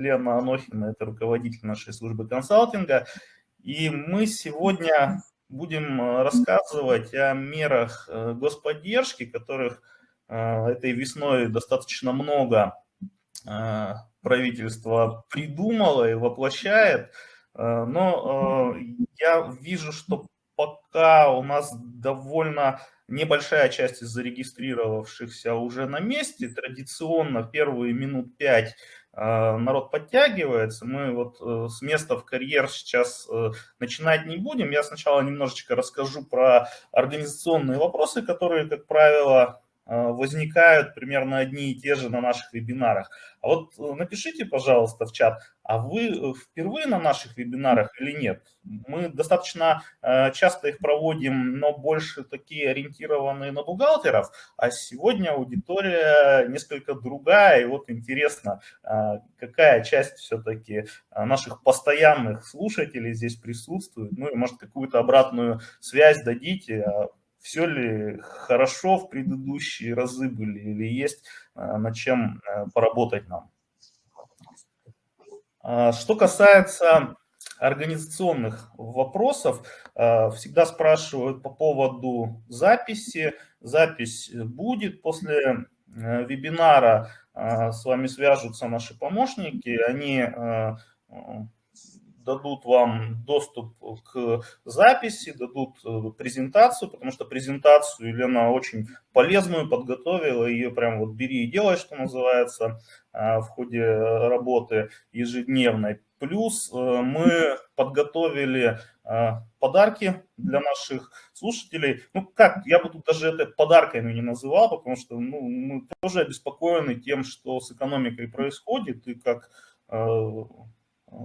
Лена Анохина, это руководитель нашей службы консалтинга. И мы сегодня будем э, рассказывать о мерах э, господдержки, которых э, этой весной достаточно много правительство придумало и воплощает. Но я вижу, что пока у нас довольно небольшая часть из зарегистрировавшихся уже на месте. Традиционно первые минут пять народ подтягивается. Мы вот э, с места в карьер сейчас э, начинать не будем. Я сначала немножечко расскажу про организационные вопросы, которые, как правило, а, возникают примерно одни и те же на наших вебинарах. А вот э, напишите, пожалуйста, в чат, а вы э, впервые на наших вебинарах или нет? Мы достаточно э, часто их проводим, но больше такие ориентированные на бухгалтеров, а сегодня аудитория несколько другая, и вот интересно, какая часть все-таки наших постоянных слушателей здесь присутствует, ну и может какую-то обратную связь дадите, а все ли хорошо в предыдущие разы были или есть э, над чем э, поработать нам. А, что касается организационных вопросов, э, всегда спрашивают по поводу записи. Запись будет после вебинара, с вами свяжутся наши помощники, они дадут вам доступ к записи, дадут э, презентацию, потому что презентацию Елена очень полезную подготовила, ее прям вот бери и делай, что называется, а, в ходе работы ежедневной. Плюс э, мы подготовили а, подарки для наших слушателей. Ну как, я бы тут даже это подарками не называл, потому что ну, мы тоже обеспокоены тем, что с экономикой происходит, и как э,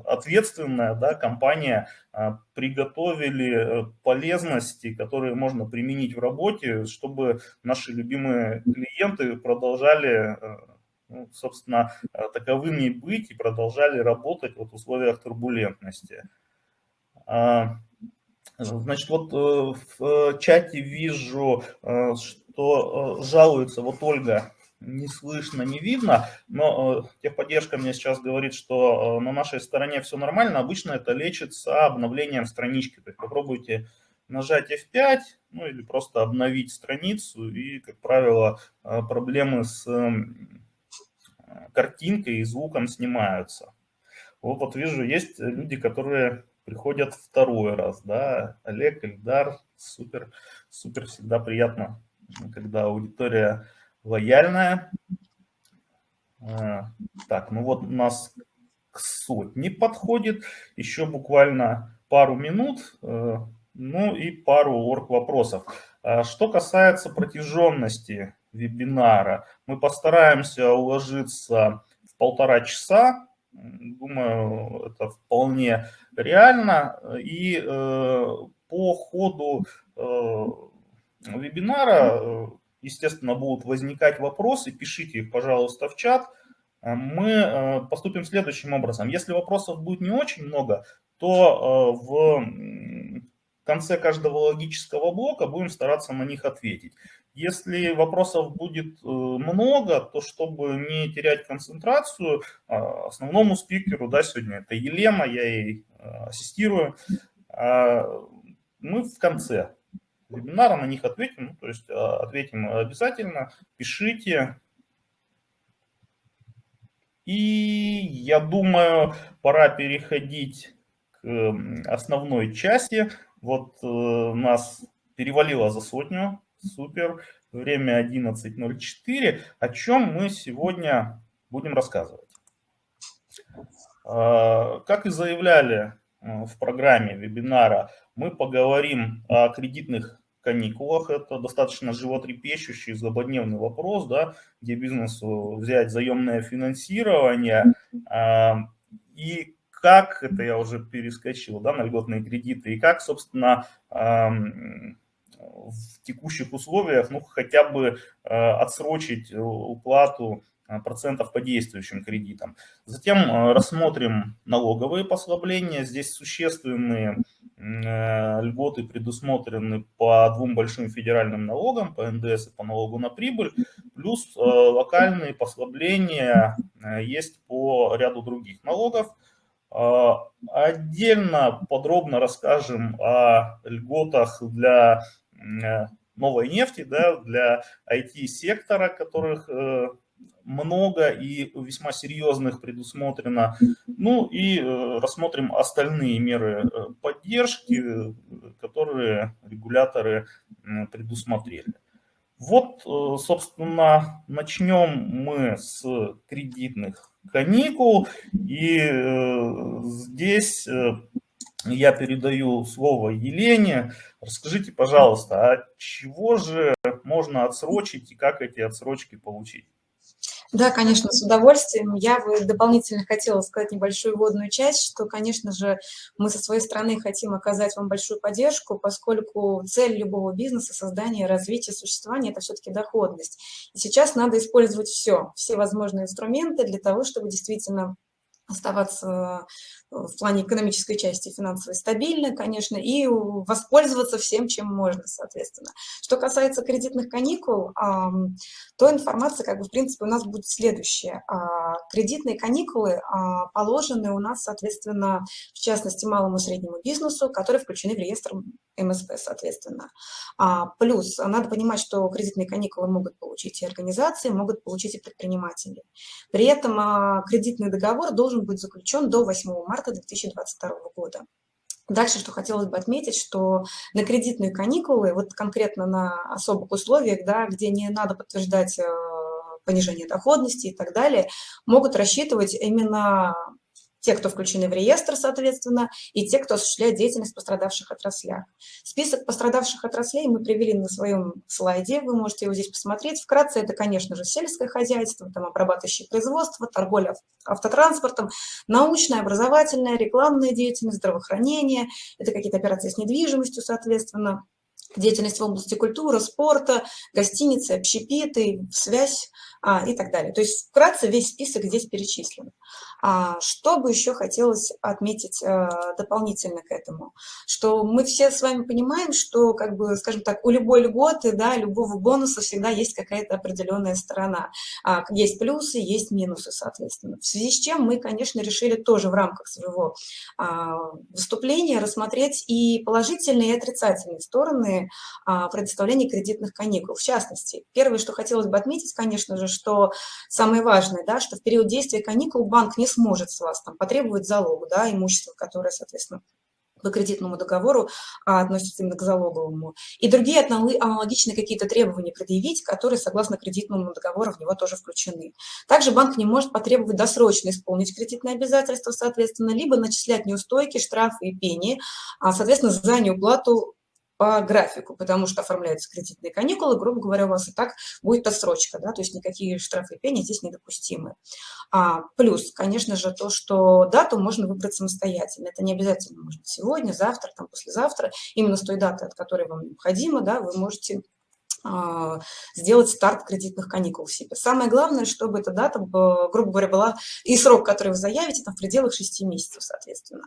ответственная да, компания а, приготовили э, полезности, которые можно применить в работе, чтобы наши любимые клиенты продолжали, э, ну, собственно, э, таковыми быть и продолжали работать вот в условиях турбулентности. А, значит, вот в чате вижу, что жалуется вот Ольга не слышно, не видно, но э, техподдержка мне сейчас говорит, что э, на нашей стороне все нормально. Обычно это лечится обновлением странички. То есть попробуйте нажать F5, ну или просто обновить страницу, и, как правило, э, проблемы с картинкой и звуком снимаются. Вот, вот вижу, есть люди, которые приходят второй раз, да, Олег, Эльдар, супер, супер, всегда приятно, когда аудитория лояльная. А, так, ну вот у нас к сотне подходит. Еще буквально пару минут, э, ну и пару орг вопросов. А что касается протяженности вебинара, мы постараемся уложиться в полтора часа. Думаю, это вполне реально. И э, по ходу э, вебинара естественно, будут возникать вопросы, пишите их, пожалуйста, в чат. Э, мы э, поступим следующим образом. Если вопросов будет не очень много, то э, в конце каждого логического блока будем стараться на них ответить. Если вопросов будет много, то чтобы не терять концентрацию, основному спикеру, да, сегодня это Елена, я ей ассистирую, мы в конце вебинара, на них ответим, ну, то есть а, ответим обязательно, пишите. И я думаю, пора переходить к основной части. Вот э, нас перевалило за сотню, супер, время 11.04. О чем мы сегодня будем рассказывать? А, как и заявляли э, в программе вебинара, мы поговорим о кредитных каникулах. Это достаточно животрепещущий, злободневный вопрос, да, где бизнесу взять заемное финансирование. А, и как, это я уже перескочил, да, на льготные кредиты, и как, собственно, в текущих условиях, ну, хотя бы а, отсрочить уплату процентов по действующим кредитам. Затем рассмотрим налоговые послабления. Здесь существенные льготы предусмотрены по двум большим федеральным налогам, по НДС и по налогу на прибыль, плюс локальные послабления есть по ряду других налогов. Отдельно подробно расскажем о льготах для новой нефти, да, для IT-сектора, которых э, много и весьма серьезных предусмотрено. Ну и э, рассмотрим остальные меры э, поддержки, которые регуляторы предусмотрели. Вот, собственно, начнем мы с кредитных каникул. И здесь я передаю слово Елене. Расскажите, пожалуйста, а чего же можно отсрочить и как эти отсрочки получить? Да, конечно, с удовольствием. Я бы дополнительно хотела сказать небольшую вводную часть, что, конечно же, мы со своей стороны хотим оказать вам большую поддержку, поскольку цель любого бизнеса, создания, развития, существования – это все-таки доходность. И сейчас надо использовать все, все возможные инструменты для того, чтобы действительно оставаться в плане экономической части финансово стабильно, конечно, и воспользоваться всем, чем можно, соответственно. Что касается кредитных каникул, то информация, как бы, в принципе, у нас будет следующая. А, кредитные каникулы а, положены у нас, соответственно, в частности, малому и среднему бизнесу, которые включены в реестр МСП, соответственно. А, плюс надо понимать, что кредитные каникулы могут получить и организации, могут получить и предприниматели. При этом кредитный договор должен быть заключен до 8 марта 2022 года. Дальше, что хотелось бы отметить, что на кредитные каникулы, вот конкретно на особых условиях, да, где не надо подтверждать э, понижение доходности и так далее, могут рассчитывать именно те, кто включены в реестр, соответственно, и те, кто осуществляет деятельность в пострадавших отраслях. Список пострадавших отраслей мы привели на своем слайде, вы можете его здесь посмотреть. Вкратце это, конечно же, сельское хозяйство, там, обрабатывающее производство, торговля автотранспортом, научная, образовательная, рекламная деятельность, здравоохранение, это какие-то операции с недвижимостью, соответственно, деятельность в области культуры, спорта, гостиницы, общепиты, связь а, и так далее. То есть вкратце весь список здесь перечислен. А что бы еще хотелось отметить а, дополнительно к этому? Что мы все с вами понимаем, что, как бы, скажем так, у любой льготы, да, любого бонуса всегда есть какая-то определенная сторона. А, есть плюсы, есть минусы, соответственно. В связи с чем мы, конечно, решили тоже в рамках своего а, выступления рассмотреть и положительные, и отрицательные стороны предоставления кредитных каникул. В частности, первое, что хотелось бы отметить, конечно же, что самое важное, да, что в период действия каникул банк не сможет с вас там, потребовать залог, да, имущество, которое, соответственно, по кредитному договору а, относится именно к залоговому. И другие аналогичные какие-то требования предъявить, которые, согласно кредитному договору, в него тоже включены. Также банк не может потребовать досрочно исполнить кредитные обязательства, соответственно, либо начислять неустойки, штрафы и пени, а, соответственно, за неуплату по графику, потому что оформляются кредитные каникулы, грубо говоря, у вас и так будет отсрочка, да, то есть никакие штрафы и пени здесь недопустимы. А, плюс, конечно же, то, что дату можно выбрать самостоятельно, это не обязательно может сегодня, завтра, там, послезавтра, именно с той даты, от которой вам необходимо, да, вы можете сделать старт кредитных каникул себе. Самое главное, чтобы эта дата, грубо говоря, была и срок, который вы заявите, там в пределах 6 месяцев, соответственно.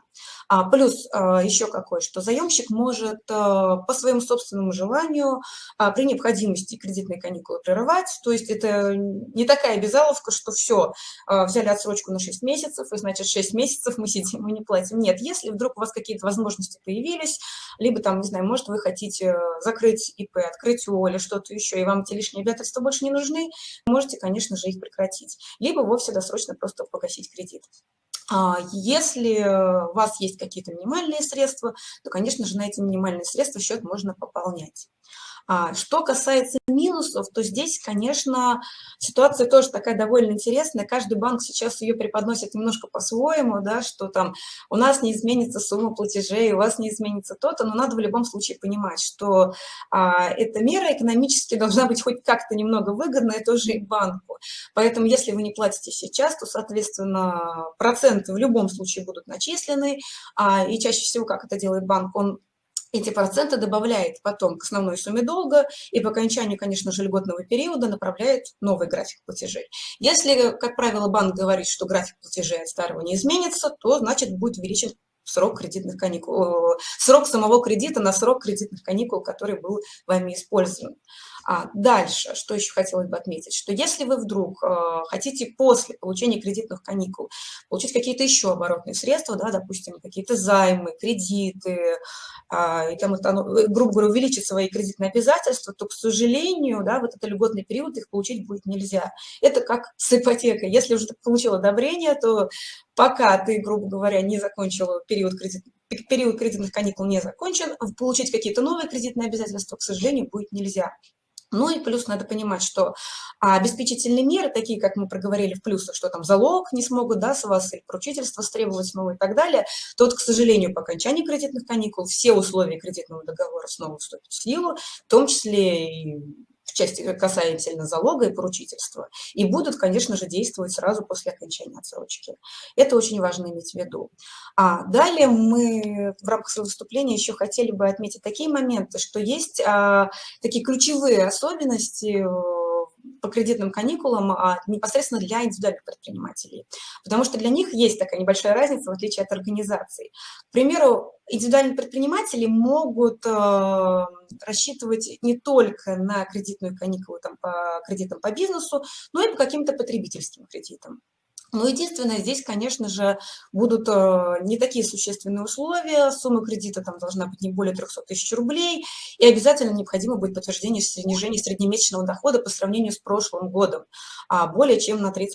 А, плюс а, еще какой, что заемщик может а, по своему собственному желанию а, при необходимости кредитные каникулы прерывать, то есть это не такая обязаловка, что все, а, взяли отсрочку на 6 месяцев, и значит 6 месяцев мы сидим и не платим. Нет, если вдруг у вас какие-то возможности появились, либо там, не знаю, может вы хотите закрыть ИП, открыть ООО или что-то еще, и вам эти лишние обязательства больше не нужны, можете, конечно же, их прекратить. Либо вовсе досрочно просто погасить кредит. А если у вас есть какие-то минимальные средства, то, конечно же, на эти минимальные средства счет можно пополнять. А что касается минусов, то здесь, конечно, ситуация тоже такая довольно интересная. Каждый банк сейчас ее преподносит немножко по-своему, да, что там у нас не изменится сумма платежей, у вас не изменится то-то, но надо в любом случае понимать, что а, эта мера экономически должна быть хоть как-то немного выгодная тоже и банку. Поэтому если вы не платите сейчас, то, соответственно, проценты в любом случае будут начислены, а, и чаще всего, как это делает банк, он эти проценты добавляет потом к основной сумме долга и по окончанию, конечно же, льготного периода направляет новый график платежей. Если, как правило, банк говорит, что график платежей от старого не изменится, то, значит, будет увеличен срок кредитных каникул, срок самого кредита на срок кредитных каникул, который был вами использован. А дальше, что еще хотелось бы отметить, что если вы вдруг э, хотите после получения кредитных каникул получить какие-то еще оборотные средства, да, допустим, какие-то займы, кредиты, э, и там, это, грубо говоря, увеличить свои кредитные обязательства, то, к сожалению, да, вот этот льготный период их получить будет нельзя. Это как с ипотекой. Если уже получил одобрение, то пока ты, грубо говоря, не закончил период кредитных период кредитных каникул не закончен, получить какие-то новые кредитные обязательства, к сожалению, будет нельзя. Ну и плюс надо понимать, что обеспечительные меры, такие, как мы проговорили в плюсах, что там залог не смогут да, с вас или поручительство стребовать снова и так далее, то вот, к сожалению, по окончании кредитных каникул все условия кредитного договора снова вступят в силу, в том числе и в части касательно залога и поручительства, и будут, конечно же, действовать сразу после окончания отсрочки. Это очень важно иметь в виду. А далее мы в рамках своего выступления еще хотели бы отметить такие моменты, что есть а, такие ключевые особенности по кредитным каникулам а, непосредственно для индивидуальных предпринимателей. Потому что для них есть такая небольшая разница, в отличие от организаций. К примеру, индивидуальные предприниматели могут э, рассчитывать не только на кредитную каникулу там, по кредитам по бизнесу, но и по каким-то потребительским кредитам. Но единственное, здесь, конечно же, будут э, не такие существенные условия. Сумма кредита там должна быть не более 300 тысяч рублей. И обязательно необходимо будет подтверждение снижения среднемесячного дохода по сравнению с прошлым годом, а более чем на 30%.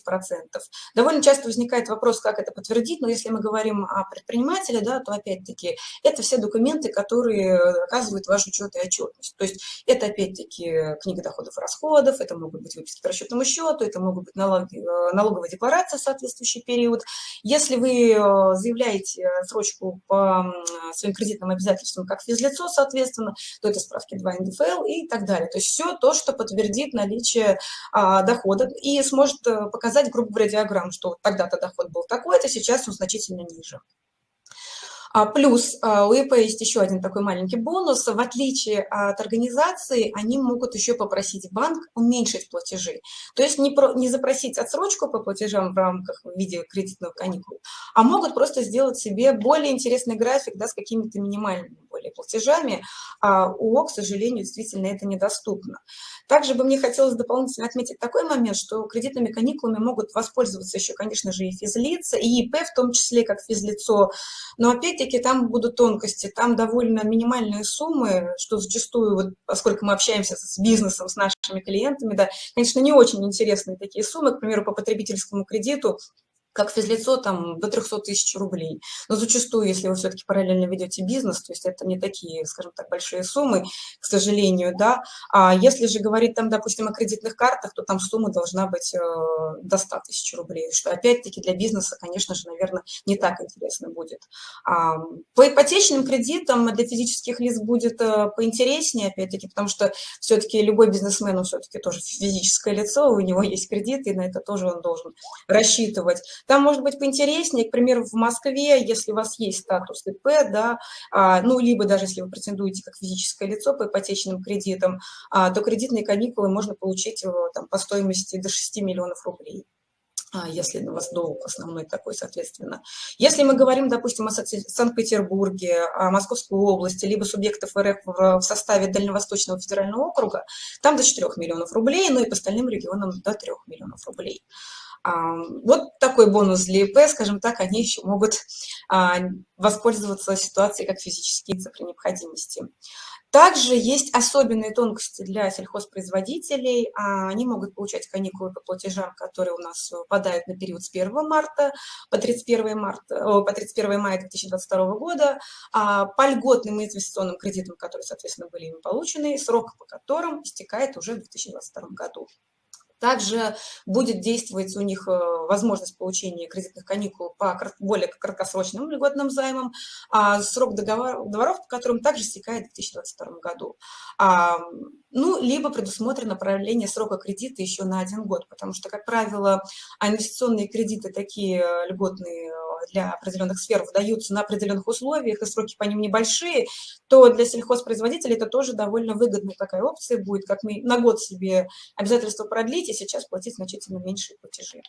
Довольно часто возникает вопрос, как это подтвердить, но если мы говорим о предпринимателе, да, то опять-таки это все документы, которые оказывают ваш учет и отчетность. То есть это опять-таки книга доходов и расходов, это могут быть выписки по расчетному счету, это могут быть налоги, э, налоговая декларация соответствующий период. Если вы э, заявляете срочку по своим кредитным обязательствам как физлицо, соответственно, то это справки 2 НДФЛ и так далее. То есть все то, что подтвердит наличие а, дохода и сможет э, показать, грубо говоря, диаграмму, что тогда-то доход был такой-то, сейчас он значительно ниже. А плюс а, у ИП есть еще один такой маленький бонус. В отличие от организации, они могут еще попросить банк уменьшить платежи. То есть не, про, не запросить отсрочку по платежам в рамках в виде кредитного каникул, а могут просто сделать себе более интересный график да, с какими-то минимальными более платежами. А у ОК, к сожалению, действительно это недоступно. Также бы мне хотелось дополнительно отметить такой момент, что кредитными каникулами могут воспользоваться еще, конечно же, и физлица, и ИП в том числе, как физлицо. Но опять-таки там будут тонкости, там довольно минимальные суммы, что зачастую, вот, поскольку мы общаемся с бизнесом, с нашими клиентами, да, конечно, не очень интересные такие суммы, к примеру, по потребительскому кредиту как физлицо там до 300 тысяч рублей. Но зачастую, если вы все-таки параллельно ведете бизнес, то есть это не такие, скажем так, большие суммы, к сожалению, да. А если же говорить там, допустим, о кредитных картах, то там сумма должна быть э, до 100 тысяч рублей, что опять-таки для бизнеса, конечно же, наверное, не так интересно будет. А, по ипотечным кредитам для физических лиц будет э, поинтереснее, опять-таки, потому что все-таки любой бизнесмен, он все-таки тоже физическое лицо, у него есть кредит, и на это тоже он должен рассчитывать. Там может быть поинтереснее, к примеру, в Москве, если у вас есть статус ИП, да, а, ну, либо даже если вы претендуете как физическое лицо по ипотечным кредитам, а, то кредитные каникулы можно получить э, там, по стоимости до 6 миллионов рублей а, если у вас долг основной такой, соответственно. Если мы говорим, допустим, о Санкт-Петербурге, о Московской области, либо субъектов РФ в составе Дальневосточного федерального округа, там до 4 миллионов рублей, ну и по остальным регионам до 3 миллионов рублей. Вот такой бонус для ИП, скажем так, они еще могут а, воспользоваться ситуацией как физические лица при необходимости. Также есть особенные тонкости для сельхозпроизводителей. А, они могут получать каникулы по платежам, которые у нас выпадают на период с 1 марта по 31, марта, по 31 мая 2022 года, а, по льготным инвестиционным кредитам, которые, соответственно, были им получены, срок по которым истекает уже в 2022 году. Также будет действовать у них э, возможность получения кредитных каникул по более краткосрочным льготным займам, а срок договоров, по которым также стекает в 2022 году. А, ну, либо предусмотрено продление срока кредита еще на один год, потому что, как правило, инвестиционные кредиты такие льготные для определенных сфер выдаются на определенных условиях, и сроки по ним небольшие, то для сельхозпроизводителей это тоже довольно выгодная такая опция будет, как мы на год себе обязательства продлить, и сейчас платить значительно меньшие платежи.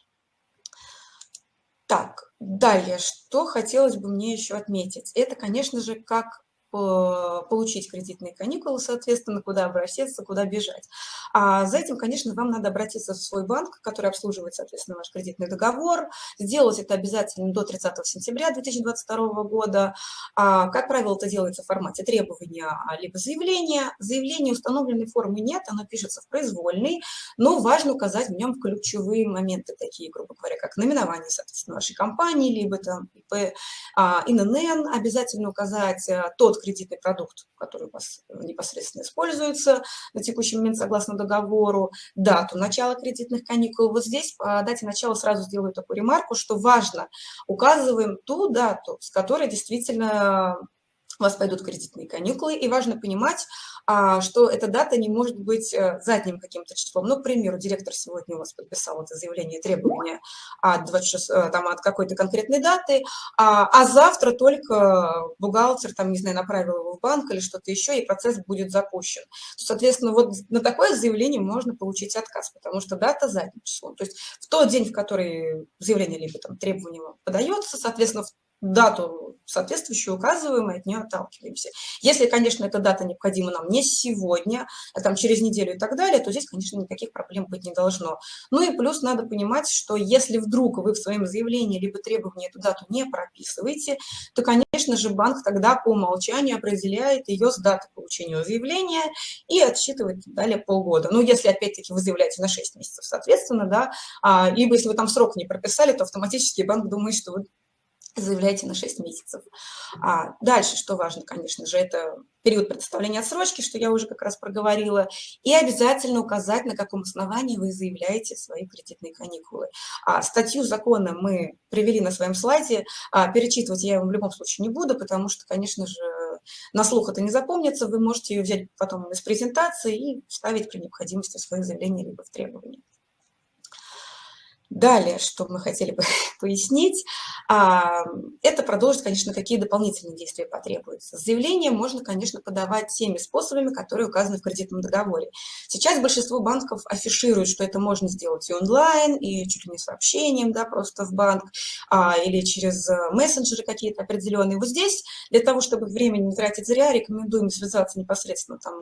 Так, далее, что хотелось бы мне еще отметить? Это, конечно же, как получить кредитные каникулы, соответственно, куда обращаться, куда бежать. А за этим, конечно, вам надо обратиться в свой банк, который обслуживает, соответственно, ваш кредитный договор. Сделать это обязательно до 30 сентября 2022 года. А, как правило, это делается в формате требования либо заявления. Заявление установленной формы нет, оно пишется в произвольной, но важно указать в нем ключевые моменты, такие, грубо говоря, как наименование, соответственно, вашей компании, либо там ИП, а, ИНН, обязательно указать а, тот кредитный продукт, который у вас непосредственно используется на текущий момент согласно договору, дату начала кредитных каникул. Вот здесь по дате начала сразу сделаю такую ремарку, что важно, указываем ту дату, с которой действительно у вас пойдут кредитные каникулы, и важно понимать, а, что эта дата не может быть э, задним каким-то числом. Ну, к примеру, директор сегодня у вас подписал это заявление, требования от, 26, э, там, от какой-то конкретной даты, а, а завтра только бухгалтер, там, не знаю, направил его в банк или что-то еще, и процесс будет запущен. Соответственно, вот на такое заявление можно получить отказ, потому что дата задним числом. То есть в тот день, в который заявление либо там требование подается, соответственно, в дату соответствующую указываем и от нее отталкиваемся. Если, конечно, эта дата необходима нам не сегодня, а там через неделю и так далее, то здесь, конечно, никаких проблем быть не должно. Ну и плюс надо понимать, что если вдруг вы в своем заявлении либо требовании эту дату не прописываете, то, конечно же, банк тогда по умолчанию определяет ее с даты получения заявления и отсчитывает далее полгода. Ну, если, опять-таки, вы заявляете на 6 месяцев, соответственно, да, а, либо если вы там срок не прописали, то автоматически банк думает, что вы заявляете на 6 месяцев. А дальше, что важно, конечно же, это период предоставления отсрочки, что я уже как раз проговорила, и обязательно указать, на каком основании вы заявляете свои кредитные каникулы. А статью закона мы привели на своем слайде, а перечитывать я его в любом случае не буду, потому что, конечно же, на слух это не запомнится, вы можете ее взять потом из презентации и вставить при необходимости в свое заявление либо в требования. Далее, что мы хотели бы пояснить, а, это продолжить, конечно, какие дополнительные действия потребуются. Заявление можно, конечно, подавать теми способами, которые указаны в кредитном договоре. Сейчас большинство банков афишируют, что это можно сделать и онлайн, и чуть ли не сообщением, да, просто в банк, а, или через э, мессенджеры какие-то определенные. Вот здесь для того, чтобы времени не тратить зря, рекомендуем связаться непосредственно там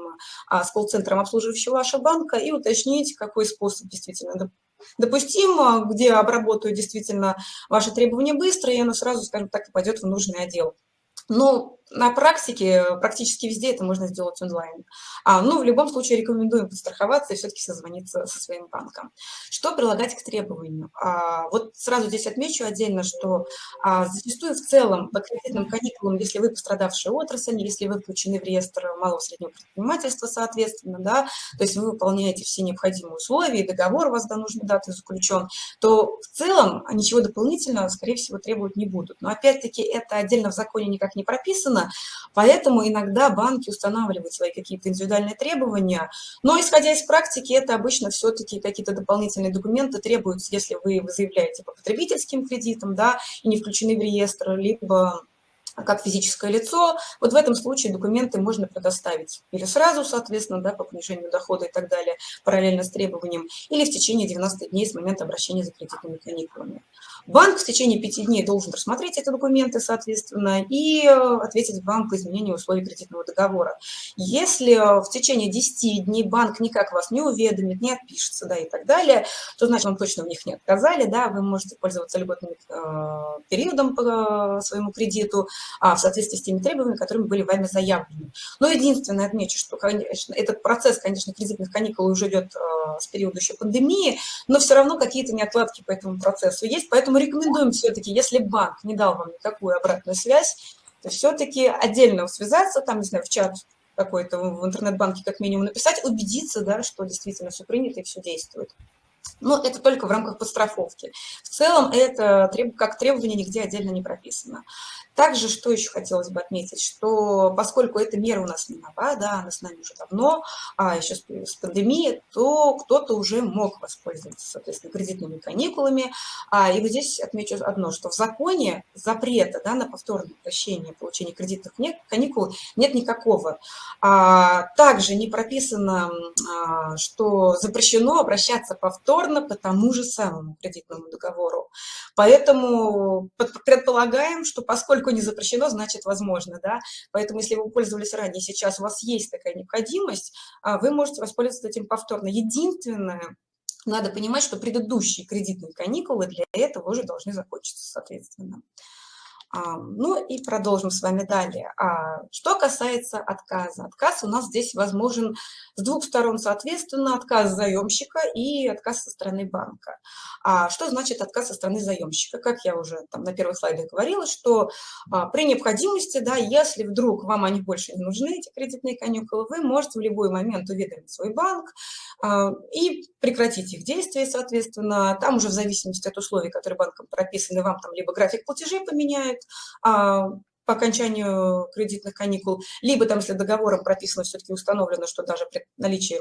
а, с колл-центром обслуживающего вашего банка и уточнить, какой способ действительно допустимо, где обработают действительно ваши требования быстро, и оно сразу, скажем так, пойдет в нужный отдел. Но на практике практически везде это можно сделать онлайн. А, ну, в любом случае рекомендуем подстраховаться и все-таки созвониться со своим банком. Что прилагать к требованию? А, вот сразу здесь отмечу отдельно, что а, зачастую в целом по кредитным каникулам, если вы пострадавшая отрасль, если вы включены в реестр малого среднего предпринимательства, соответственно, да, то есть вы выполняете все необходимые условия, договор у вас до нужной даты заключен, то в целом ничего дополнительного, скорее всего, требовать не будут. Но опять-таки это отдельно в законе никак не прописано, сложно, поэтому иногда банки устанавливают свои какие-то индивидуальные требования, но исходя из практики, это обычно все-таки какие-то дополнительные документы требуются, если вы заявляете по потребительским кредитам, да, и не включены в реестр, либо как физическое лицо, вот в этом случае документы можно предоставить или сразу, соответственно, да, по понижению дохода и так далее, параллельно с требованием, или в течение 90 дней с момента обращения за кредитными каникулами. Банк в течение 5 дней должен рассмотреть эти документы, соответственно, и э, ответить вам по изменению условий кредитного договора. Если э, в течение 10 дней банк никак вас не уведомит, не отпишется, да, и так далее, то значит, вам точно в них не отказали, да, вы можете пользоваться льготным э, периодом по э, своему кредиту, а, в соответствии с теми требованиями, которыми были вами заявлены. Но единственное отмечу, что, конечно, этот процесс, конечно, кредитных каникул уже идет а, с периода еще пандемии, но все равно какие-то неотладки по этому процессу есть, поэтому рекомендуем все-таки, если банк не дал вам никакую обратную связь, то все-таки отдельно связаться, там, не знаю, в чат какой-то в интернет-банке как минимум написать, убедиться, да, что действительно все принято и все действует. Но это только в рамках подстраховки. В целом это как требование нигде отдельно не прописано. Также, что еще хотелось бы отметить, что поскольку эта мера у нас не нова, да, она с нами уже давно, а еще с, пандемией, то кто-то уже мог воспользоваться, соответственно, кредитными каникулами. А, и вот здесь отмечу одно, что в законе запрета да, на повторное прощение получения кредитных каникул нет никакого. А, также не прописано, а, что запрещено обращаться повторно по тому же самому кредитному договору. Поэтому предполагаем, что поскольку не запрещено, значит возможно. Да? Поэтому если вы пользовались ранее, сейчас у вас есть такая необходимость, а, вы можете воспользоваться этим повторно. Единственное, надо понимать, что предыдущие кредитные каникулы для этого уже должны закончиться, соответственно. Ну и продолжим с вами далее. А, что касается отказа. Отказ у нас здесь возможен с двух сторон, соответственно, отказ заемщика и отказ со стороны банка. А что значит отказ со стороны заемщика? Как я уже там на первых слайдах говорила, что а, при необходимости, да, если вдруг вам они больше не нужны, эти кредитные каникулы, вы можете в любой момент уведомить свой банк и прекратить их действия, соответственно. Там уже в зависимости от условий, которые банком прописаны, вам там либо график платежей поменяют, а, по окончанию кредитных каникул, либо там, если договором прописано, все-таки установлено, что даже при наличии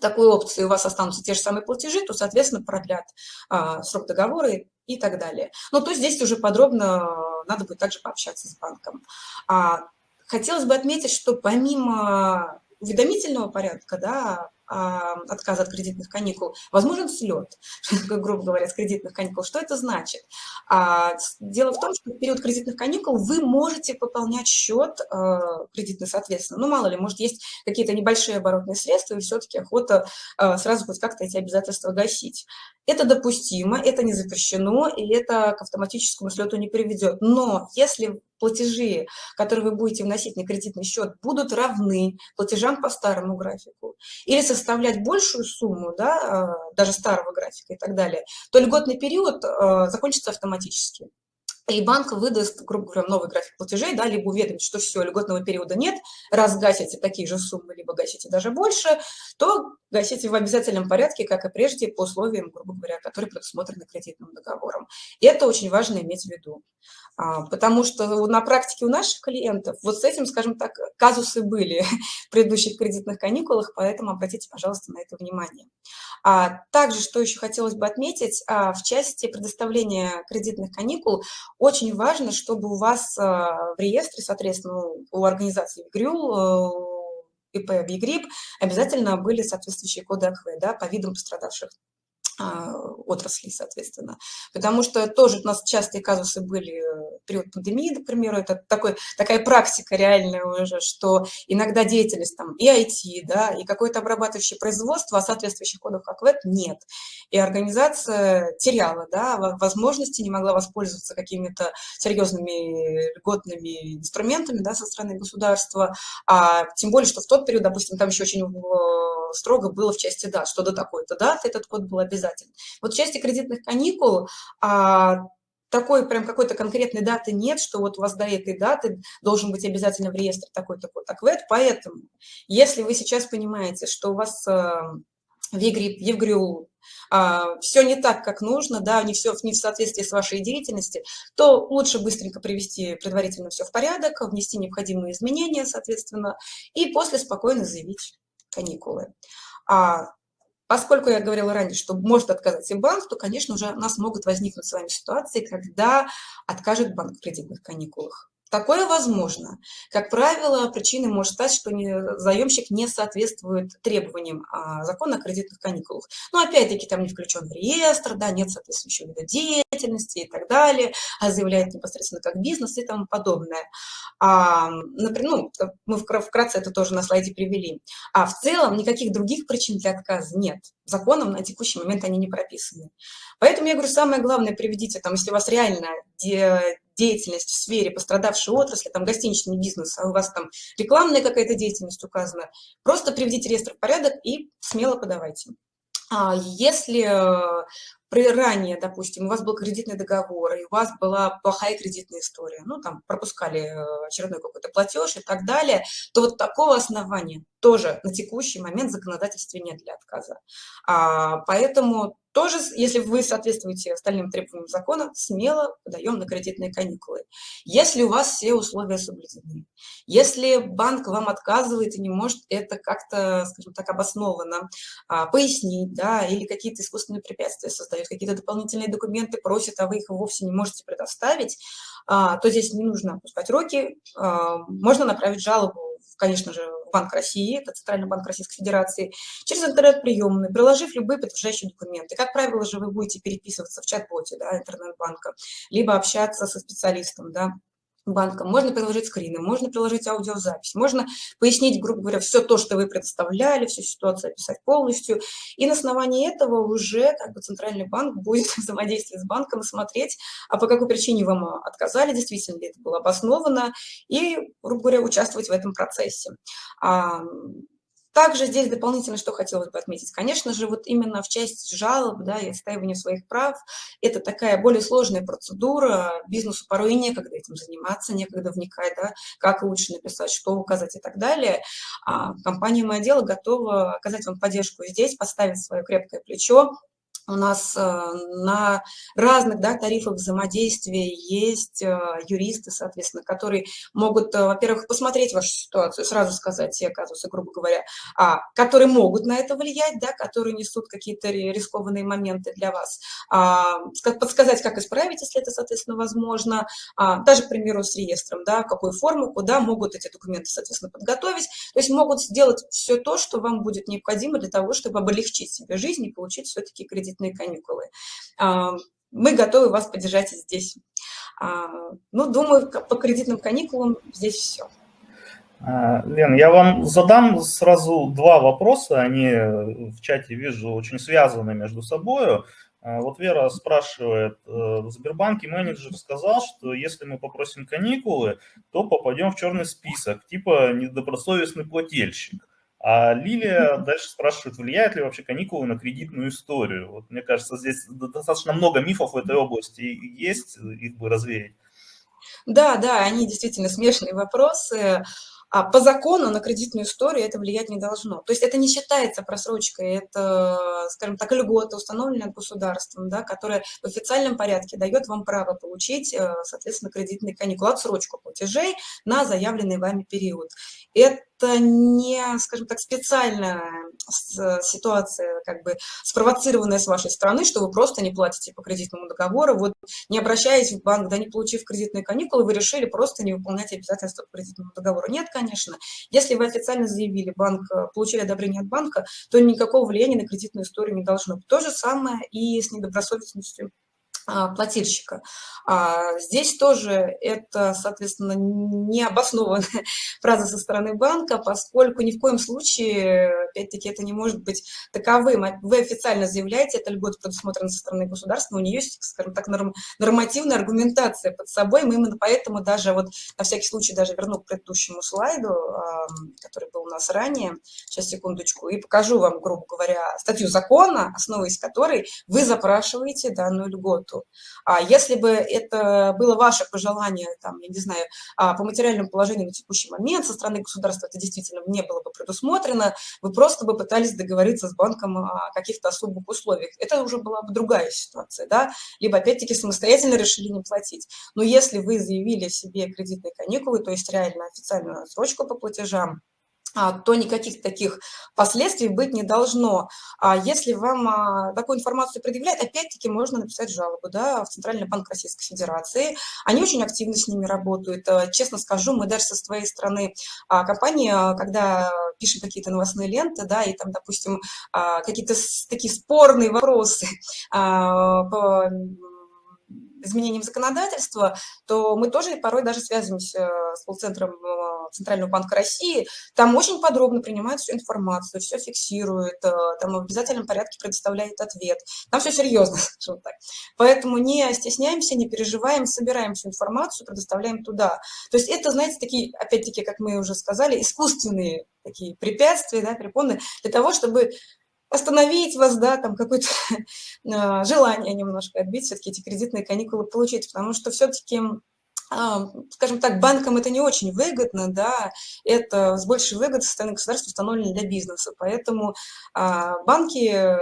такой опции у вас останутся те же самые платежи, то, соответственно, продлят а, срок договора и, и так далее. Но то здесь уже подробно надо будет также пообщаться с банком. А, хотелось бы отметить, что помимо уведомительного порядка, да, отказа от кредитных каникул, возможен слет, грубо говоря, с кредитных каникул. Что это значит? А, дело в том, что в период кредитных каникул вы можете пополнять счет а, кредитный, соответственно. Ну, мало ли, может, есть какие-то небольшие оборотные средства, и все-таки охота а, сразу хоть как-то эти обязательства гасить. Это допустимо, это не запрещено, и это к автоматическому слету не приведет. Но если платежи, которые вы будете вносить на кредитный счет, будут равны платежам по старому графику, или составлять большую сумму, да, а, даже старого графика и так далее, то льготный период а, закончится автоматически и банк выдаст, грубо говоря, новый график платежей, да, либо уведомит, что все, льготного периода нет, раз гасите такие же суммы, либо гасите даже больше, то гасите в обязательном порядке, как и прежде, по условиям, грубо говоря, которые предусмотрены кредитным договором. И это очень важно иметь в виду, а, потому что на практике у наших клиентов вот с этим, скажем так, казусы были в предыдущих кредитных каникулах, поэтому обратите, пожалуйста, на это внимание. А также, что еще хотелось бы отметить, а, в части предоставления кредитных каникул очень важно, чтобы у вас а, в реестре, соответственно, у организации ВГРЮЛ, ИП ВИГРИП обязательно были соответствующие коды АКВ да, по видам пострадавших отраслей, соответственно. Потому что тоже у нас частые казусы были в период пандемии, например, это такой, такая практика реальная уже, что иногда деятельность там и IT, да, и какое-то обрабатывающее производство, а соответствующих кодов как ВЭД нет. И организация теряла, да, возможности, не могла воспользоваться какими-то серьезными льготными инструментами, да, со стороны государства, а тем более, что в тот период, допустим, там еще очень э, строго было в части дат, что до такой-то даты этот код был обязательно, обязательно. Вот в части кредитных каникул а, такой прям какой-то конкретной даты нет, что вот у вас до этой даты должен быть обязательно в реестре такой-то код АКВЭД. Поэтому, если вы сейчас понимаете, что у вас а, в Евгрю а, все не так, как нужно, да, не все не в соответствии с вашей деятельностью, то лучше быстренько привести предварительно все в порядок, внести необходимые изменения, соответственно, и после спокойно заявить каникулы. А Поскольку я говорила ранее, что может отказать и банк, то, конечно, уже у нас могут возникнуть с вами ситуации, когда откажет банк в кредитных каникулах. Такое возможно. Как правило, причиной может стать, что заемщик не соответствует требованиям а, закона о кредитных каникулах. Но опять-таки там не включен в реестр, да, нет соответствующего вида деятельности и так далее, а заявляет непосредственно как бизнес и тому подобное. А, например, ну, мы вкратце это тоже на слайде привели. А в целом никаких других причин для отказа нет. Законом на текущий момент они не прописаны. Поэтому я говорю, самое главное, приведите, там, если у вас реально деятельность в сфере пострадавшей отрасли, там гостиничный бизнес, а у вас там рекламная какая-то деятельность указана, просто приведите реестр в порядок и смело подавайте. А если при ранее, допустим, у вас был кредитный договор, и у вас была плохая кредитная история, ну, там, пропускали э, очередной какой-то платеж и так далее, то вот такого основания тоже на текущий момент в законодательстве нет для отказа. А, поэтому тоже, если вы соответствуете остальным требованиям закона, смело подаем на кредитные каникулы. Если у вас все условия соблюдены, если банк вам отказывает и не может это как-то, скажем так, обоснованно а, пояснить, да, или какие-то искусственные препятствия создают, какие-то дополнительные документы просят, а вы их вовсе не можете предоставить, а, то здесь не нужно опускать руки, а, можно направить жалобу конечно же, Банк России, это Центральный банк Российской Федерации, через интернет-приемный, приложив любые подтверждающие документы. Как правило же вы будете переписываться в чат-боте да, интернет-банка, либо общаться со специалистом, да, банком, можно приложить скрины, можно приложить аудиозапись, можно пояснить, грубо говоря, все то, что вы представляли, всю ситуацию описать полностью, и на основании этого уже как бы Центральный банк будет взаимодействовать с банком и смотреть, а по какой причине вам отказали, действительно ли это было обосновано, и, грубо говоря, участвовать в этом процессе. А, также здесь дополнительно, что хотелось бы отметить, конечно же, вот именно в части жалоб да, и отстаивания своих прав, это такая более сложная процедура, бизнесу порой и некогда этим заниматься, некогда вникать, да, как лучше написать, что указать и так далее. А компания «Мое дело» готова оказать вам поддержку здесь, поставить свое крепкое плечо, у нас э, на разных да, тарифах взаимодействия есть э, юристы, соответственно, которые могут, э, во-первых, посмотреть вашу ситуацию, сразу сказать те казусы, грубо говоря, а, которые могут на это влиять, да, которые несут какие-то рискованные моменты для вас, а, подсказать, как исправить, если это, соответственно, возможно, а, даже, к примеру, с реестром, да, какую форму, куда могут эти документы, соответственно, подготовить, то есть могут сделать все то, что вам будет необходимо для того, чтобы облегчить себе жизнь и получить все-таки кредит летние каникулы. А, мы готовы вас поддержать здесь. А, ну, думаю, по кредитным каникулам здесь все. А, Лен, я вам задам сразу два вопроса, они в чате вижу очень связаны между собой. Вот Вера спрашивает, э, в Сбербанке менеджер сказал, что если мы попросим каникулы, то попадем в черный список, типа недобросовестный плательщик. А Лилия дальше спрашивает, влияет ли вообще каникулы на кредитную историю. Вот, мне кажется, здесь достаточно много мифов в этой области есть, их бы развеять. Да, да, они действительно смешные вопросы. А по закону на кредитную историю это влиять не должно. То есть это не считается просрочкой, это, скажем так, льгота, установленная государством, да, которая в официальном порядке дает вам право получить, э, соответственно, кредитный каникул, отсрочку платежей на заявленный вами период. Это это не, скажем так, специальная ситуация, как бы спровоцированная с вашей стороны, что вы просто не платите по кредитному договору, вот не обращаясь в банк, да, не получив кредитные каникулы, вы решили просто не выполнять обязательства по кредитному договору. Нет, конечно. Если вы официально заявили, банк, э, получили одобрение от банка, то никакого влияния на кредитную историю не должно. То же самое и с недобросовестностью плательщика. А здесь тоже это, соответственно, необоснованная фраза со стороны банка, поскольку ни в коем случае, опять-таки, это не может быть таковым. Вы официально заявляете, это льгот предусмотрена со стороны государства, у нее есть, скажем так, норм, нормативная аргументация под собой. Мы именно поэтому даже, вот на всякий случай, даже верну к предыдущему слайду, который был у нас ранее, сейчас, секундочку, и покажу вам, грубо говоря, статью закона, основываясь которой вы запрашиваете данную льготу. А если бы это было ваше пожелание, там, я не знаю, а, по материальному положению на текущий момент со стороны государства это действительно не было бы предусмотрено, вы просто бы пытались договориться с банком о каких-то особых условиях. Это уже была бы другая ситуация, да, либо опять-таки самостоятельно решили не платить. Но если вы заявили себе кредитные каникулы, то есть реально официальную отсрочку по платежам, то никаких таких последствий быть не должно. А если вам а, такую информацию предъявляют, опять-таки можно написать жалобу да, в Центральный банк Российской Федерации. Они очень активно с ними работают. Честно скажу, мы даже со своей стороны компании, когда пишем какие-то новостные ленты, да, и там, допустим, какие-то такие спорные вопросы по изменением законодательства, то мы тоже порой даже связываемся с колл-центром э, Центрального банка России. Там очень подробно принимают всю информацию, все фиксируют, э, там в обязательном порядке предоставляет ответ. Там все серьезно, скажем так. Поэтому не стесняемся, не переживаем, собираем всю информацию, предоставляем туда. То есть это, знаете, такие, опять-таки, как мы уже сказали, искусственные такие препятствия, да, препоны для того, чтобы остановить вас, да, там какое-то а, желание немножко отбить, все-таки эти кредитные каникулы получить, потому что все-таки а, скажем так, банкам это не очень выгодно, да, это с большей выгодой со стороны государства установлено для бизнеса, поэтому а, банки э,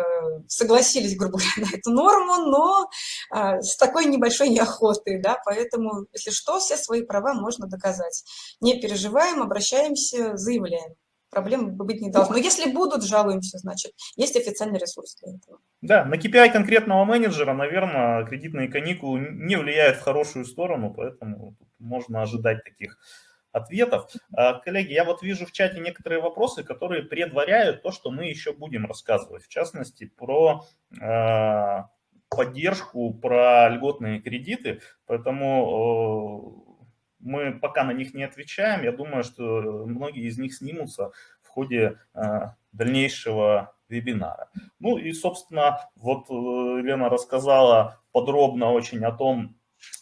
согласились, грубо говоря, на эту норму, но а, с такой небольшой неохотой, да, поэтому, если что, все свои права можно доказать. Не переживаем, обращаемся, заявляем проблем быть не должно. Но если будут, жалуемся, значит, есть официальный ресурс для этого. Да, на KPI конкретного менеджера, наверное, кредитные каникулы не влияют в хорошую сторону, поэтому можно ожидать таких ответов. А, коллеги, я вот вижу в чате некоторые вопросы, которые предваряют то, что мы еще будем рассказывать. В частности, про а, поддержку, про льготные кредиты. Поэтому мы пока на них не отвечаем. Я думаю, что многие из них снимутся в ходе а, дальнейшего вебинара. Ну и, собственно, вот э, Лена рассказала подробно очень о том,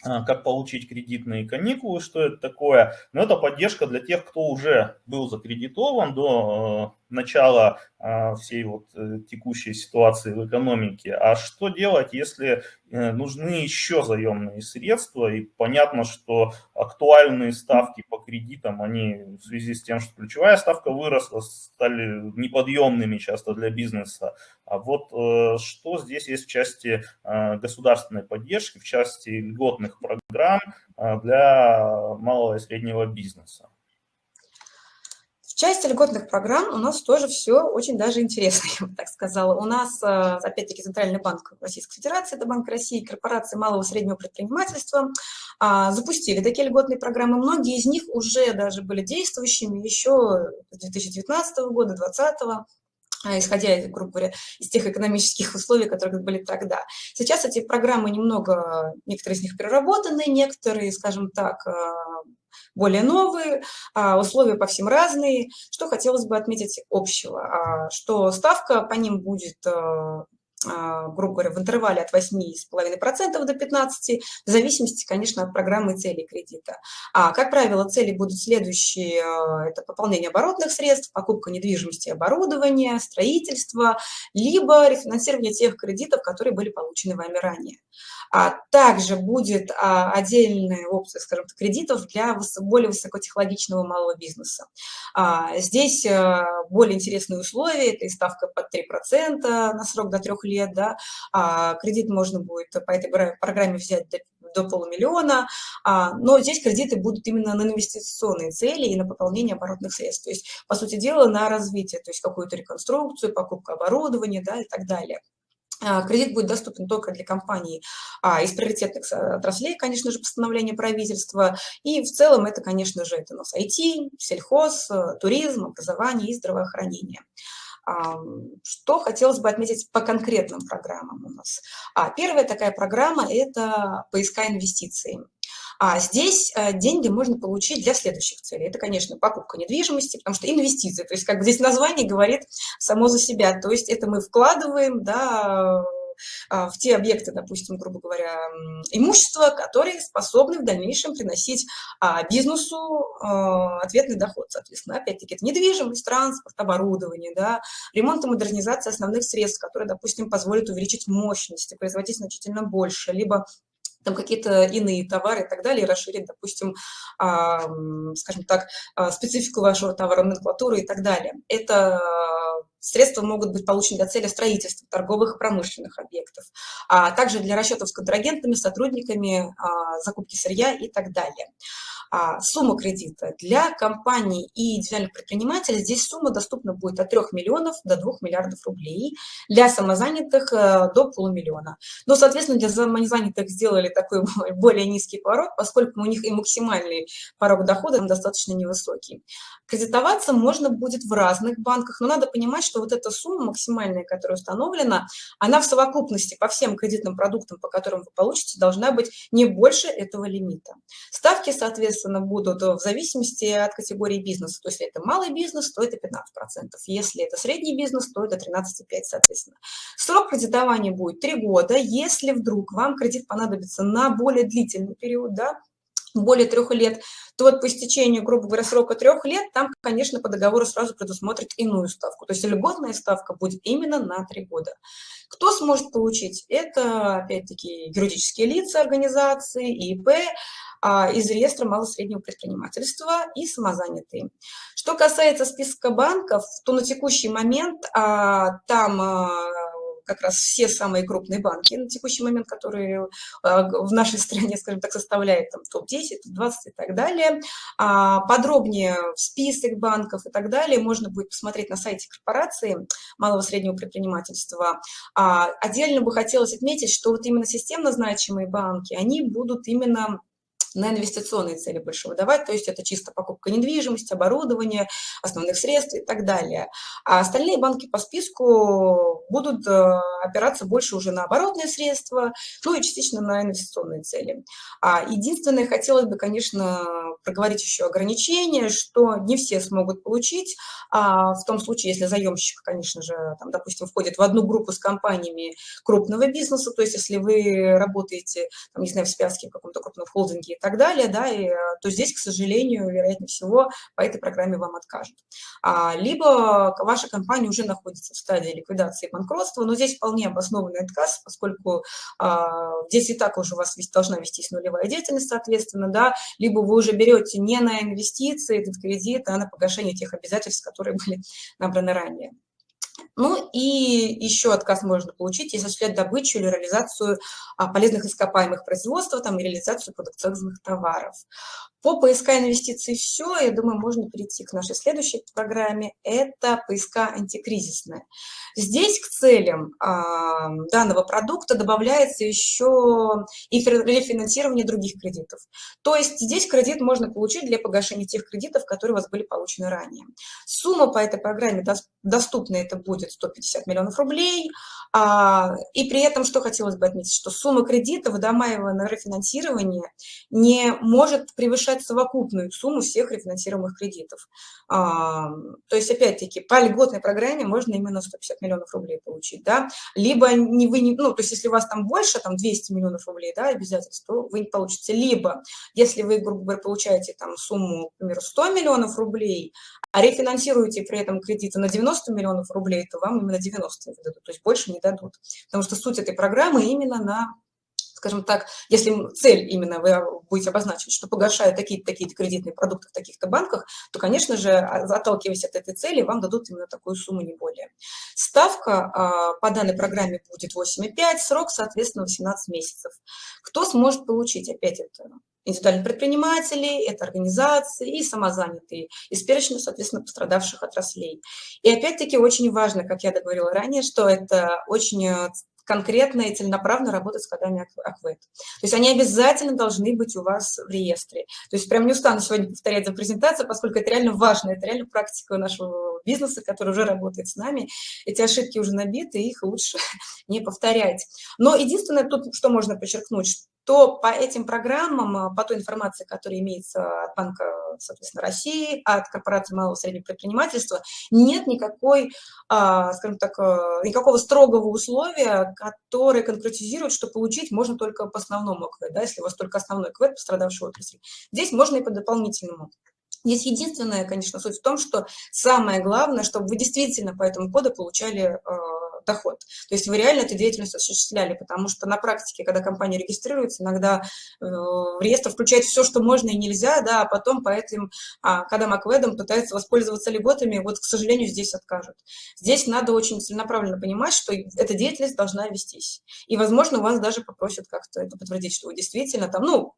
а, как получить кредитные каникулы, что это такое. Но это поддержка для тех, кто уже был закредитован до э, начала всей вот э, текущей ситуации в экономике. А что делать, если э, нужны еще заемные средства? И понятно, что актуальные ставки по кредитам, они в связи с тем, что ключевая ставка выросла, стали неподъемными часто для бизнеса. А вот э, что здесь есть в части государственной поддержки, в части льготных программ для малого и среднего бизнеса? Части льготных программ у нас тоже все очень даже интересно, я бы так сказала. У нас, э, опять-таки, Центральный банк Российской Федерации, это Банк России, корпорации малого и среднего предпринимательства а, запустили такие льготные программы. Многие из них уже даже были действующими еще с 2019 года, 2020 а, исходя, грубо говоря, из тех экономических условий, которые были тогда. Сейчас эти программы немного, некоторые из них переработаны, некоторые, скажем так, а, более новые, а, условия по всем разные. Что хотелось бы отметить общего, а, что ставка по ним будет э, а, грубо говоря, в интервале от 8,5% до 15%, в зависимости, конечно, от программы и цели кредита. А, как правило, цели будут следующие. Это пополнение оборотных средств, покупка недвижимости и оборудования, строительство, либо рефинансирование тех кредитов, которые были получены вами ранее. А также будет а, отдельная опция, скажем так, кредитов для более высокотехнологичного малого бизнеса. А, здесь а, более интересные условия, это и ставка под 3% на срок до 3 лет, да, а кредит можно будет по этой программе взять до до полумиллиона, а, но здесь кредиты будут именно на инвестиционные цели и на пополнение оборотных средств, то есть, по сути дела, на развитие, то есть какую-то реконструкцию, покупку оборудования да, и так далее. А, кредит будет доступен только для компаний а, из приоритетных отраслей, конечно же, постановление правительства. И в целом это, конечно же, это у нас IT, сельхоз, э, туризм, образование и здравоохранение. А, что хотелось бы отметить по конкретным программам у нас? А, первая такая программа – это поиска инвестиций. А здесь э, деньги можно получить для следующих целей. Это, конечно, покупка недвижимости, потому что инвестиции, то есть как бы здесь название говорит само за себя, то есть это мы вкладываем, да, а, в те объекты, допустим, грубо говоря, имущества, которые способны в дальнейшем приносить а, бизнесу а, ответный доход, соответственно. Опять-таки, это недвижимость, транспорт, оборудование, да, ремонт и модернизация основных средств, которые, допустим, позволят увеличить мощность и производить значительно больше, либо там какие-то иные товары и так далее, и расширить, допустим, а, скажем так, а, специфику вашего товара, номенклатуры и так далее. Это средства могут быть получены для цели строительства торговых и промышленных объектов, а также для расчетов с контрагентами, сотрудниками, а, закупки сырья и так далее. А, сумма кредита для компаний и индивидуальных предпринимателей, здесь сумма доступна будет от 3 миллионов до 2 миллиардов рублей, для самозанятых э, до полумиллиона. Но, соответственно, для самозанятых сделали такой более низкий порог, поскольку у них и максимальный порог дохода достаточно невысокий. Кредитоваться можно будет в разных банках, но надо понимать, что вот эта сумма максимальная, которая установлена, она в совокупности по всем кредитным продуктам, по которым вы получите, должна быть не больше этого лимита. Ставки, соответственно, соответственно, будут в зависимости от категории бизнеса. То есть, если это малый бизнес, то это 15%. Если это средний бизнес, то это 13,5%, соответственно. Срок кредитования будет 3 года. Если вдруг вам кредит понадобится на более длительный период, да, более трех лет, то вот по истечению, грубо говоря, срока трех лет, там, конечно, по договору сразу предусмотрит иную ставку. То есть льготная ставка будет именно на три года. Кто сможет получить? Это, опять-таки, юридические лица, организации, ИП, а, из реестра малого среднего предпринимательства и самозанятые. Что касается списка банков, то на текущий момент а, там а, как раз все самые крупные банки на текущий момент, которые а, в нашей стране, скажем так, составляют там топ-10, топ-20 и так далее. А, подробнее список банков и так далее можно будет посмотреть на сайте корпорации малого среднего предпринимательства. А, отдельно бы хотелось отметить, что вот именно системно значимые банки, они будут именно на инвестиционные цели больше выдавать, то есть это чисто покупка недвижимости, оборудования, основных средств и так далее. А остальные банки по списку будут э, опираться больше уже на оборотные средства, ну и частично на инвестиционные цели. А единственное, хотелось бы, конечно, проговорить еще ограничения, что не все смогут получить, а в том случае, если заемщик, конечно же, там, допустим, входит в одну группу с компаниями крупного бизнеса, то есть если вы работаете, там, не знаю, в связке в каком-то крупном холдинге и так далее, да, и, э, то здесь, к сожалению, вероятнее всего, по этой программе вам откажут. А, либо ваша компания уже находится в стадии ликвидации банкротства, но здесь вполне обоснованный отказ, поскольку а, здесь и так уже у вас должна вестись нулевая деятельность, соответственно, да, либо вы уже берете не на инвестиции этот кредит, а на погашение тех обязательств, которые были набраны ранее. Ну и еще отказ можно получить, если осуществлять добычу или реализацию а, полезных ископаемых производства там, и реализацию продукционных товаров. По поиска инвестиций все, я думаю, можно перейти к нашей следующей программе. Это поиска антикризисная. Здесь к целям а, данного продукта добавляется еще и рефинансирование других кредитов. То есть здесь кредит можно получить для погашения тех кредитов, которые у вас были получены ранее. Сумма по этой программе доступна, это будет 150 миллионов рублей. А, и при этом, что хотелось бы отметить, что сумма кредита, выдаваемого на рефинансирование, не может превышать совокупную сумму всех рефинансируемых кредитов. А, то есть, опять-таки, по льготной программе можно именно 150 миллионов рублей получить, да, либо не вы, не, ну, то есть, если у вас там больше, там 200 миллионов рублей, да, обязательств, то вы не получите, либо, если вы, грубо говоря, получаете там сумму, к примеру, 100 миллионов рублей, а рефинансируете при этом кредиты на 90 миллионов рублей, то вам именно 90 выдадут, то есть больше не дадут. Потому что суть этой программы именно на скажем так, если цель именно вы будете обозначить, что погашают такие-то такие кредитные продукты в таких-то банках, то, конечно же, а, отталкиваясь от этой цели, вам дадут именно такую сумму, не более. Ставка а, по данной программе будет 8,5, срок, соответственно, 18 месяцев. Кто сможет получить? Опять это индивидуальные предприниматели, это организации и самозанятые, из перечня, соответственно, пострадавших отраслей. И опять-таки очень важно, как я договорила ранее, что это очень э, конкретно и целенаправленно работать с кодами АКВЭД. То есть они обязательно должны быть у вас в реестре. То есть прям не устану сегодня повторять за презентацию, поскольку это реально важно, это реально практика нашего бизнеса, который уже работает с нами. Эти ошибки уже набиты, их лучше не повторять. Но единственное тут, что можно подчеркнуть, то по этим программам, а, по той информации, которая имеется от Банка, соответственно, России, от корпорации малого и среднего предпринимательства, нет никакой, а, скажем так, а, никакого строгого условия, которое конкретизирует, что получить можно только по основному КВЭД, да, если у вас только основной КВЭД пострадавшей отрасли. Здесь можно и по дополнительному. Здесь единственная, конечно, суть в том, что самое главное, чтобы вы действительно по этому коду получали доход. То есть вы реально эту деятельность осуществляли, потому что на практике, когда компания регистрируется, иногда э, в реестр включает все, что можно и нельзя, да, а потом по этим, а, когда Макведом пытается воспользоваться льготами, вот, к сожалению, здесь откажут. Здесь надо очень целенаправленно понимать, что эта деятельность должна вестись. И, возможно, у вас даже попросят как-то это подтвердить, что вы действительно там, ну,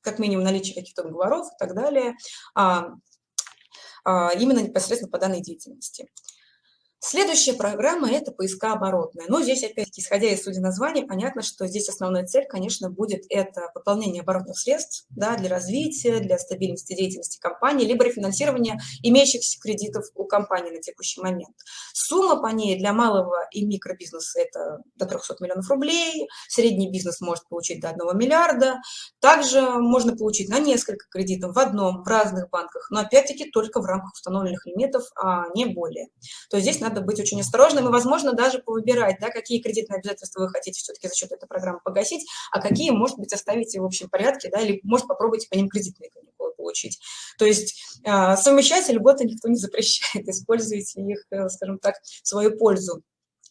как минимум наличие каких-то договоров и так далее, а, а, именно непосредственно по данной деятельности. Следующая программа – это поиска оборотная. Но здесь, опять-таки, исходя из сути названия, понятно, что здесь основная цель, конечно, будет это пополнение оборотных средств да, для развития, для стабильности деятельности компании, либо рефинансирование имеющихся кредитов у компании на текущий момент. Сумма по ней для малого и микробизнеса – это до 300 миллионов рублей, средний бизнес может получить до 1 миллиарда. Также можно получить на несколько кредитов в одном, в разных банках, но, опять-таки, только в рамках установленных лимитов, а не более. То есть здесь надо быть очень осторожным и, возможно, даже повыбирать, да, какие кредитные обязательства вы хотите все-таки за счет этой программы погасить, а какие, может быть, оставите в общем порядке, да, или, может, попробуйте по ним кредитные каникулы получить. То есть э, совмещать льготы никто не запрещает, используйте их, э, скажем так, в свою пользу.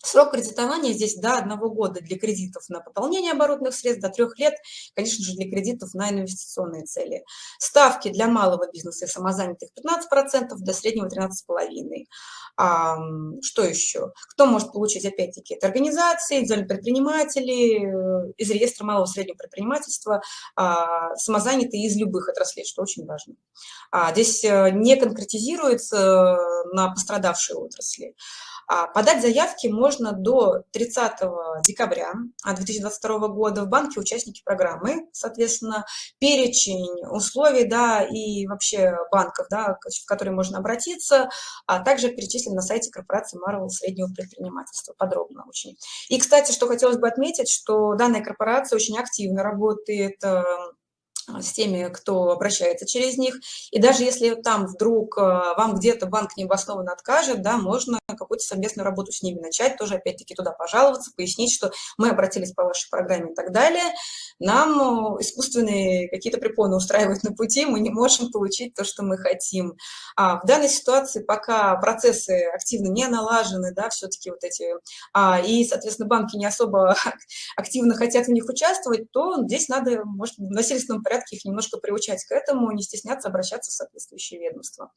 Срок кредитования здесь до одного года для кредитов на пополнение оборотных средств, до трех лет, конечно же, для кредитов на инвестиционные цели. Ставки для малого бизнеса и самозанятых 15%, для среднего 13,5%. А, что еще? Кто может получить, опять-таки, это организации, индивидуальные предприниматели, э, из реестра малого и среднего предпринимательства, а, самозанятые из любых отраслей, что очень важно. А, здесь э, не конкретизируется э, на пострадавшие отрасли. А, подать заявки можно до 30 декабря 2022 года в банке участники программы. Соответственно, перечень условий да, и вообще банков, да, в которые можно обратиться, а также перечислен на сайте корпорации Marvel среднего предпринимательства. Подробно очень. И, кстати, что хотелось бы отметить, что данная корпорация очень активно работает а, с теми, кто обращается через них. И даже если там вдруг а, вам где-то банк необоснованно откажет, да, можно какую-то совместную работу с ними начать, тоже опять-таки туда пожаловаться, пояснить, что мы обратились по вашей программе и так далее. Нам искусственные какие-то препоны устраивают на пути, мы не можем получить то, что мы хотим. А в данной ситуации пока процессы активно не налажены, да, все-таки вот эти, а, и, соответственно, банки не особо активно хотят в них участвовать, то здесь надо, может, в насильственном порядке порядке их немножко приучать к этому, не стесняться обращаться в соответствующие ведомства.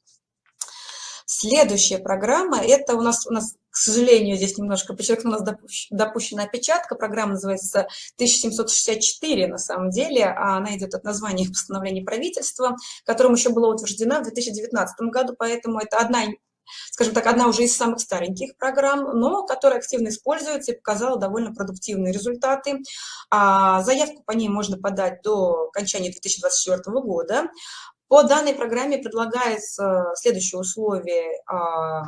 Следующая программа, это у нас, у нас, к сожалению, здесь немножко подчеркну, у нас допущена опечатка, программа называется 1764 на самом деле, а она идет от названия постановления правительства, которым еще была утверждена в 2019 году, поэтому это одна скажем так, одна уже из самых стареньких программ, но которая активно используется и показала довольно продуктивные результаты. А, заявку по ней можно подать до окончания 2024 года. По данной программе предлагается следующее условие а,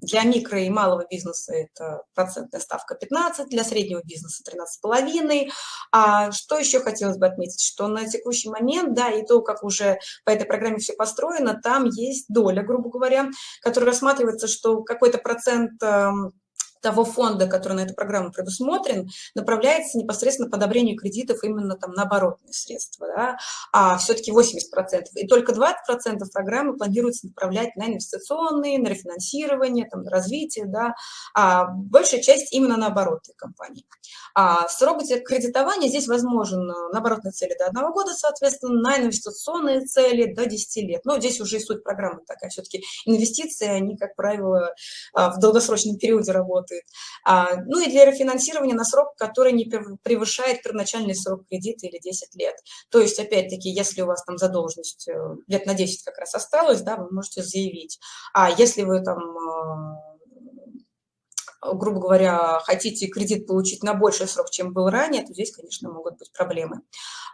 для микро и малого бизнеса это процентная ставка 15, для среднего бизнеса 13,5. А что еще хотелось бы отметить, что на текущий момент, да, и то, как уже по этой программе все построено, там есть доля, грубо говоря, которая рассматривается, что какой-то процент эм, того фонда, который на эту программу предусмотрен, направляется непосредственно по одобрению кредитов именно там на оборотные средства, да, а все-таки 80%. И только 20% программы планируется направлять на инвестиционные, на рефинансирование, там, на развитие, да, а большая часть именно на оборотные компании. А срок кредитования здесь возможен на оборотные цели до одного года, соответственно, на инвестиционные цели до 10 лет. Но здесь уже и суть программы такая, все-таки инвестиции, они, как правило, а, в долгосрочном периоде работают работает. А, ну и для рефинансирования на срок, который не превышает первоначальный срок кредита или 10 лет. То есть, опять-таки, если у вас там задолженность э, лет на 10 как раз осталось, да, вы можете заявить. А если вы там э, грубо говоря, хотите кредит получить на больший срок, чем был ранее, то здесь, конечно, могут быть проблемы.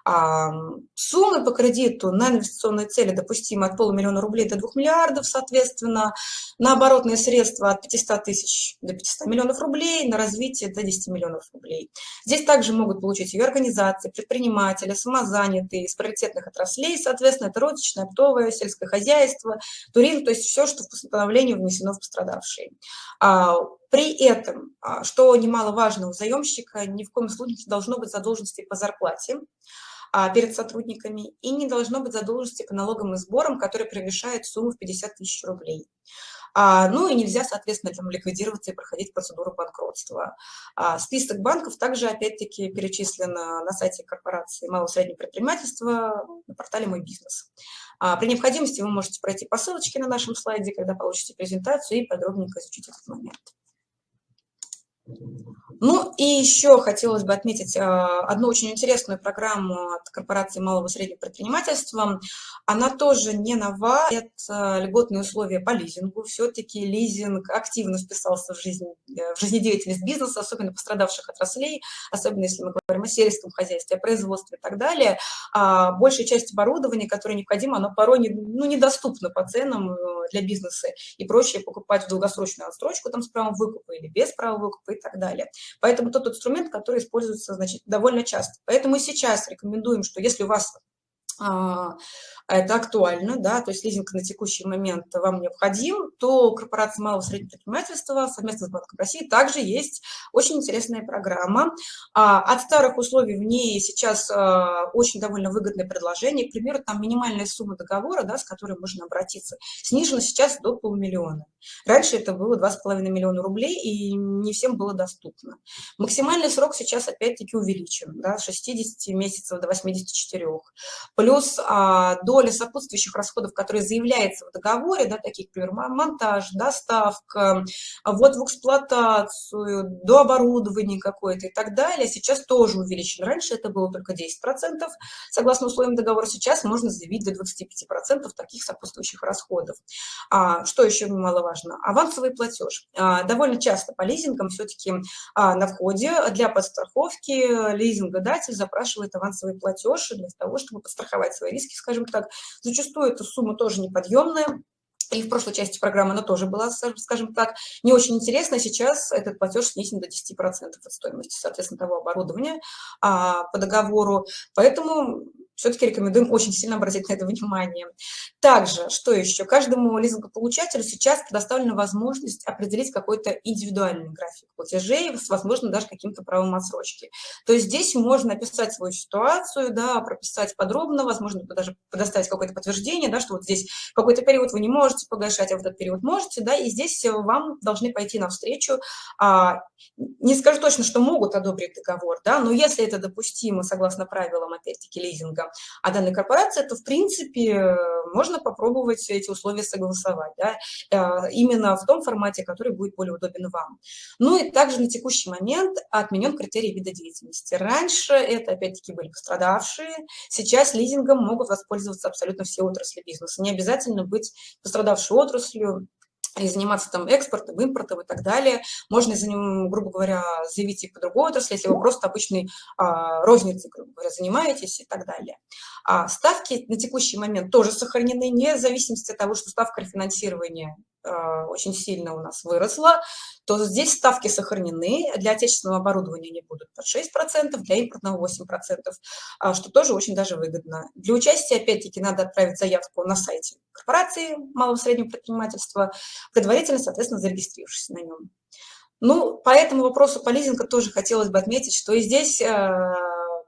Суммы по кредиту на инвестиционные цели допустимы от полумиллиона рублей до 2 миллиардов, соответственно, на оборотные средства от 500 тысяч до 500 миллионов рублей, на развитие до 10 миллионов рублей. Здесь также могут получить ее организации, предприниматели, самозанятые из приоритетных отраслей, соответственно, это розничное, оптовое, сельское хозяйство, туризм, то есть все, что в постановлении внесено в пострадавшие. А, при этом, а, что немаловажно у заемщика, ни в коем случае не должно быть задолженности по зарплате перед сотрудниками и не должно быть задолженности по налогам и сборам, которые превышают сумму в 50 тысяч рублей. А, ну и нельзя, соответственно, там ликвидироваться и проходить процедуру банкротства. список банков также, опять-таки, перечислен на сайте корпорации малого и среднего предпринимательства на портале «Мой бизнес». при необходимости вы можете пройти по ссылочке на нашем слайде, когда получите презентацию и подробненько изучить этот момент. Ну и еще хотелось бы отметить а, одну очень интересную программу от корпорации малого и среднего предпринимательства. Она тоже не нова, это льготные условия по лизингу. Все-таки лизинг активно вписался в, жизнь, в жизнедеятельность бизнеса, особенно пострадавших отраслей, особенно если мы говорим о сельском хозяйстве, о производстве и так далее. А большая часть оборудования, которое необходимо, оно порой не, ну, недоступно по ценам э, для бизнеса и проще покупать в долгосрочную отсрочку там, с правом выкупа или без права выкупа и так далее. Поэтому тот инструмент, который используется значит, довольно часто. Поэтому и сейчас рекомендуем, что если у вас а, это актуально, да, то есть лизинг на текущий момент вам необходим, то корпорация малого и среднего предпринимательства совместно с Банком России также есть очень интересная программа. А, от старых условий в ней сейчас а, очень довольно выгодное предложение. К примеру, там минимальная сумма договора, да, с которой можно обратиться, снижена сейчас до полумиллиона. Раньше это было 2,5 миллиона рублей, и не всем было доступно. Максимальный срок сейчас опять-таки увеличен, да, с 60 месяцев до 84. Плюс а, доля сопутствующих расходов, которые заявляется в договоре, да, таких, например, монтаж, доставка, ввод в эксплуатацию, до оборудования какое-то и так далее, сейчас тоже увеличен. Раньше это было только 10%, согласно условиям договора, сейчас можно заявить до 25% таких сопутствующих расходов. А, что еще немаловажно? Авансовый платеж. А, довольно часто по лизингам все-таки а, на входе для подстраховки лизингодатель запрашивает авансовый платеж для того, чтобы подстраховать свои риски, скажем так. Зачастую эта сумма тоже неподъемная, и в прошлой части программы она тоже была, скажем так, не очень интересна. Сейчас этот платеж снесен до 10% от стоимости, соответственно, того оборудования а, по договору. Поэтому все-таки рекомендуем очень сильно обратить на это внимание. Также, что еще? Каждому лизингополучателю сейчас предоставлена возможность определить какой-то индивидуальный график платежей, возможно, даже каким-то правом отсрочки. То есть здесь можно описать свою ситуацию, да, прописать подробно, возможно, даже предоставить какое-то подтверждение, да, что вот здесь какой-то период вы не можете погашать, а в этот период можете, да, и здесь вам должны пойти навстречу. А, не скажу точно, что могут одобрить договор, да, но если это допустимо, согласно правилам, опять-таки, лизинга, а данной корпорации, то, в принципе, можно попробовать эти условия согласовать, да, э, именно в том формате, который будет более удобен вам. Ну и также на текущий момент отменен критерий вида деятельности. Раньше это, опять-таки, были пострадавшие, сейчас лизингом могут воспользоваться абсолютно все отрасли бизнеса. Не обязательно быть пострадавшей отраслью, и заниматься там экспортом, импортом и так далее. Можно, за грубо говоря, заявить и по другой отрасли, если вы просто обычной а, розницей, грубо говоря, занимаетесь и так далее. А ставки на текущий момент тоже сохранены, вне зависимости от того, что ставка рефинансирования очень сильно у нас выросла, то здесь ставки сохранены. Для отечественного оборудования они будут под 6%, для импортного 8%, а, что тоже очень даже выгодно. Для участия, опять-таки, надо отправить заявку на сайте корпорации малого и среднего предпринимательства, предварительно, соответственно, зарегистрировавшись на нем. Ну, по этому вопросу по лизингу тоже хотелось бы отметить, что и здесь а,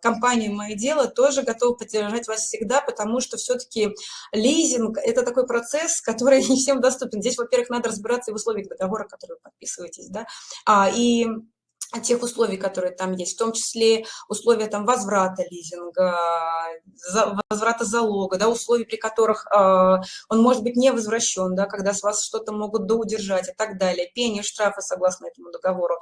компания «Мое дело» тоже готова поддержать вас всегда, потому что все-таки лизинг – это такой процесс, который не всем доступен. Здесь, во-первых, надо разбираться и в условиях договора, которые вы подписываетесь, да, а, и тех условий, которые там есть, в том числе условия там возврата лизинга, за, возврата залога, да, условий, при которых э, он может быть не возвращен, да, когда с вас что-то могут доудержать и так далее, пение, штрафы согласно этому договору.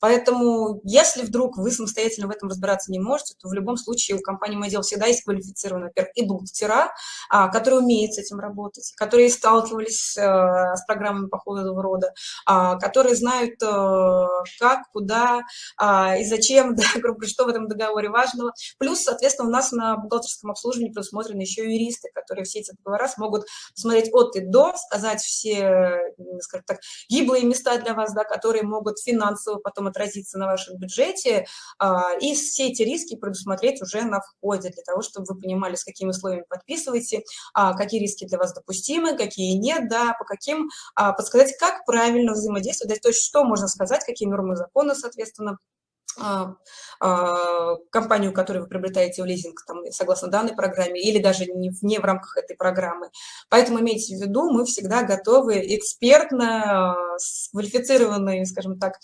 Поэтому, если вдруг вы самостоятельно в этом разбираться не можете, то в любом случае у компании «Модел» всегда есть квалифицированные, во-первых, и бухгалтера, а, которые умеют с этим работать, которые сталкивались а, с программами похожего рода, а, которые знают, а, как, куда, а, и зачем, да, грубо что в этом договоре важного. Плюс, соответственно, у нас на бухгалтерском обслуживании предусмотрены еще юристы, которые все эти договора смогут посмотреть от и до, сказать все, скажем так, гиблые места для вас, да, которые могут финансово потом отразиться на вашем бюджете, а, и все эти риски предусмотреть уже на входе, для того, чтобы вы понимали, с какими условиями подписываете, а, какие риски для вас допустимы, какие нет, да, по каким, подсказать, как правильно взаимодействовать, то есть что можно сказать, какие нормы закона, соответственно, соответственно, а, а, компанию, которую вы приобретаете в лизинг, там, согласно данной программе, или даже не, не в рамках этой программы. Поэтому имейте в виду, мы всегда готовы экспертно, а, с квалифицированным, скажем так,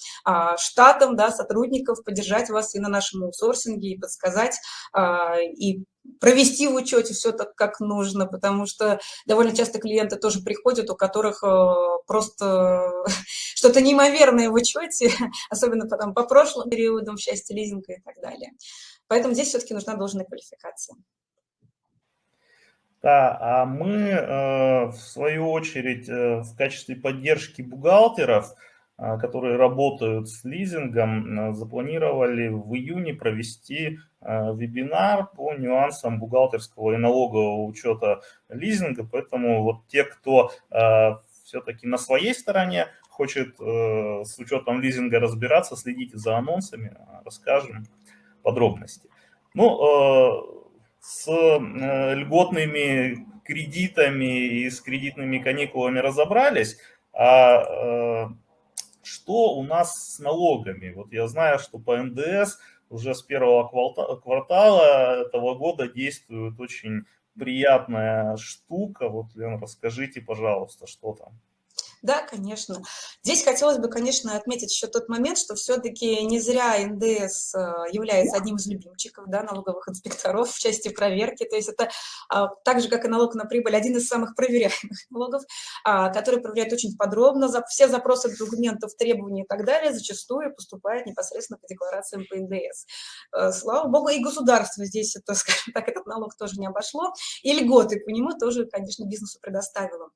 штатом да, сотрудников поддержать вас и на нашем аутсорсинге, и подсказать, и провести в учете все так, как нужно, потому что довольно часто клиенты тоже приходят, у которых э, просто что-то неимоверное в учете, особенно потом по прошлым периодам в части лизинга и так далее. Поэтому здесь все-таки нужна должная квалификация. Да, а мы, э, в свою очередь, э, в качестве поддержки бухгалтеров – которые работают с лизингом, запланировали в июне провести а, вебинар по нюансам бухгалтерского и налогового учета лизинга. Поэтому вот те, кто а, все-таки на своей стороне хочет э, с учетом лизинга разбираться, следите за анонсами, расскажем подробности. Ну, э, с э, льготными кредитами и с кредитными каникулами разобрались, а что у нас с налогами? Вот я знаю, что по НДС уже с первого квартала этого года действует очень приятная штука. Вот, Лен, расскажите, пожалуйста, что там. Да, конечно. Здесь хотелось бы, конечно, отметить еще тот момент, что все-таки не зря НДС э, является одним из любимчиков да, налоговых инспекторов в части проверки. То есть это а, так же, как и налог на прибыль, один из самых проверяемых налогов, а, который проверяет очень подробно. Все запросы документов, требования и так далее зачастую поступают непосредственно по декларациям по НДС. Э, слава богу, и государство здесь, то, скажем так, этот налог тоже не обошло. И льготы по нему тоже, конечно, бизнесу предоставило.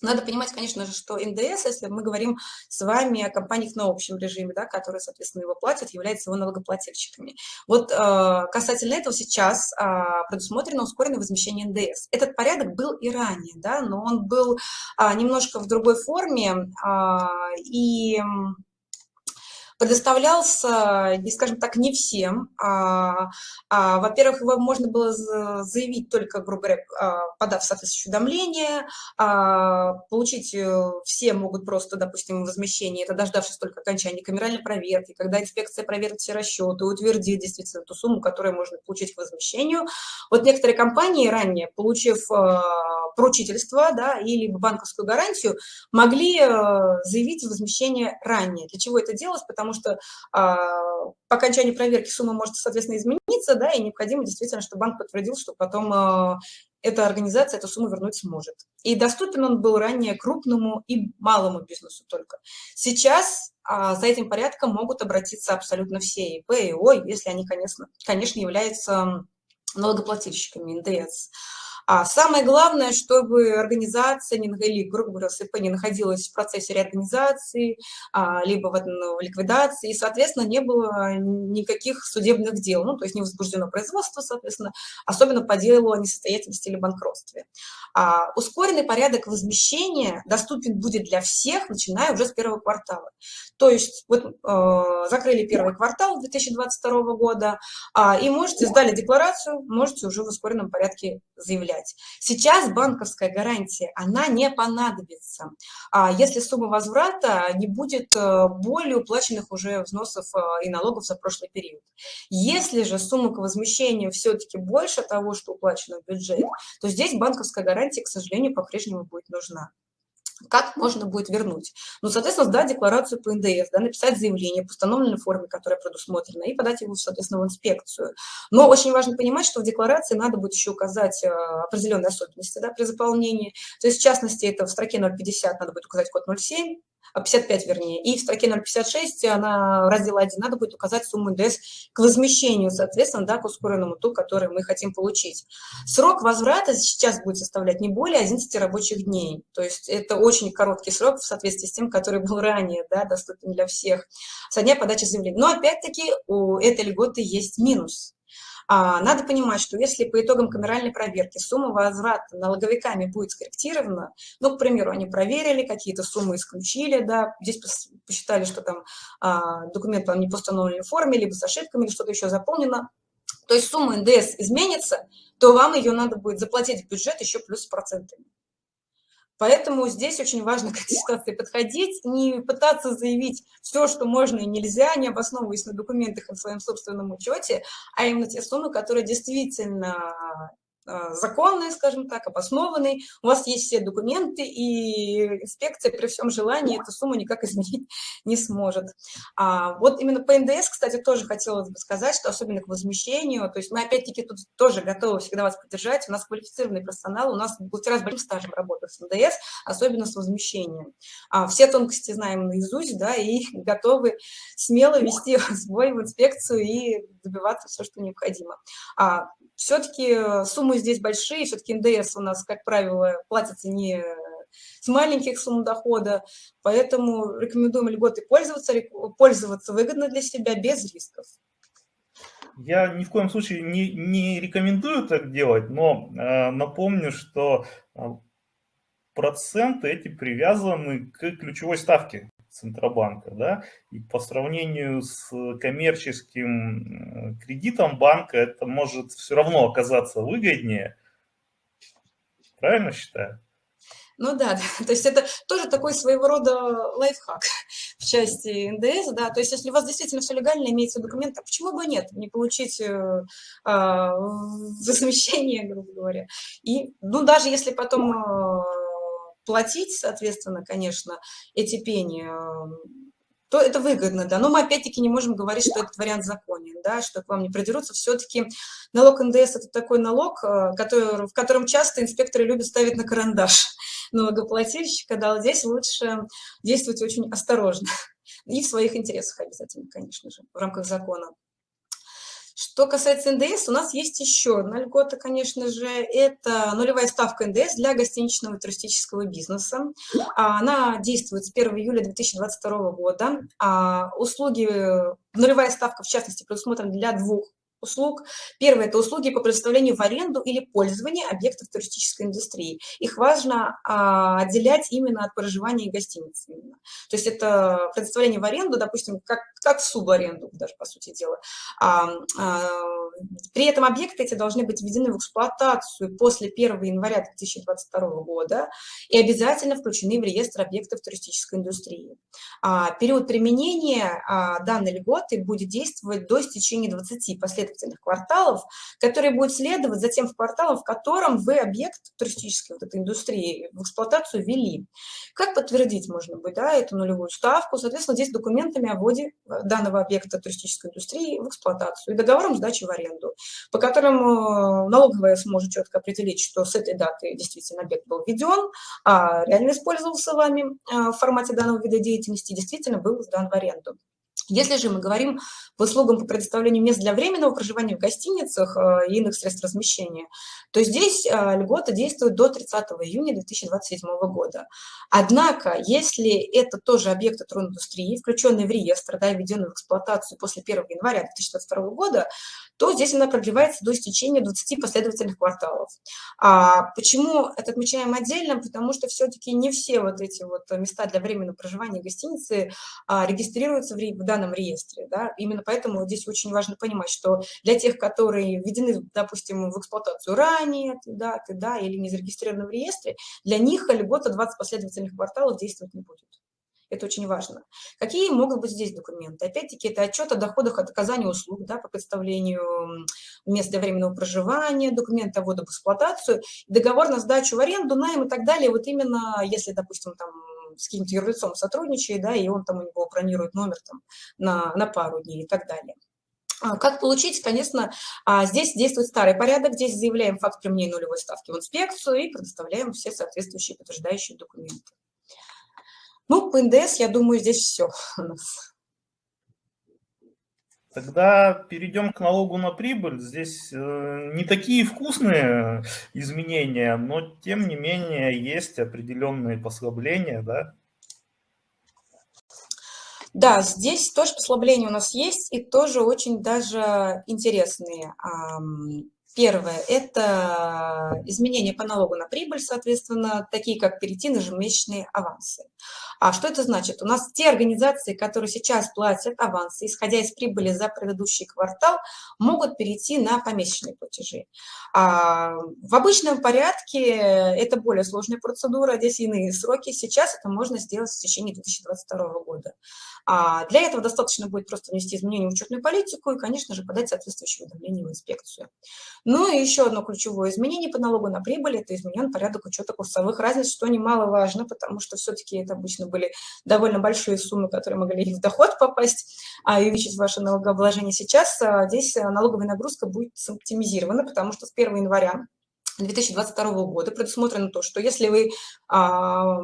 Надо понимать, конечно же, что НДС, если мы говорим с вами о компаниях на общем режиме, да, которые, соответственно, его платят, являются его налогоплательщиками. Вот э, касательно этого сейчас э, предусмотрено ускоренное возмещение НДС. Этот порядок был и ранее, да, но он был э, немножко в другой форме, э, и предоставлялся, скажем так, не всем. А, а, Во-первых, его можно было заявить только, грубо говоря, а, подав соответствующее уведомление, а, получить э, все могут просто, допустим, возмещение, это дождавшись только окончания камеральной проверки, когда инспекция проверит все расчеты, утвердит действительно ту сумму, которую можно получить к возмещению. Вот некоторые компании ранее, получив э, поручительство да, или банковскую гарантию, могли э, заявить возмещение ранее. Для чего это делалось? Потому потому что а, по окончании проверки сумма может, соответственно, измениться, да, и необходимо действительно, чтобы банк подтвердил, что потом а, эта организация эту сумму вернуть сможет. И доступен он был ранее крупному и малому бизнесу только. Сейчас а, за этим порядком могут обратиться абсолютно все ИП и ОИ, если они, конечно, конечно являются налогоплательщиками НДС. А самое главное, чтобы организация не, или, грубо говоря, СП не находилась в процессе реорганизации, а, либо в, в ликвидации, и, соответственно, не было никаких судебных дел, ну, то есть не возбуждено производство, соответственно, особенно по делу о несостоятельности или банкротстве. А, ускоренный порядок возмещения доступен будет для всех, начиная уже с первого квартала. То есть вот э, закрыли первый квартал 2022 года, э, и можете, сдали декларацию, можете уже в ускоренном порядке заявлять взять. Сейчас банковская гарантия, она не понадобится, а если сумма возврата не будет э, более уплаченных уже взносов э, и налогов за прошлый период. Если же сумма к возмещению все-таки больше того, что уплачено в бюджет, то здесь банковская гарантия, к сожалению, по-прежнему будет нужна как можно будет вернуть. Ну, соответственно, сдать декларацию по НДС, да, написать заявление по установленной форме, которая предусмотрена, и подать его, соответственно, в инспекцию. Но очень важно понимать, что в декларации надо будет еще указать э, определенные особенности да, при заполнении. То есть, в частности, это в строке 050 надо будет указать код 07, 55 вернее, и в строке 056 она раздел 1 надо будет указать сумму НДС к возмещению, соответственно, да, к ускоренному ту, который мы хотим получить. Срок возврата сейчас будет составлять не более 11 рабочих дней, то есть это очень короткий срок в соответствии с тем, который был ранее, да, доступен для всех, со дня подачи заявления. Но опять-таки у этой льготы есть минус. А, надо понимать, что если по итогам камеральной проверки сумма возврата налоговиками будет скорректирована, ну, к примеру, они проверили, какие-то суммы исключили, да, здесь посчитали, что там а, документ не по установленной форме, либо с ошибками, или что-то еще заполнено, то есть сумма НДС изменится, то вам ее надо будет заплатить в бюджет еще плюс с процентами. Поэтому здесь очень важно к этой ситуации подходить, не пытаться заявить все, что можно и нельзя, не обосновываясь на документах и в своем собственном учете, а именно те суммы, которые действительно законный, скажем так, обоснованный, у вас есть все документы, и инспекция при всем желании эту сумму никак изменить не сможет. А вот именно по НДС, кстати, тоже хотелось бы сказать, что особенно к возмещению, то есть мы опять-таки тут тоже готовы всегда вас поддержать, у нас квалифицированный персонал, у нас бухгалтера с большим стажем работают с НДС, особенно с возмещением. А все тонкости знаем наизусть, да, и готовы смело вести свой в инспекцию и добиваться все, что необходимо. А все-таки э, суммы здесь большие, все-таки НДС у нас, как правило, платится не с маленьких сумм дохода, поэтому рекомендуем льготы пользоваться, пользоваться выгодно для себя, без рисков. Я ни в коем случае не, не рекомендую так делать, но э, напомню, что э, проценты эти привязаны к ключевой ставке. Центробанка, да, и по сравнению с коммерческим кредитом банка это может все равно оказаться выгоднее, Правильно считаю? Ну да, то есть это тоже такой своего рода лайфхак в части НДС, да, то есть если у вас действительно все легально, имеется документ, а почему бы нет, не получить э, а, замещение, грубо говоря. И, ну, даже если потом э, платить, соответственно, конечно, эти пени, то это выгодно, да. Но мы опять-таки не можем говорить, что этот вариант законен, да, что к вам не придерутся. Все-таки налог НДС – это такой налог, э, который, в котором часто инспекторы любят ставить на карандаш налогоплательщика, да, здесь лучше действовать очень осторожно и в своих интересах обязательно, конечно же, в рамках закона. Что касается НДС, у нас есть еще одна льгота, конечно же, это нулевая ставка НДС для гостиничного и туристического бизнеса. А, она действует с 1 июля 2022 года. А, услуги, нулевая ставка, в частности, предусмотрена для двух услуг. Первое – это услуги по предоставлению в аренду или пользование объектов туристической индустрии. Их важно а, отделять именно от проживания и гостиницы. Именно. То есть это предоставление в аренду, допустим, как, как субаренду, даже по сути дела. А, а, при этом объекты эти должны быть введены в эксплуатацию после 1 января 2022 года и обязательно включены в реестр объектов туристической индустрии. А, период применения а, данной льготы будет действовать до истечения 20 последовательных кварталов, которые будут следовать за тем кварталом, в котором вы объект туристической вот этой индустрии в эксплуатацию ввели. Как подтвердить можно будет да, эту нулевую ставку? Соответственно, здесь документами о вводе данного объекта туристической индустрии в эксплуатацию и договором сдачи в аренду по которым э, налоговая сможет четко определить, что с этой даты действительно объект был введен, а реально использовался вами э, в формате данного вида деятельности, действительно был сдан в аренду. Если же мы говорим по услугам по предоставлению мест для временного проживания в гостиницах э, и иных средств размещения, то здесь э, льгота действует до 30 июня 2027 года. Однако, если это тоже объекты трудоиндустрии, включенные в реестр, да, введенные в эксплуатацию после 1 января 2022 года, то здесь она продлевается до истечения 20 последовательных кварталов. А почему это отмечаем отдельно? Потому что все-таки не все вот эти вот места для временного проживания гостиницы а, регистрируются в, в данном реестре. Да? Именно поэтому здесь очень важно понимать, что для тех, которые введены, допустим, в эксплуатацию ранее, да, да, или не зарегистрированы в реестре, для них льгота 20 последовательных кварталов действовать не будет. Это очень важно. Какие могут быть здесь документы? Опять-таки, это отчет о доходах от оказания услуг да, по представлению мест для временного проживания, документы о вводу в эксплуатацию, договор на сдачу в аренду, найм и так далее. Вот именно, если, допустим, там с каким-то юрлицом сотрудничает, да, и он там у него бронирует номер там на, на пару дней и так далее. А как получить, конечно, а, здесь действует старый порядок, здесь заявляем факт применения нулевой ставки в инспекцию и предоставляем все соответствующие подтверждающие документы. Ну, по НДС, я думаю, здесь все у нас. Тогда перейдем к налогу на прибыль. Здесь э, не такие вкусные изменения, но тем не менее есть определенные послабления, да? Да, здесь тоже послабления у нас есть, и тоже очень даже интересные. Первое – это изменения по налогу на прибыль, соответственно, такие как перейти на ежемесячные авансы. А что это значит? У нас те организации, которые сейчас платят авансы, исходя из прибыли за предыдущий квартал, могут перейти на помесячные платежи. А в обычном порядке это более сложная процедура, здесь иные сроки. Сейчас это можно сделать в течение 2022 года. А для этого достаточно будет просто внести изменения в учетную политику и, конечно же, подать соответствующее уведомление в инспекцию. Ну и еще одно ключевое изменение по налогу на прибыль – это изменен порядок учета курсовых разниц, что немаловажно, потому что все-таки это обычно были довольно большие суммы, которые могли в доход попасть, а увеличить ваше налогообложение. Сейчас а, здесь налоговая нагрузка будет оптимизирована, потому что с 1 января 2022 года предусмотрено то, что если вы а,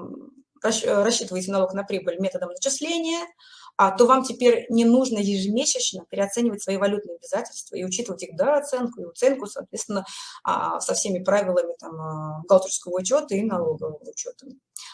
рассчитываете налог на прибыль методом начисления, а, то вам теперь не нужно ежемесячно переоценивать свои валютные обязательства и учитывать их дооценку и оценку, соответственно, а, со всеми правилами там, а, бухгалтерского учета и налогового учета.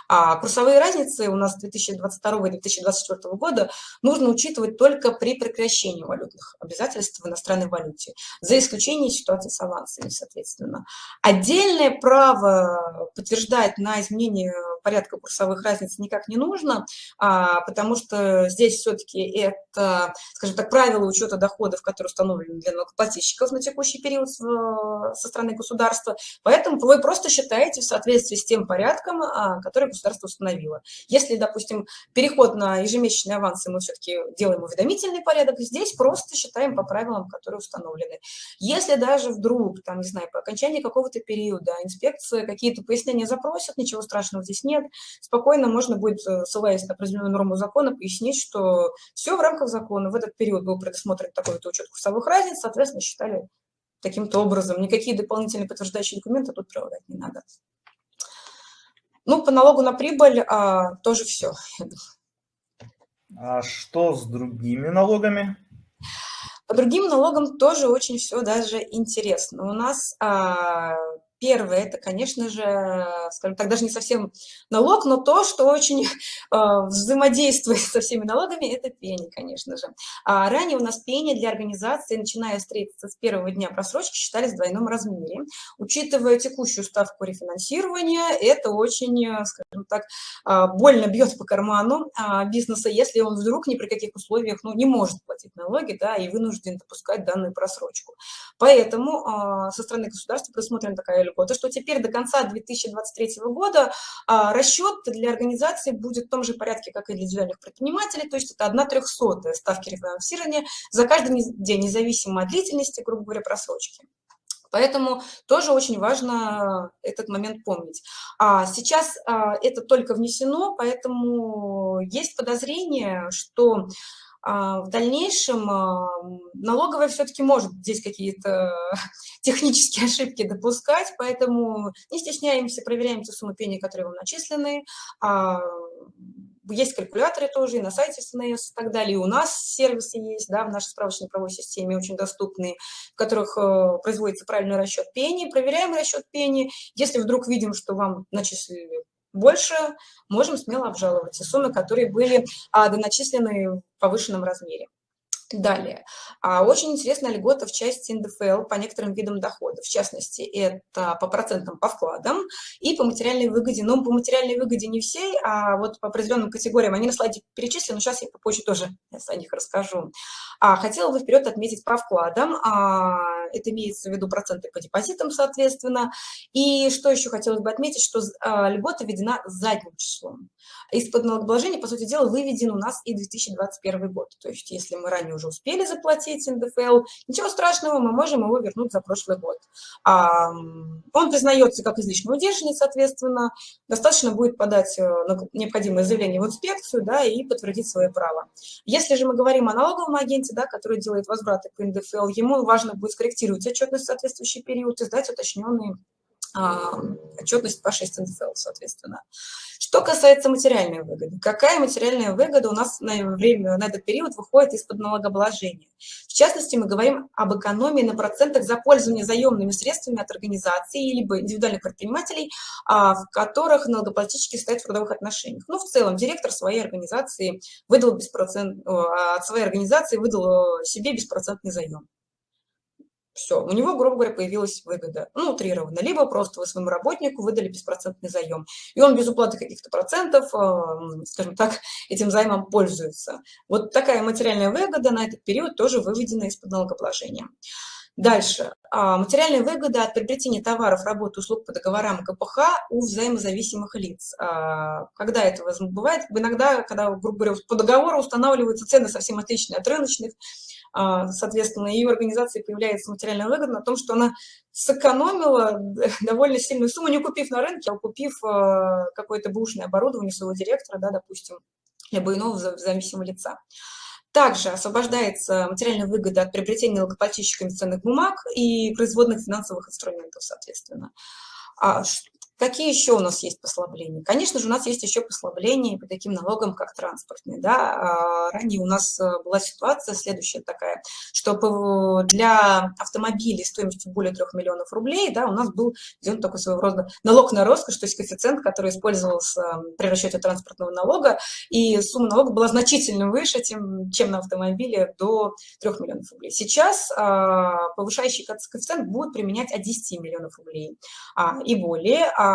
А курсовые разницы у нас 2022 и 2024 года нужно учитывать только при прекращении валютных обязательств в иностранной валюте, за исключением ситуации с авансами, соответственно. Отдельное право подтверждать на изменение порядка курсовых разниц никак не нужно, а, потому что здесь все-таки это, скажем так, правила учета доходов, которые установлены для налогоплательщиков на текущий период со стороны государства, поэтому вы просто считаете в соответствии с тем порядком, а, который государство установило. Если, допустим, переход на ежемесячные авансы мы все-таки делаем уведомительный порядок, здесь просто считаем по правилам, которые установлены. Если даже вдруг, там, не знаю, по окончании какого-то периода инспекция какие-то пояснения запросит, ничего страшного здесь нет, спокойно можно будет, э, ссылаясь на определенную норму закона, пояснить, что все в рамках закона, в этот период был предусмотрен такой-то учет курсовых разниц, соответственно, считали таким-то образом. Никакие дополнительные подтверждающие документы тут прилагать не надо. Ну, по налогу на прибыль а, тоже все. А что с другими налогами? По другим налогам тоже очень все даже интересно. У нас а, Первое, это, конечно же, скажем так, даже не совсем налог, но то, что очень э, взаимодействует со всеми налогами, это пени, конечно же. А ранее у нас пени для организации, начиная с 31 дня просрочки, считались в двойном размере. Учитывая текущую ставку рефинансирования, это очень, э, скажем так, э, больно бьет по карману э, бизнеса, если он вдруг ни при каких условиях ну, не может платить налоги да, и вынужден допускать данную просрочку. Поэтому э, со стороны государства предусмотрена такая льготы, что теперь до конца 2023 года а, расчет для организации будет в том же порядке, как и для индивидуальных предпринимателей, то есть это 1 трехсотая ставки рефинансирования за каждый день, независимо от длительности, грубо говоря, просрочки. Поэтому тоже очень важно этот момент помнить. А сейчас а, это только внесено, поэтому есть подозрение, что в дальнейшем а, налоговая все-таки может здесь какие-то технические ошибки допускать, поэтому не стесняемся, проверяем те суммы пени, которые вам начислены. А, есть калькуляторы тоже и на сайте СНС и так далее. И у нас сервисы есть, да, в нашей справочной правовой системе очень доступные, в которых э, производится правильный расчет пени. Проверяем расчет пени. Если вдруг видим, что вам начислили больше, можем смело обжаловать те суммы, которые были а, доначислены в повышенном размере. Далее. А, очень интересная льгота в части НДФЛ по некоторым видам доходов. В частности, это по процентам по вкладам и по материальной выгоде. Но по материальной выгоде не всей, а вот по определенным категориям. Они на слайде перечислены, но сейчас я попозже тоже о них расскажу. А, хотела бы вперед отметить по вкладам. А, это имеется в виду проценты по депозитам, соответственно. И что еще хотелось бы отметить, что льгота введена задним числом. Из-под налогообложения, по сути дела, выведен у нас и 2021 год. То есть если мы ранее уже успели заплатить НДФЛ, ничего страшного, мы можем его вернуть за прошлый год. А, он признается как излишне удержанный, соответственно, достаточно будет подать э, необходимое заявление в инспекцию да, и подтвердить свое право. Если же мы говорим о налоговом агенте, да, который делает возвраты по НДФЛ, ему важно будет скорректировать отчетность в соответствующий период и сдать уточненные а, отчетность по 6 НДФЛ, соответственно. Что касается материальной выгоды. Какая материальная выгода у нас на, время, на этот период выходит из-под налогообложения? В частности, мы говорим об экономии на процентах за пользование заемными средствами от организаций либо индивидуальных предпринимателей, а, в которых налогоплательщики стоят в трудовых отношениях. Ну, в целом, директор своей организации выдал беспроцент, от своей организации выдал себе беспроцентный заем. Все, у него, грубо говоря, появилась выгода, ну, утрированно. Либо просто вы своему работнику выдали беспроцентный заем, и он без уплаты каких-то процентов, э, скажем так, этим займом пользуется. Вот такая материальная выгода на этот период тоже выведена из-под налогообложения. Дальше. А, материальная выгода от приобретения товаров, работ, услуг по договорам КПХ у взаимозависимых лиц. А, когда это бывает? Иногда, когда, грубо говоря, по договору устанавливаются цены совсем отличные от рыночных, а, соответственно, ее организации появляется материальная выгода на том, что она сэкономила довольно сильную сумму, не купив на рынке, а купив а, какое-то бушное оборудование своего директора, да, допустим, либо иного зависимого лица. Также освобождается материальная выгода от приобретения налогоплательщиками ценных бумаг и производных финансовых инструментов, соответственно. А Какие еще у нас есть послабления? Конечно же, у нас есть еще послабления по таким налогам, как транспортные. Да? А, ранее у нас э, была ситуация следующая такая, что для автомобилей стоимостью более 3 миллионов рублей да, у нас был введен такой своего рода налог на роскошь, то есть коэффициент, который использовался при расчете транспортного налога, и сумма налога была значительно выше, чем, чем на автомобиле до 3 миллионов рублей. Сейчас а, повышающий коэффициент будет применять от 10 миллионов рублей а, и более, а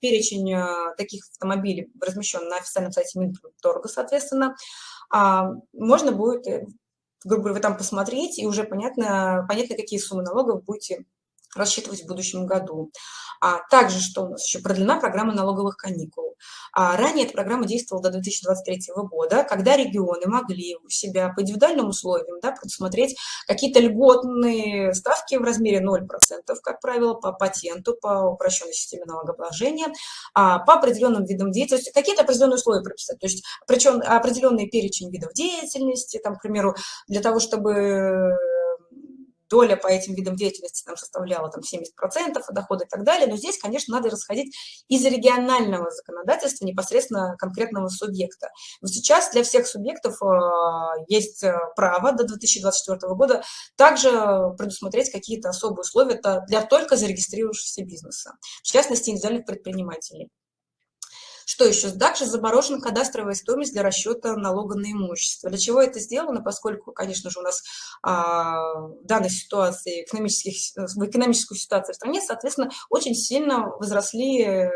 перечень э, таких автомобилей размещен на официальном сайте Минторга, соответственно. А, можно будет, э, грубо говоря, там посмотреть, и уже понятно, понятно какие суммы налогов будете рассчитывать в будущем году. А также, что у нас еще продлена программа налоговых каникул. А ранее эта программа действовала до 2023 года, когда регионы могли у себя по индивидуальным условиям да, предусмотреть какие-то льготные ставки в размере 0%, как правило, по патенту, по упрощенной системе налогообложения, а по определенным видам деятельности, какие-то определенные условия прописать, то есть причем определенный перечень видов деятельности, там, к примеру, для того, чтобы доля по этим видам деятельности там составляла там 70% дохода и так далее. Но здесь, конечно, надо расходить из регионального законодательства непосредственно конкретного субъекта. Но сейчас для всех субъектов э, есть э, право до 2024 года также предусмотреть какие-то особые условия для только зарегистрировавшихся бизнеса, в частности, индивидуальных предпринимателей. Что еще? Также заморожена кадастровая стоимость для расчета налога на имущество. Для чего это сделано? Поскольку, конечно же, у нас а, в данной ситуации, экономических, в экономическую ситуацию в стране, соответственно, очень сильно возросли э,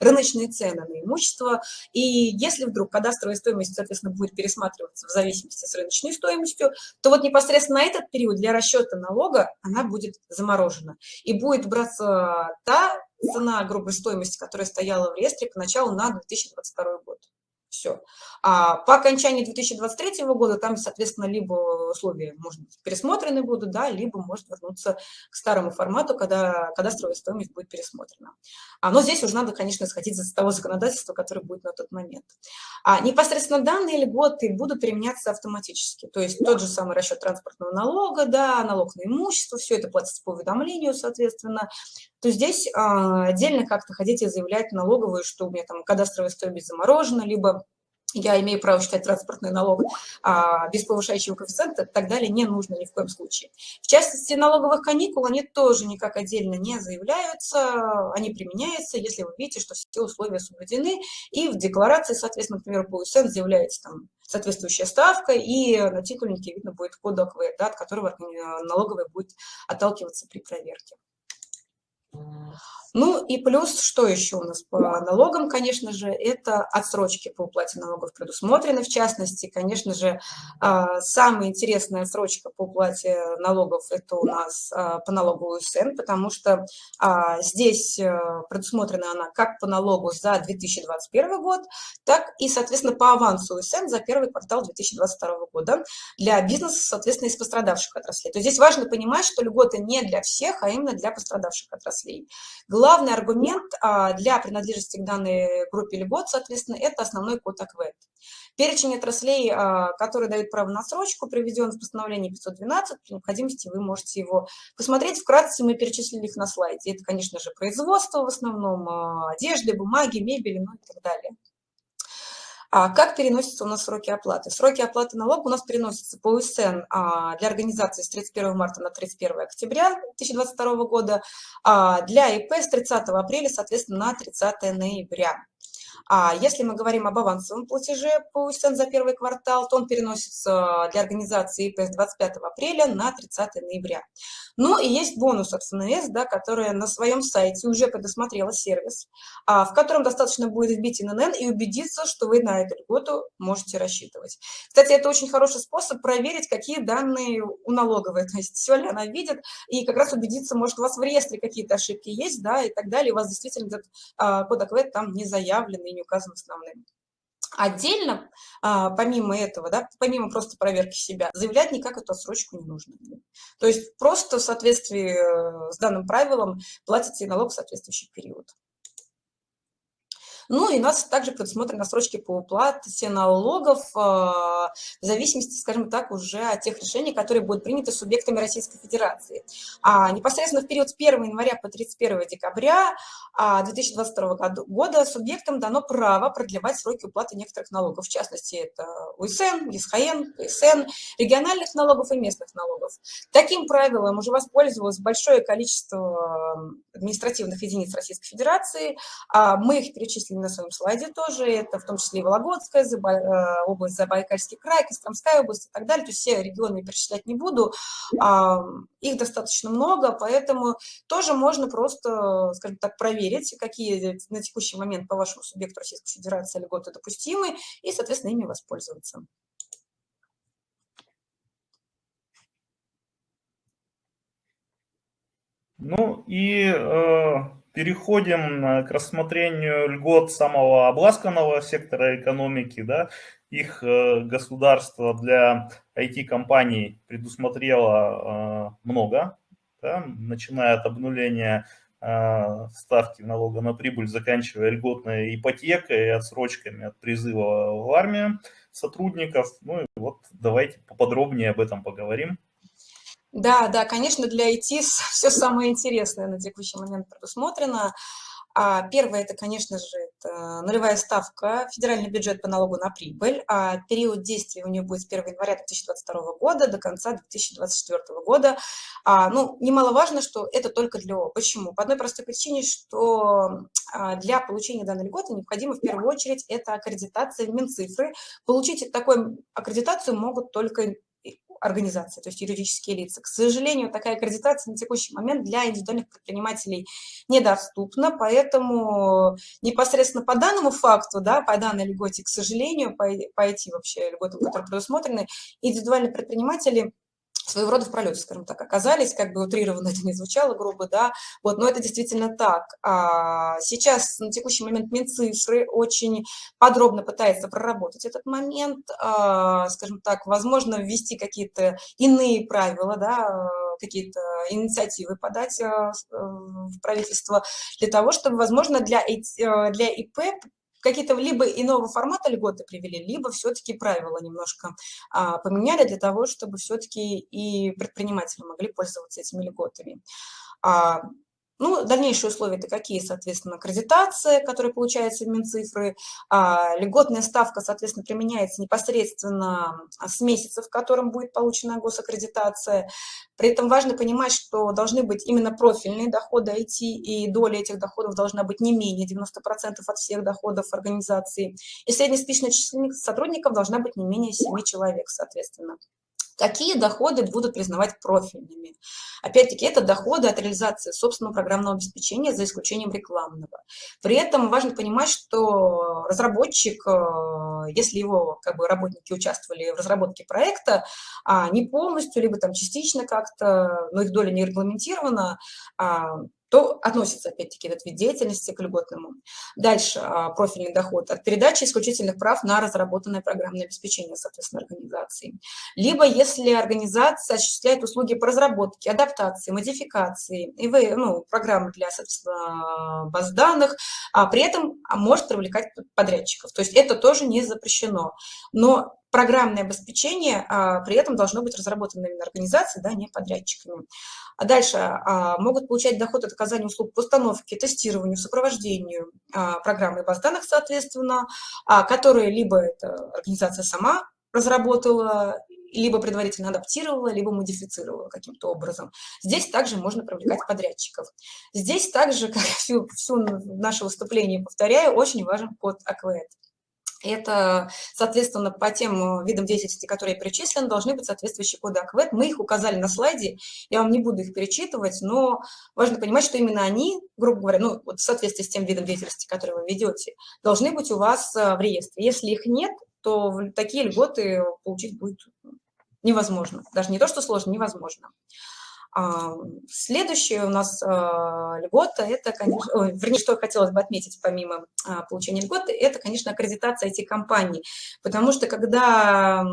рыночные цены на имущество. И если вдруг кадастровая стоимость, соответственно, будет пересматриваться в зависимости с рыночной стоимостью, то вот непосредственно на этот период для расчета налога она будет заморожена. И будет браться та цена грубой стоимости, которая стояла в реестре поначалу на 2022 год. Все. А по окончании 2023 года там, соответственно, либо условия, может быть, пересмотрены будут, да, либо может вернуться к старому формату, когда кадастровая стоимость будет пересмотрена. А, но здесь уже надо, конечно, сходить за того законодательства, которое будет на тот момент. А непосредственно данные льготы будут применяться автоматически. То есть тот же самый расчет транспортного налога, да, налог на имущество, все это платится по уведомлению, соответственно то здесь а, отдельно как-то хотите заявлять налоговую, что у меня там кадастровая стоимость заморожена, либо я имею право считать транспортный налог а, без повышающего коэффициента и так далее, не нужно ни в коем случае. В частности, налоговых каникул, они тоже никак отдельно не заявляются, они применяются, если вы видите, что все условия соблюдены, и в декларации, соответственно, например, по УСН заявляется там соответствующая ставка, и на титульнике видно будет код ОКВ, да, от которого налоговая будет отталкиваться при проверке. Ну и плюс, что еще у нас по налогам, конечно же, это отсрочки по уплате налогов предусмотрены. В частности, конечно же, а, самая интересная отсрочка по уплате налогов – это у нас а, по налогу УСН, потому что а, здесь э, предусмотрена она как по налогу за 2021 год, так и, соответственно, по авансу УСН за первый квартал 2022 года для бизнеса, соответственно, из пострадавших отраслей. То есть здесь важно понимать, что льготы не для всех, а именно для пострадавших отраслей. Главный аргумент а, для принадлежности к данной группе льгот, соответственно, это основной код АКВЭД. Перечень отраслей, а, который дает право на срочку, приведен в постановлении 512. При необходимости вы можете его посмотреть. Вкратце мы перечислили их на слайде. Это, конечно же, производство в основном, а, одежды, бумаги, мебели, ну и так далее. А как переносятся у нас сроки оплаты? Сроки оплаты налога у нас переносятся по УСН а, для организации с 31 марта на 31 октября 2022 года, а для ИП с 30 апреля, соответственно, на 30 ноября. А если мы говорим об авансовом платеже по УСН за первый квартал, то он переносится для организации ИП с 25 апреля на 30 ноября. Ну и есть бонус от ФНС, да, которая на своем сайте уже предусмотрела сервис, а, в котором достаточно будет вбить ИНН и убедиться, что вы на эту льготу можете рассчитывать. Кстати, это очень хороший способ проверить, какие данные у налоговой, то есть все ли она видит, и как раз убедиться, может, у вас в реестре какие-то ошибки есть, да, и так далее, у вас действительно этот а, код АКВЭД там не заявлен и не указан основным. Отдельно, а, помимо этого, да, помимо просто проверки себя, заявлять никак эту отсрочку не нужно. То есть просто в соответствии э, с данным правилом платите налог в соответствующий период. Ну и нас также предусмотрены срочки по уплате налогов э, в зависимости, скажем так, уже от тех решений, которые будут приняты субъектами Российской Федерации. А непосредственно в период с 1 января по 31 декабря 2022 а, года субъектам дано право продлевать сроки уплаты некоторых налогов. В частности, это УСН, ЕСХН, ПСН, региональных налогов и местных налогов. Таким правилом уже воспользовалось большое количество административных единиц Российской Федерации. А, мы их перечислили на своем слайде тоже. Это в том числе и Вологодская э, область, Забайкальский край, Костромская область и так далее. То есть все регионы перечислять не буду. Их достаточно много, поэтому тоже можно просто, скажем так, проверить, какие на текущий момент по вашему субъекту Российской Федерации льготы допустимы, и, соответственно, ими воспользоваться. Ну и э, переходим к рассмотрению льгот самого обласканного сектора экономики. Да. Их э, государство для IT-компаний предусмотрело э, много, да, начиная от обнуления э, ставки налога на прибыль, заканчивая льготной ипотекой и отсрочками от призыва в армию сотрудников. Ну и вот давайте поподробнее об этом поговорим. Да, да, конечно, для IT все самое интересное на текущий момент предусмотрено. А первое, это, конечно же, это нулевая ставка, федеральный бюджет по налогу на прибыль. А период действия у нее будет с 1 января 2022 года до конца 2024 года. А, ну, немаловажно, что это только для ООО. Почему? По одной простой причине, что а, для получения данной льготы необходимо в первую очередь это аккредитация Минцифры. Получить такую аккредитацию могут только организации, то есть юридические лица. К сожалению, такая аккредитация на текущий момент для индивидуальных предпринимателей недоступна, поэтому непосредственно по данному факту, да, по данной льготе, к сожалению, по, по IT вообще льготам, которые предусмотрены, индивидуальные предприниматели своего рода в пролете, скажем так, оказались, как бы утрированно это не звучало грубо, да, вот, но это действительно так. А сейчас на текущий момент Минцифры очень подробно пытается проработать этот момент, а, скажем так, возможно, ввести какие-то иные правила, да, какие-то инициативы подать а, в правительство для того, чтобы, возможно, для, для ИП какие-то либо иного формата льготы привели, либо все-таки правила немножко а, поменяли для того, чтобы все-таки и предприниматели могли пользоваться этими льготами. А, ну, дальнейшие условия это какие, соответственно, аккредитация, которая получается в Минцифры, а, льготная ставка, соответственно, применяется непосредственно с месяца, в котором будет получена госаккредитация. При этом важно понимать, что должны быть именно профильные доходы IT, и доля этих доходов должна быть не менее 90% от всех доходов организации. И среднеспичная численность сотрудников должна быть не менее 7 человек, соответственно. Какие доходы будут признавать профильными? Опять-таки, это доходы от реализации собственного программного обеспечения за исключением рекламного. При этом важно понимать, что разработчик, э, если его как бы, работники участвовали в разработке проекта, а не полностью, либо там частично как-то, но их доля не регламентирована, а, то относится, опять-таки, этот вид деятельности к льготному. Дальше а, профильный доход от передачи исключительных прав на разработанное программное обеспечение, соответственно, организации. Либо если организация осуществляет услуги по разработке, адаптации, модификации, и вы, ну, программы для, соответственно, баз данных, а при этом может привлекать подрядчиков. То есть это тоже не запрещено. Но программное обеспечение а, при этом должно быть разработано именно организацией, да, не подрядчиками. А дальше а, могут получать доход от оказания услуг по установке, тестированию, сопровождению а, программы баз данных, соответственно, а, которые либо эта организация сама разработала, либо предварительно адаптировала, либо модифицировала каким-то образом. Здесь также можно привлекать подрядчиков. Здесь также, как всю, всю наше выступление повторяю, очень важен код АКВЭД. Это, соответственно, по тем э, видам деятельности, которые перечислены, должны быть соответствующие коды АКВЭД. Мы их указали на слайде, я вам не буду их перечитывать, но важно понимать, что именно они, грубо говоря, ну, вот в соответствии с тем видом деятельности, который вы ведете, должны быть у вас э, в реестре. Если их нет, то такие льготы получить будет невозможно. Даже не то, что сложно, невозможно. А, следующая у нас а, льгота, это, конечно, вернее, что хотелось бы отметить помимо а, получения льготы, это, конечно, аккредитация IT-компаний, потому что когда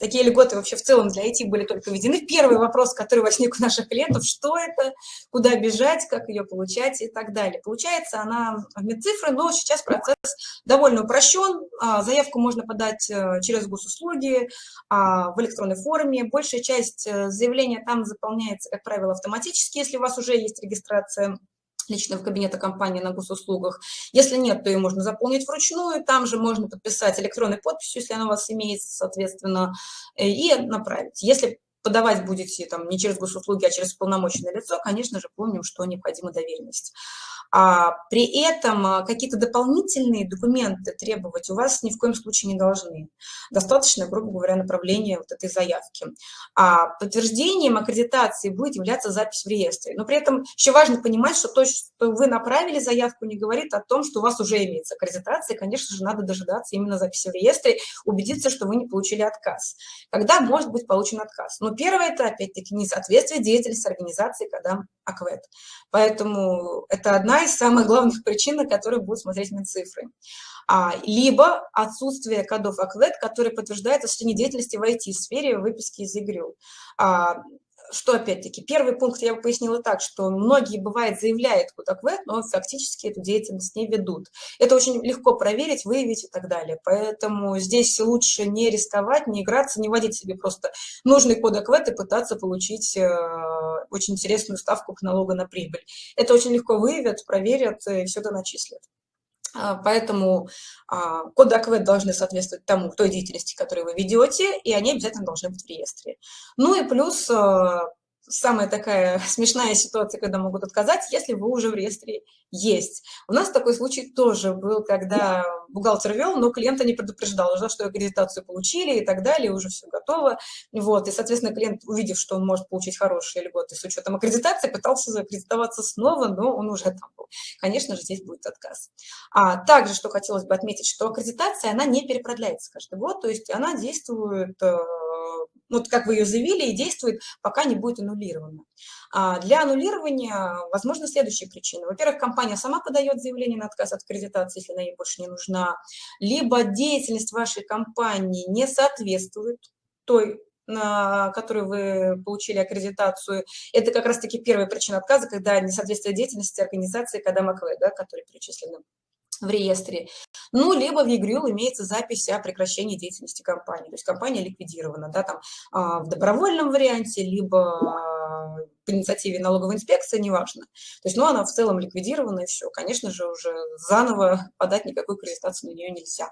такие льготы вообще в целом для IT были только введены. Первый вопрос, который возник у наших клиентов, что это, куда бежать, как ее получать и так далее. Получается она в медцифры, но сейчас процесс довольно упрощен. А, заявку можно подать э, через госуслуги а, в электронной форме. Большая часть э, заявления там заполняется, как правило, автоматически, если у вас уже есть регистрация личного кабинета компании на госуслугах. Если нет, то ее можно заполнить вручную, там же можно подписать электронной подписью, если она у вас имеется, соответственно, э, и направить. Если подавать будете там не через госуслуги, а через полномоченное лицо, конечно же, помним, что необходима доверенность. А при этом а, какие-то дополнительные документы требовать у вас ни в коем случае не должны. Достаточно, грубо говоря, направления вот этой заявки. А подтверждением аккредитации будет являться запись в реестре. Но при этом еще важно понимать, что то, что вы направили заявку, не говорит о том, что у вас уже имеется аккредитация. Конечно же, надо дожидаться именно записи в реестре, убедиться, что вы не получили отказ. Когда может быть получен отказ? Ну, первое – это, опять-таки, несоответствие деятельности организации, когда АКВЭД. Поэтому это одна из самых главных причин, на которые будут смотреть Минцифры. А, либо отсутствие кодов АКВЭД, которые подтверждают осуществление деятельности в IT-сфере выписки из ИГРЮ. А, что опять-таки, первый пункт я бы пояснила так, что многие, бывает, заявляют код-АКВЭД, но фактически эту деятельность не ведут. Это очень легко проверить, выявить и так далее. Поэтому здесь лучше не рисковать, не играться, не вводить себе просто нужный код АКВЭД и пытаться получить э, очень интересную ставку к налогу на прибыль. Это очень легко выявят, проверят и все это начислят. А, поэтому а, коды АКВЭД должны соответствовать тому, той деятельности, которую вы ведете, и они обязательно должны быть в реестре. Ну и плюс а, самая такая смешная ситуация, когда могут отказать, если вы уже в реестре есть. У нас такой случай тоже был, когда бухгалтер вел, но клиента не предупреждал, уже, что аккредитацию получили и так далее, уже все готово. Вот, и, соответственно, клиент, увидев, что он может получить хорошие льготы с учетом аккредитации, пытался закредитоваться снова, но он уже там был. Конечно же, здесь будет отказ. А также, что хотелось бы отметить, что аккредитация, она не перепродляется каждый год, то есть она действует э, вот как вы ее заявили, и действует, пока не будет аннулирована. Для аннулирования возможны следующие причины. Во-первых, компания сама подает заявление на отказ от аккредитации, если она ей больше не нужна, либо деятельность вашей компании не соответствует той на которую вы получили аккредитацию, это как раз-таки первая причина отказа, когда несоответствие деятельности организации, когда МАКВ, да, которые перечислены в реестре. Ну, либо в ЕГРЮЛ имеется запись о прекращении деятельности компании. То есть компания ликвидирована да, там, а, в добровольном варианте, либо а, по инициативе налоговой инспекции, неважно. То есть, ну, она в целом ликвидирована, и все. Конечно же, уже заново подать никакую аккредитацию на нее нельзя.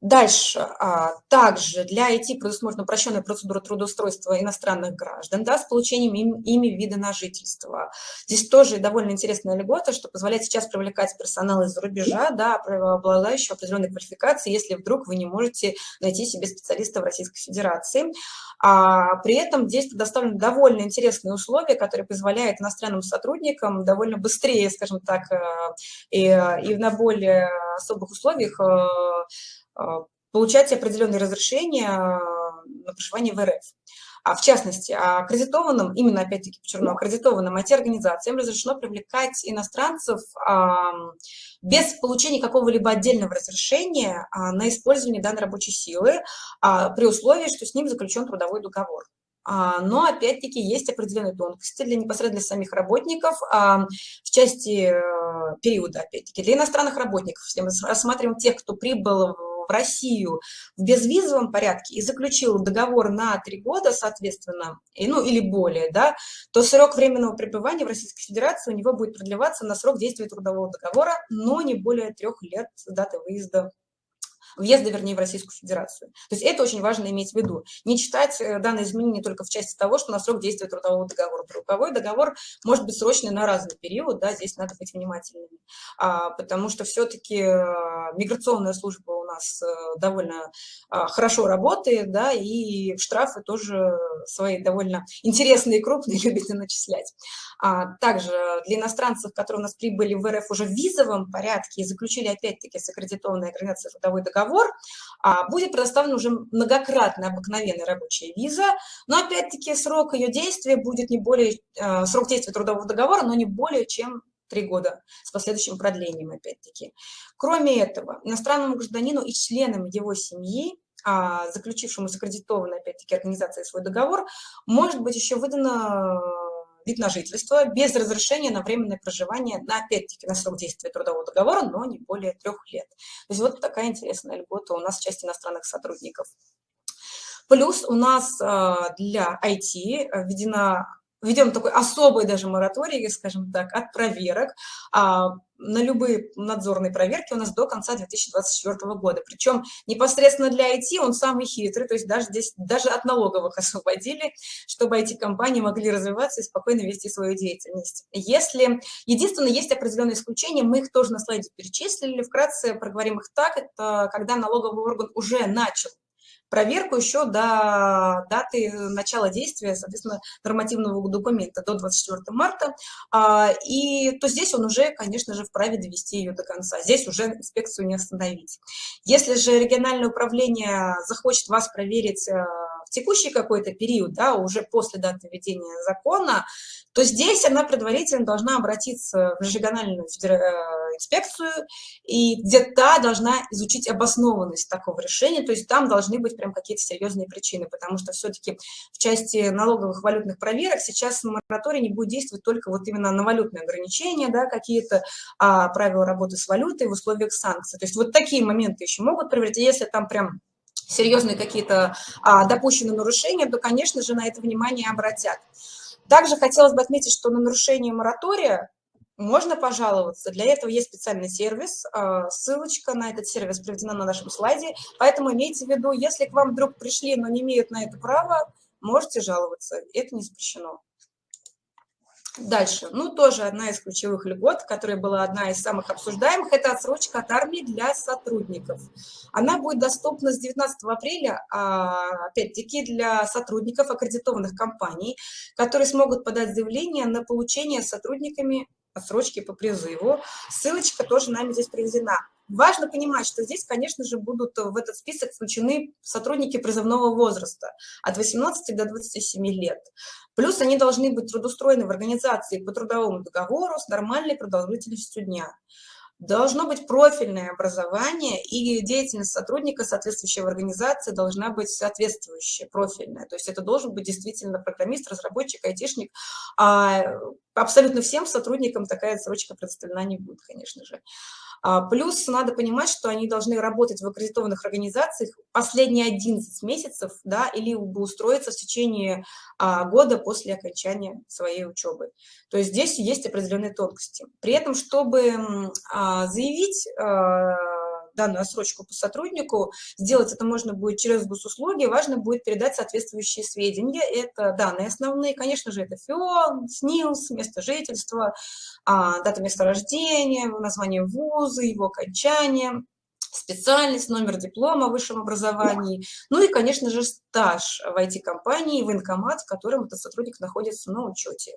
Дальше. А, также для IT предусмотрена упрощенная процедура трудоустройства иностранных граждан да, с получением им, ими вида на жительство. Здесь тоже довольно интересная льгота, что позволяет сейчас привлекать персонал из-за рубежа, да, обладающего определенной квалификацией, если вдруг вы не можете найти себе специалиста в Российской Федерации. А при этом здесь предоставлены довольно интересные условия, которые позволяют иностранным сотрудникам довольно быстрее, скажем так, э, и, и на более особых условиях э, получать определенные разрешения на проживание в РФ. А в частности, аккредитованным, именно опять-таки подчеркну, аккредитованным IT-организациям разрешено привлекать иностранцев а, без получения какого-либо отдельного разрешения а, на использование данной рабочей силы при условии, что с ним заключен трудовой договор. Но, опять-таки, есть определенные тонкости для непосредственно для самих работников в части э, периода, опять-таки. Для иностранных работников, если мы рассматриваем тех, кто прибыл в Россию в безвизовом порядке и заключил договор на три года, соответственно, и, ну или более, да, то срок временного пребывания в Российской Федерации у него будет продлеваться на срок действия трудового договора, но не более трех лет с даты выезда въезда, вернее, в Российскую Федерацию. То есть это очень важно иметь в виду. Не читать э, данные изменения только в части того, что на срок действия трудового договора. Трудовой договор может быть срочный на разный период, да, здесь надо быть внимательными, а, потому что все-таки э, миграционная служба у нас э, довольно а, хорошо работает, да, и штрафы тоже свои довольно интересные и крупные любят начислять. А, также для иностранцев, которые у нас прибыли в РФ уже в визовом порядке и заключили опять-таки с аккредитованной организацией трудовой договор, а, будет предоставлена уже многократная обыкновенная рабочая виза, но опять-таки срок ее действия будет не более, а, срок действия трудового договора, но не более чем три года с последующим продлением, опять-таки. Кроме этого, иностранному гражданину и членам его семьи, а, заключившему с аккредитованной, опять-таки, организацией свой договор, может быть еще выдано вид на жительство без разрешения на временное проживание, на, опять-таки, на срок действия трудового договора, но не более трех лет. То есть вот такая интересная льгота у нас в части иностранных сотрудников. Плюс у нас а, для IT введена введем такой особый даже мораторий, скажем так, от проверок а, на любые надзорные проверки у нас до конца 2024 года. Причем непосредственно для IT он самый хитрый, то есть даже здесь даже от налоговых освободили, чтобы IT-компании могли развиваться и спокойно вести свою деятельность. Если единственное, есть определенные исключения, мы их тоже на слайде перечислили, вкратце проговорим их так, это когда налоговый орган уже начал проверку еще до даты начала действия, соответственно, нормативного документа до 24 марта, а, и то здесь он уже, конечно же, вправе довести ее до конца. Здесь уже инспекцию не остановить. Если же региональное управление захочет вас проверить э, в текущий какой-то период, да, уже после даты введения закона, то здесь она предварительно должна обратиться в региональную э, инспекцию, и где та должна изучить обоснованность такого решения, то есть там должны быть прям какие-то серьезные причины, потому что все-таки в части налоговых валютных проверок сейчас мораторий не будет действовать только вот именно на валютные ограничения, да, какие-то а, правила работы с валютой в условиях санкций. То есть вот такие моменты еще могут проверить, если там прям серьезные какие-то а, допущенные нарушения, то, конечно же, на это внимание обратят. Также хотелось бы отметить, что на нарушение моратория можно пожаловаться. Для этого есть специальный сервис. А, ссылочка на этот сервис приведена на нашем слайде. Поэтому имейте в виду, если к вам вдруг пришли, но не имеют на это права, можете жаловаться. Это не запрещено. Дальше. Ну, тоже одна из ключевых льгот, которая была одна из самых обсуждаемых, это отсрочка от армии для сотрудников. Она будет доступна с 19 апреля, а, опять-таки, для сотрудников аккредитованных компаний, которые смогут подать заявление на получение сотрудниками отсрочки по призыву. Ссылочка тоже нами здесь приведена. Важно понимать, что здесь, конечно же, будут в этот список включены сотрудники призывного возраста от 18 до 27 лет. Плюс они должны быть трудоустроены в организации по трудовому договору с нормальной продолжительностью дня. Должно быть профильное образование, и деятельность сотрудника соответствующей организации должна быть соответствующая, профильная. То есть это должен быть действительно программист, разработчик, айтишник. А абсолютно всем сотрудникам такая отсрочка предоставлена не будет, конечно же. А, плюс надо понимать, что они должны работать в аккредитованных организациях последние 11 месяцев, да, или устроиться в течение а, года после окончания своей учебы. То есть здесь есть определенные тонкости. При этом, чтобы а, заявить данную отсрочку по сотруднику. Сделать это можно будет через госуслуги. Важно будет передать соответствующие сведения. Это данные основные, конечно же, это ФИО, СНИЛС, место жительства, а, дата места рождения, название вуза, его окончание, специальность, номер диплома о высшем образовании, ну и, конечно же, стаж в IT-компании, военкомат, в котором этот сотрудник находится на учете.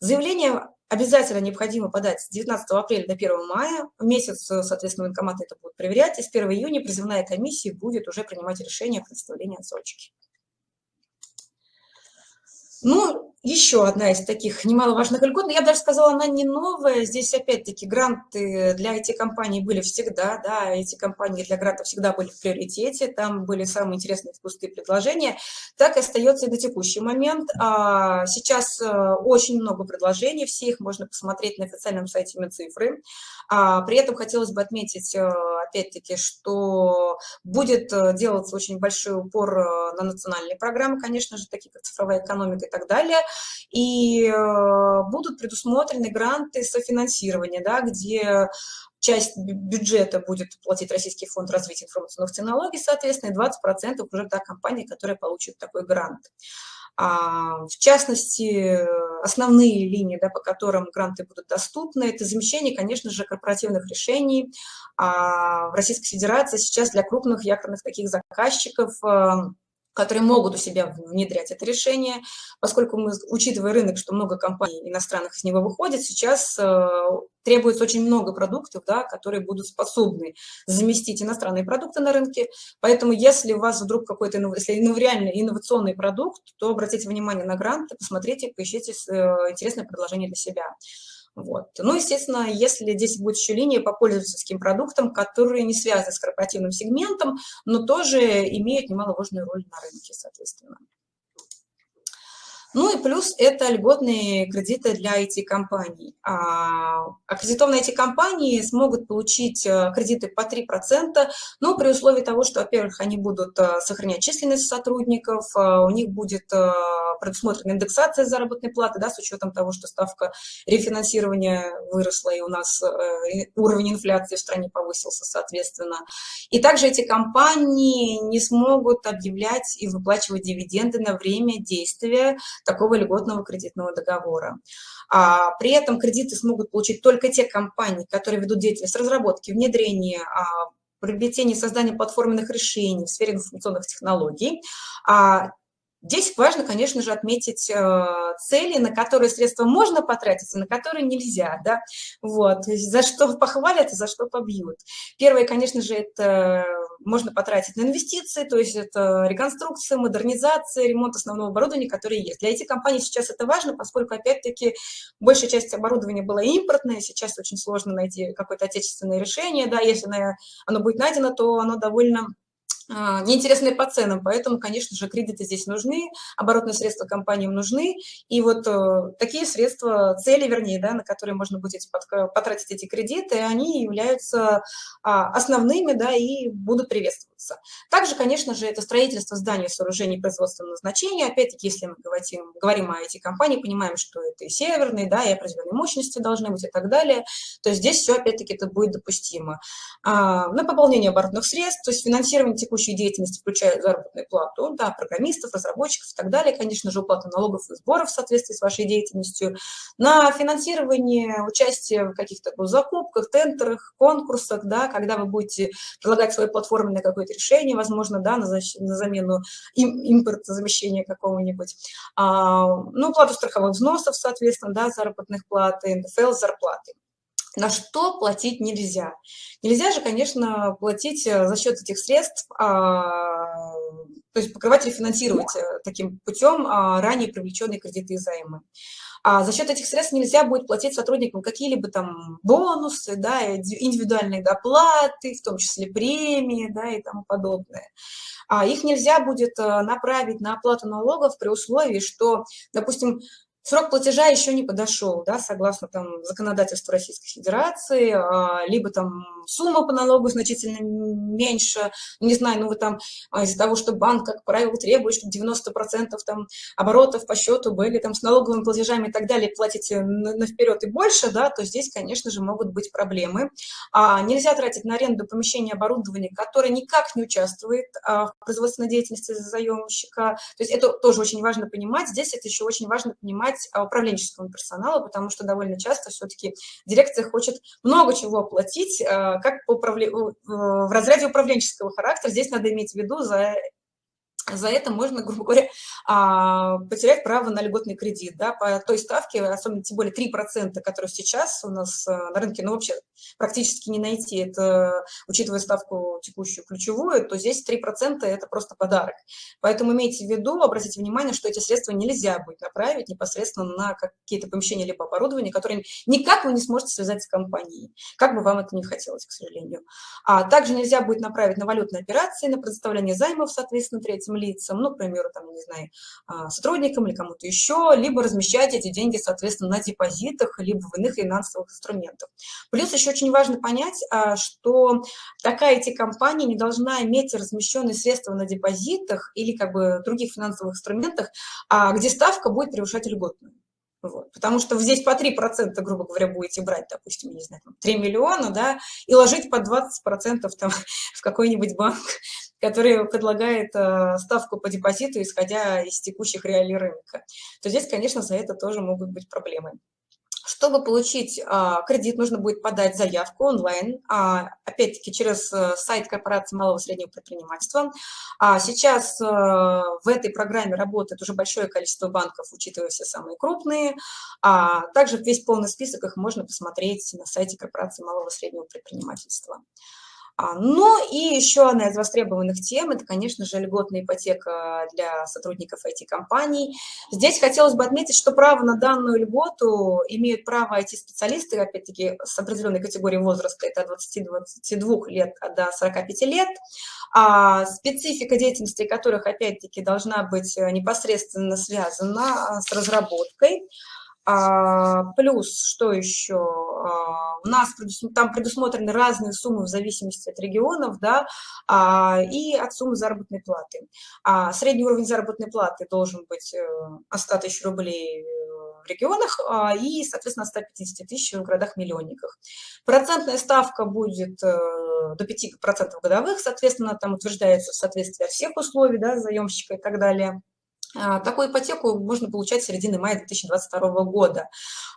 Заявление обязательно необходимо подать с 19 апреля до 1 мая. В месяц, соответственно, военкоматы это будут проверять, и с 1 июня призывная комиссия будет уже принимать решение о предоставлении отсрочки. Ну, еще одна из таких немаловажных льгот, но я даже сказала, она не новая. Здесь, опять-таки, гранты для IT-компаний были всегда, да, эти компании для грантов всегда были в приоритете, там были самые интересные вкусные предложения. Так и остается и до текущий момент. А, сейчас э, очень много предложений, все их можно посмотреть на официальном сайте Минцифры. А, при этом хотелось бы отметить, э, опять-таки, что будет э, делаться очень большой упор на национальные программы, конечно же, такие как цифровая экономика и так далее, и э, будут предусмотрены гранты софинансирования, да, где часть бюджета будет платить Российский фонд развития информационных технологий, соответственно, и 20% уже та компания, которая получит такой грант. А, в частности, основные линии, да, по которым гранты будут доступны, это замещение, конечно же, корпоративных решений. А в Российской Федерации сейчас для крупных якорных таких заказчиков э, которые могут у себя внедрять это решение, поскольку мы, учитывая рынок, что много компаний иностранных из него выходит, сейчас э, требуется очень много продуктов, да, которые будут способны заместить иностранные продукты на рынке. Поэтому если у вас вдруг какой-то если реально инновационный продукт, то обратите внимание на гранты, посмотрите, поищите э, интересное предложение для себя. Вот. Ну, естественно, если здесь будет еще линия по пользовательским продуктам, которые не связаны с корпоративным сегментом, но тоже имеют немаловажную роль на рынке, соответственно. Ну и плюс это льготные кредиты для IT-компаний. А, аккредитованные IT-компании смогут получить э, кредиты по 3%, но при условии того, что, во-первых, они будут э, сохранять численность сотрудников, э, у них будет предусмотрена индексация заработной платы, да, с учетом того, что ставка рефинансирования выросла, и у нас уровень инфляции в стране повысился, соответственно. И также эти компании не смогут объявлять и выплачивать дивиденды на время действия такого льготного кредитного договора. А при этом кредиты смогут получить только те компании, которые ведут деятельность разработки, внедрения, а, приобретения и создания платформенных решений в сфере информационных технологий. А Здесь важно, конечно же, отметить э, цели, на которые средства можно потратиться, на которые нельзя, да, вот, за что похвалят и за что побьют. Первое, конечно же, это можно потратить на инвестиции, то есть это реконструкция, модернизация, ремонт основного оборудования, которое есть. Для этих компаний сейчас это важно, поскольку, опять-таки, большая часть оборудования была импортная, сейчас очень сложно найти какое-то отечественное решение, да, если оно будет найдено, то оно довольно а, неинтересные по ценам, поэтому, конечно же, кредиты здесь нужны, оборотные средства компаниям нужны, и вот э, такие средства, цели, вернее, да, на которые можно будет потратить эти кредиты, они являются а, основными, да, и будут приветствоваться. Также, конечно же, это строительство зданий, сооружений производственного назначения, опять-таки, если мы говорим, говорим о этих компаниях, понимаем, что это и северные, да, и определенные мощности должны быть и так далее, то здесь все, опять-таки, это будет допустимо. А, на пополнение оборотных средств, то есть финансирование текущей деятельности включают заработную плату, да, программистов, разработчиков и так далее, конечно же, уплату налогов и сборов в соответствии с вашей деятельностью, на финансирование участия в каких-то закупках, тендерах, конкурсах, да, когда вы будете предлагать свое платформенное какое-то решение, возможно, да, на, на замену им, импортозамещения какого-нибудь, а, ну, плату страховых взносов, соответственно, да, заработных плат, НДФЛ, зарплаты на что платить нельзя. Нельзя же, конечно, платить э, за счет этих средств, а, то есть покрывать, рефинансировать э, таким путем а, ранее привлеченные кредиты и займы. А за счет этих средств нельзя будет платить сотрудникам какие-либо там бонусы, да, индивидуальные доплаты, в том числе премии, да, и тому подобное. А их нельзя будет э, направить на оплату налогов при условии, что, допустим, Срок платежа еще не подошел, да, согласно там, законодательству Российской Федерации, а, либо там сумма по налогу значительно меньше, не знаю, ну вы там а, из-за того, что банк, как правило, требует, чтобы 90% там оборотов по счету были там с налоговыми платежами и так далее, платите на, на вперед и больше, да, то здесь, конечно же, могут быть проблемы. А, нельзя тратить на аренду помещения оборудования, которое никак не участвует а, в производственной деятельности заемщика. То есть это тоже очень важно понимать. Здесь это еще очень важно понимать брать а, управленческого персонала, потому что довольно часто все-таки дирекция хочет много чего оплатить, а, как по управле... в разряде управленческого характера. Здесь надо иметь в виду за за это можно, грубо говоря, а, потерять право на льготный кредит, да, по той ставке, особенно тем более 3%, которые сейчас у нас э, на рынке, ну, вообще практически не найти, это, учитывая ставку текущую ключевую, то здесь 3% это просто подарок. Поэтому имейте в виду, обратите внимание, что эти средства нельзя будет направить непосредственно на какие-то помещения либо оборудование, которые никак вы не сможете связать с компанией, как бы вам это не хотелось, к сожалению. А также нельзя будет направить на валютные операции, на предоставление займов, соответственно, третьим лицам, ну, к примеру, там, не знаю, а, сотрудникам или кому-то еще, либо размещать эти деньги, соответственно, на депозитах, либо в иных финансовых инструментах. Плюс еще очень важно понять, а, что такая IT-компания не должна иметь размещенные средства на депозитах или как бы других финансовых инструментах, а, где ставка будет превышать льготную. Вот. Потому что здесь по 3%, грубо говоря, будете брать, допустим, не знаю, 3 миллиона, да, и ложить по 20% там, в какой-нибудь банк, который предлагает э, ставку по депозиту, исходя из текущих реалий рынка, то здесь, конечно, за это тоже могут быть проблемы. Чтобы получить а, кредит, нужно будет подать заявку онлайн, а, опять-таки через а, сайт корпорации малого и среднего предпринимательства. А сейчас а, в этой программе работает уже большое количество банков, учитывая все самые крупные. А, также весь полный список их можно посмотреть на сайте корпорации малого и среднего предпринимательства. А, ну и еще одна из востребованных тем – это, конечно же, льготная ипотека для сотрудников IT-компаний. Здесь хотелось бы отметить, что право на данную льготу имеют право IT-специалисты, опять-таки, с определенной категорией возраста, это от 20-22 лет до 45 лет, а специфика деятельности которых, опять-таки, должна быть непосредственно связана с разработкой, А, плюс, что еще? А, у нас там предусмотрены разные суммы в зависимости от регионов, да, а, и от суммы заработной платы. Средний уровень заработной платы должен быть 100 э, тысяч рублей в регионах и, соответственно, 150 тысяч в городах-миллионниках. Процентная ставка будет э, до 5% годовых, соответственно, там утверждается в соответствии от всех условий, да, заемщика и так далее. А, такую ипотеку можно получать с середины мая 2022 года.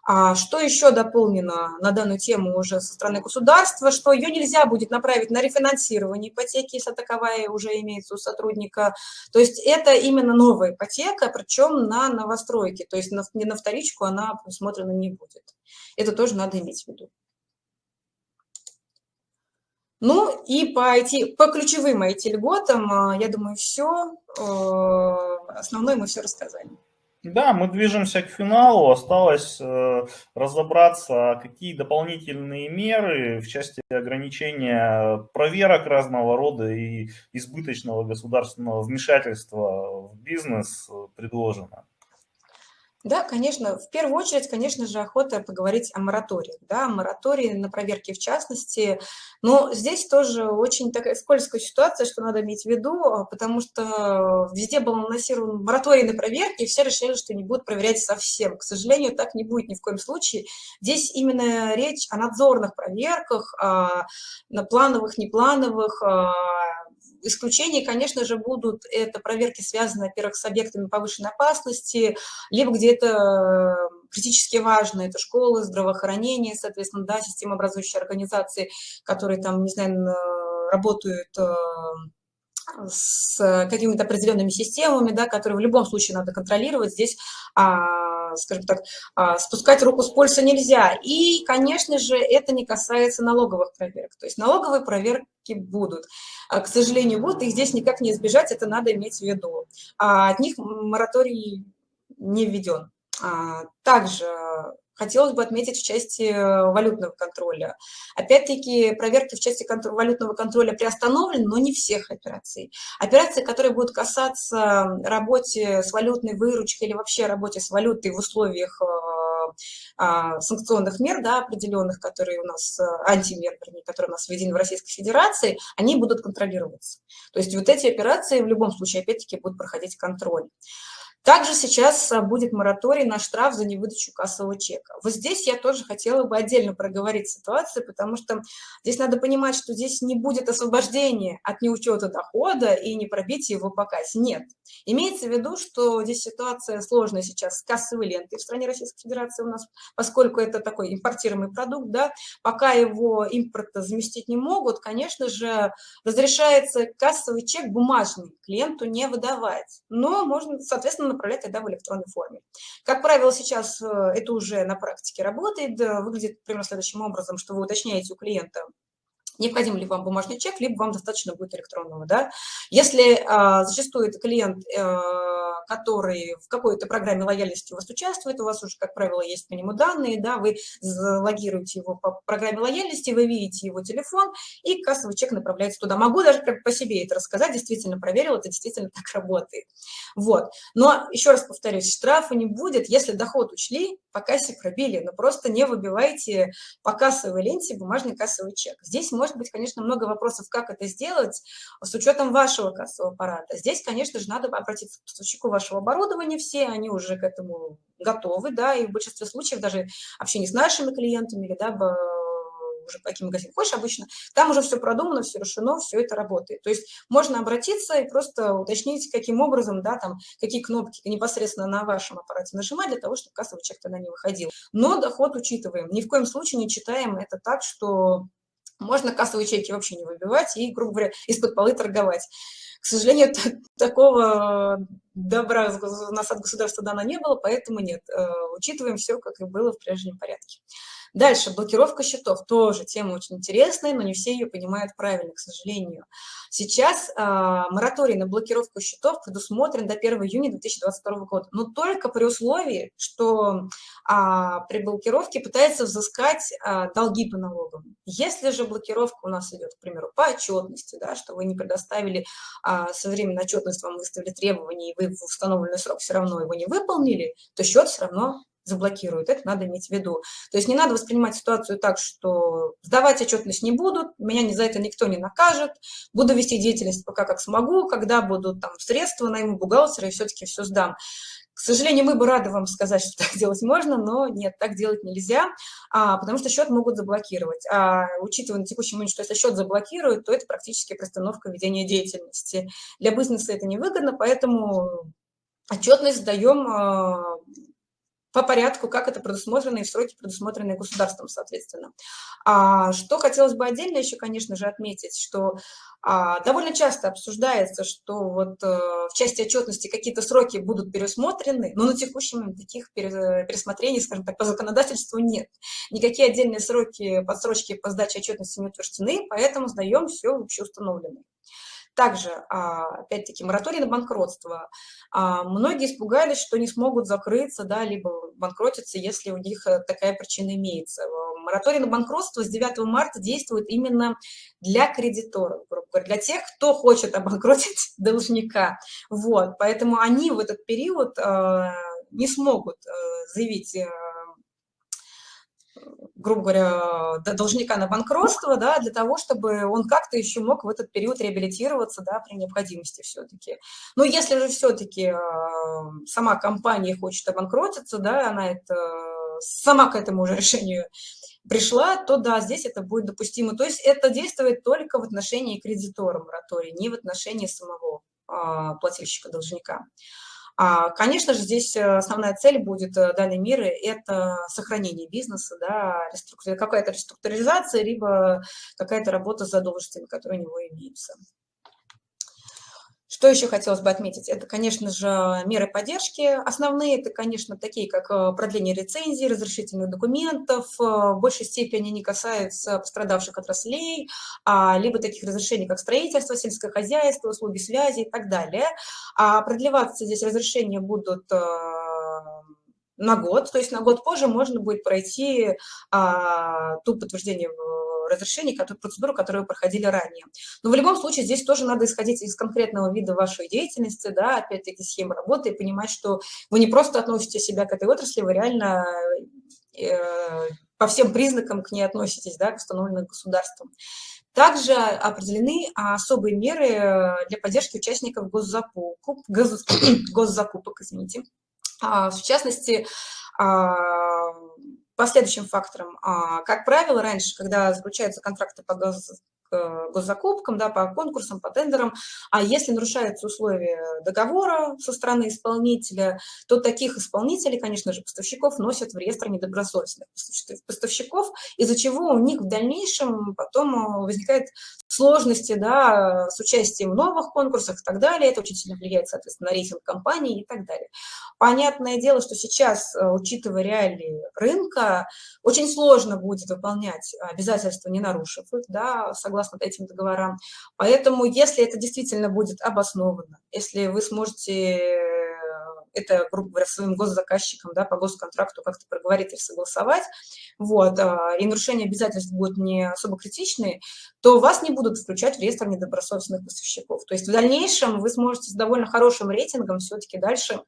А что еще дополнено на данную тему уже со стороны государства, что ее нельзя будет направить на рефинансирование ипотеки, если таковая уже имеется у сотрудника. То есть это именно новая ипотека, причем на новостройки, то есть не на вторичку она предусмотрена не будет. Это тоже надо иметь в виду. Ну и по, IT, по ключевым IT-льготам, а, я думаю, все. Э, основное мы все рассказали. Да, мы движемся к финалу. Осталось э, разобраться, какие дополнительные меры в части ограничения проверок разного рода и избыточного государственного вмешательства в бизнес э, предложено. Да, конечно, в первую очередь, конечно же, охота поговорить о моратории, да, моратории на проверки в частности, но здесь тоже очень такая скользкая ситуация, что надо иметь в виду, а, потому что везде был анонсирован мораторий на проверки, и все решили, что не будут проверять совсем. К сожалению, так не будет ни в коем случае. Здесь именно речь о надзорных проверках, а, на плановых, неплановых, а, Исключения, конечно же, будут это проверки, связанные, во-первых, с объектами повышенной опасности, либо где это э, критически важно, это школы, здравоохранение, соответственно, да, системообразующие организации, которые там, не знаю, работают э, с какими-то определенными системами, да, которые в любом случае надо контролировать. Здесь а, скажем так, а, спускать руку с пульса нельзя. И, конечно же, это не касается налоговых проверок. То есть налоговые проверки будут. А, к сожалению, будут, их здесь никак не избежать, это надо иметь в виду. А от них мораторий не введен. Также хотелось бы отметить в части э, валютного контроля. Опять-таки, проверки в части контр валютного контроля приостановлены, но не всех операций. Операции, которые будут касаться работы с валютной выручкой или вообще работе с валютой в условиях э, а, санкционных мер, да, определенных, которые у нас, э, антимер, которые у нас введены в Российской Федерации, они будут контролироваться. То есть вот эти операции в любом случае, опять-таки, будут проходить контроль. Также сейчас а, будет мораторий на штраф за невыдачу кассового чека. Вот здесь я тоже хотела бы отдельно проговорить ситуацию, потому что здесь надо понимать, что здесь не будет освобождения от неучета дохода и не пробития его по кассе. Нет. Имеется в виду, что здесь ситуация сложная сейчас с кассовой лентой в стране Российской Федерации у нас, поскольку это такой импортируемый продукт, да, пока его импорта заместить не могут, конечно же, разрешается кассовый чек бумажный клиенту не выдавать. Но можно, соответственно, направлять тогда в электронной форме. Как правило, сейчас э, это уже на практике работает, выглядит примерно следующим образом, что вы уточняете у клиента, необходим ли вам бумажный чек, либо вам достаточно будет электронного. Да? Если а, зачастую это клиент, а, который в какой-то программе лояльности у вас участвует, у вас уже, как правило, есть по нему данные, да, вы логируете его по программе лояльности, вы видите его телефон, и кассовый чек направляется туда. Могу даже по себе это рассказать, действительно проверил, это действительно так работает. Вот. Но еще раз повторюсь, штрафа не будет, если доход учли, по кассе пробили, но просто не выбивайте по кассовой ленте бумажный кассовый чек. Здесь может быть, конечно, много вопросов, как это сделать с учетом вашего кассового аппарата. Здесь, конечно же, надо обратиться к поставщику вашего оборудования, все они уже к этому готовы, да, и в большинстве случаев даже общение с нашими клиентами да, уже каким магазинам хочешь обычно, там уже все продумано, все решено, все это работает. То есть можно обратиться и просто уточнить, каким образом, да, там, какие кнопки непосредственно на вашем аппарате нажимать для того, чтобы кассовый чек тогда не выходил. Но доход учитываем. Ни в коем случае не читаем это так, что можно кассовые чеки вообще не выбивать и, грубо говоря, из-под полы торговать. К сожалению, такого добра у нас от государства дано не было, поэтому нет. Э, учитываем все, как и было в прежнем порядке. Дальше, блокировка счетов. Тоже тема очень интересная, но не все ее понимают правильно, к сожалению. Сейчас а, мораторий на блокировку счетов предусмотрен до 1 июня 2022 года, но только при условии, что а, при блокировке пытается взыскать а, долги по налогам. Если же блокировка у нас идет, к примеру, по отчетности, да, что вы не предоставили а, своевременную отчетность, вам выставили требования, и вы в установленный срок все равно его не выполнили, то счет все равно заблокируют. Это надо иметь в виду. То есть не надо воспринимать ситуацию так, что сдавать отчетность не будут, меня за это никто не накажет, буду вести деятельность пока как смогу, когда будут там средства, найму бухгалтера и все-таки все сдам. К сожалению, мы бы рады вам сказать, что так делать можно, но нет, так делать нельзя, а, потому что счет могут заблокировать. А учитывая на текущий момент, что если счет заблокируют, то это практически приостановка ведения деятельности. Для бизнеса это невыгодно, поэтому отчетность сдаем а, по порядку, как это предусмотрено и сроки, предусмотренные государством, соответственно. А, что хотелось бы отдельно еще, конечно же, отметить, что а, довольно часто обсуждается, что вот а, в части отчетности какие-то сроки будут пересмотрены, но на момент таких пересмотрений, скажем так, по законодательству нет. Никакие отдельные сроки, подсрочки по сдаче отчетности не утверждены, поэтому сдаем все общеустановленное. Также, а, опять-таки, мораторий на банкротство. А, многие испугались, что не смогут закрыться, да, либо банкротиться, если у них э, такая причина имеется. Мораторий на банкротство с 9 марта действует именно для кредиторов, для тех, кто хочет обанкротить должника. Вот, поэтому они в этот период э, не смогут э, заявить грубо говоря, должника на банкротство, да, для того, чтобы он как-то еще мог в этот период реабилитироваться, да, при необходимости все-таки. Но если же все-таки э, сама компания хочет обанкротиться, да, она это сама к этому уже решению пришла, то да, здесь это будет допустимо. То есть это действует только в отношении кредитора моратория, не в отношении самого э, плательщика-должника. А, конечно же, здесь э, основная цель будет э, данной меры – это сохранение бизнеса, да, какая-то реструктуризация, либо какая-то работа с задолженностями, которые у него имеются. Что еще хотелось бы отметить? Это, конечно же, меры поддержки. Основные это, конечно, такие, как э, продление рецензий, разрешительных документов. Э, в большей степени они касаются пострадавших отраслей, а, либо таких разрешений, как строительство, сельское хозяйство, услуги связи и так далее. А продлеваться здесь разрешения будут э, на год, то есть на год позже можно будет пройти а, ту подтверждение разрешений, которые, процедуру, которые вы проходили ранее. Но в любом случае здесь тоже надо исходить из конкретного вида вашей деятельности, да, опять-таки схемы работы, и понимать, что вы не просто относите себя к этой отрасли, вы реально э, по всем признакам к ней относитесь, да, к установленным государством. Также определены особые меры для поддержки участников госзакупок, госзакупок извините. А, в частности, а, по следующим факторам. А, как правило, раньше, когда заключаются контракты по газ, госзакупкам, да, по конкурсам, по тендерам. А если нарушаются условия договора со стороны исполнителя, то таких исполнителей, конечно же, поставщиков носят в реестр недобросовестных поставщиков, из-за чего у них в дальнейшем потом возникают сложности да, с участием в новых конкурсах и так далее. Это очень сильно влияет, соответственно, на рейтинг компании и так далее. Понятное дело, что сейчас, э, учитывая реалии рынка, очень сложно будет выполнять обязательства, не нарушив их, да, согласно этим договорам. Поэтому, если это действительно будет обосновано, если вы сможете это, грубо говоря, своим госзаказчикам да, по госконтракту как-то проговорить и согласовать, вот, а, и нарушение обязательств будут не особо критичные, то вас не будут включать в реестр недобросовестных поставщиков. То есть в дальнейшем вы сможете с довольно хорошим рейтингом все-таки дальше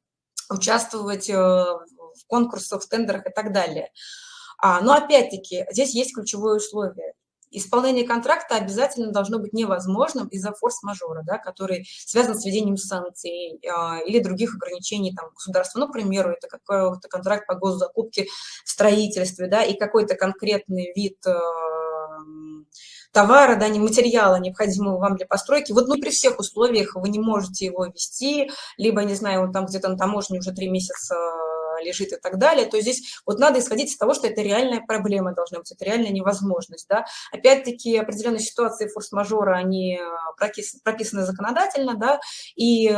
участвовать э, в конкурсах, в тендерах и так далее. А, но опять-таки здесь есть ключевое условие исполнение контракта обязательно должно быть невозможным из-за форс-мажора, да, который связан с введением санкций э, или других ограничений там, государства. Ну, к примеру, это какой-то контракт по госзакупке в строительстве, да, и какой-то конкретный вид э, товара, да, не материала, необходимого вам для постройки. Вот ну, при всех условиях вы не можете его вести, либо, не знаю, он там где-то на таможне уже три месяца лежит и так далее, то здесь вот надо исходить из того, что это реальная проблема должна быть, это реальная невозможность. Да? Опять-таки определенные ситуации форс-мажора, они э, прописаны законодательно, да, и э,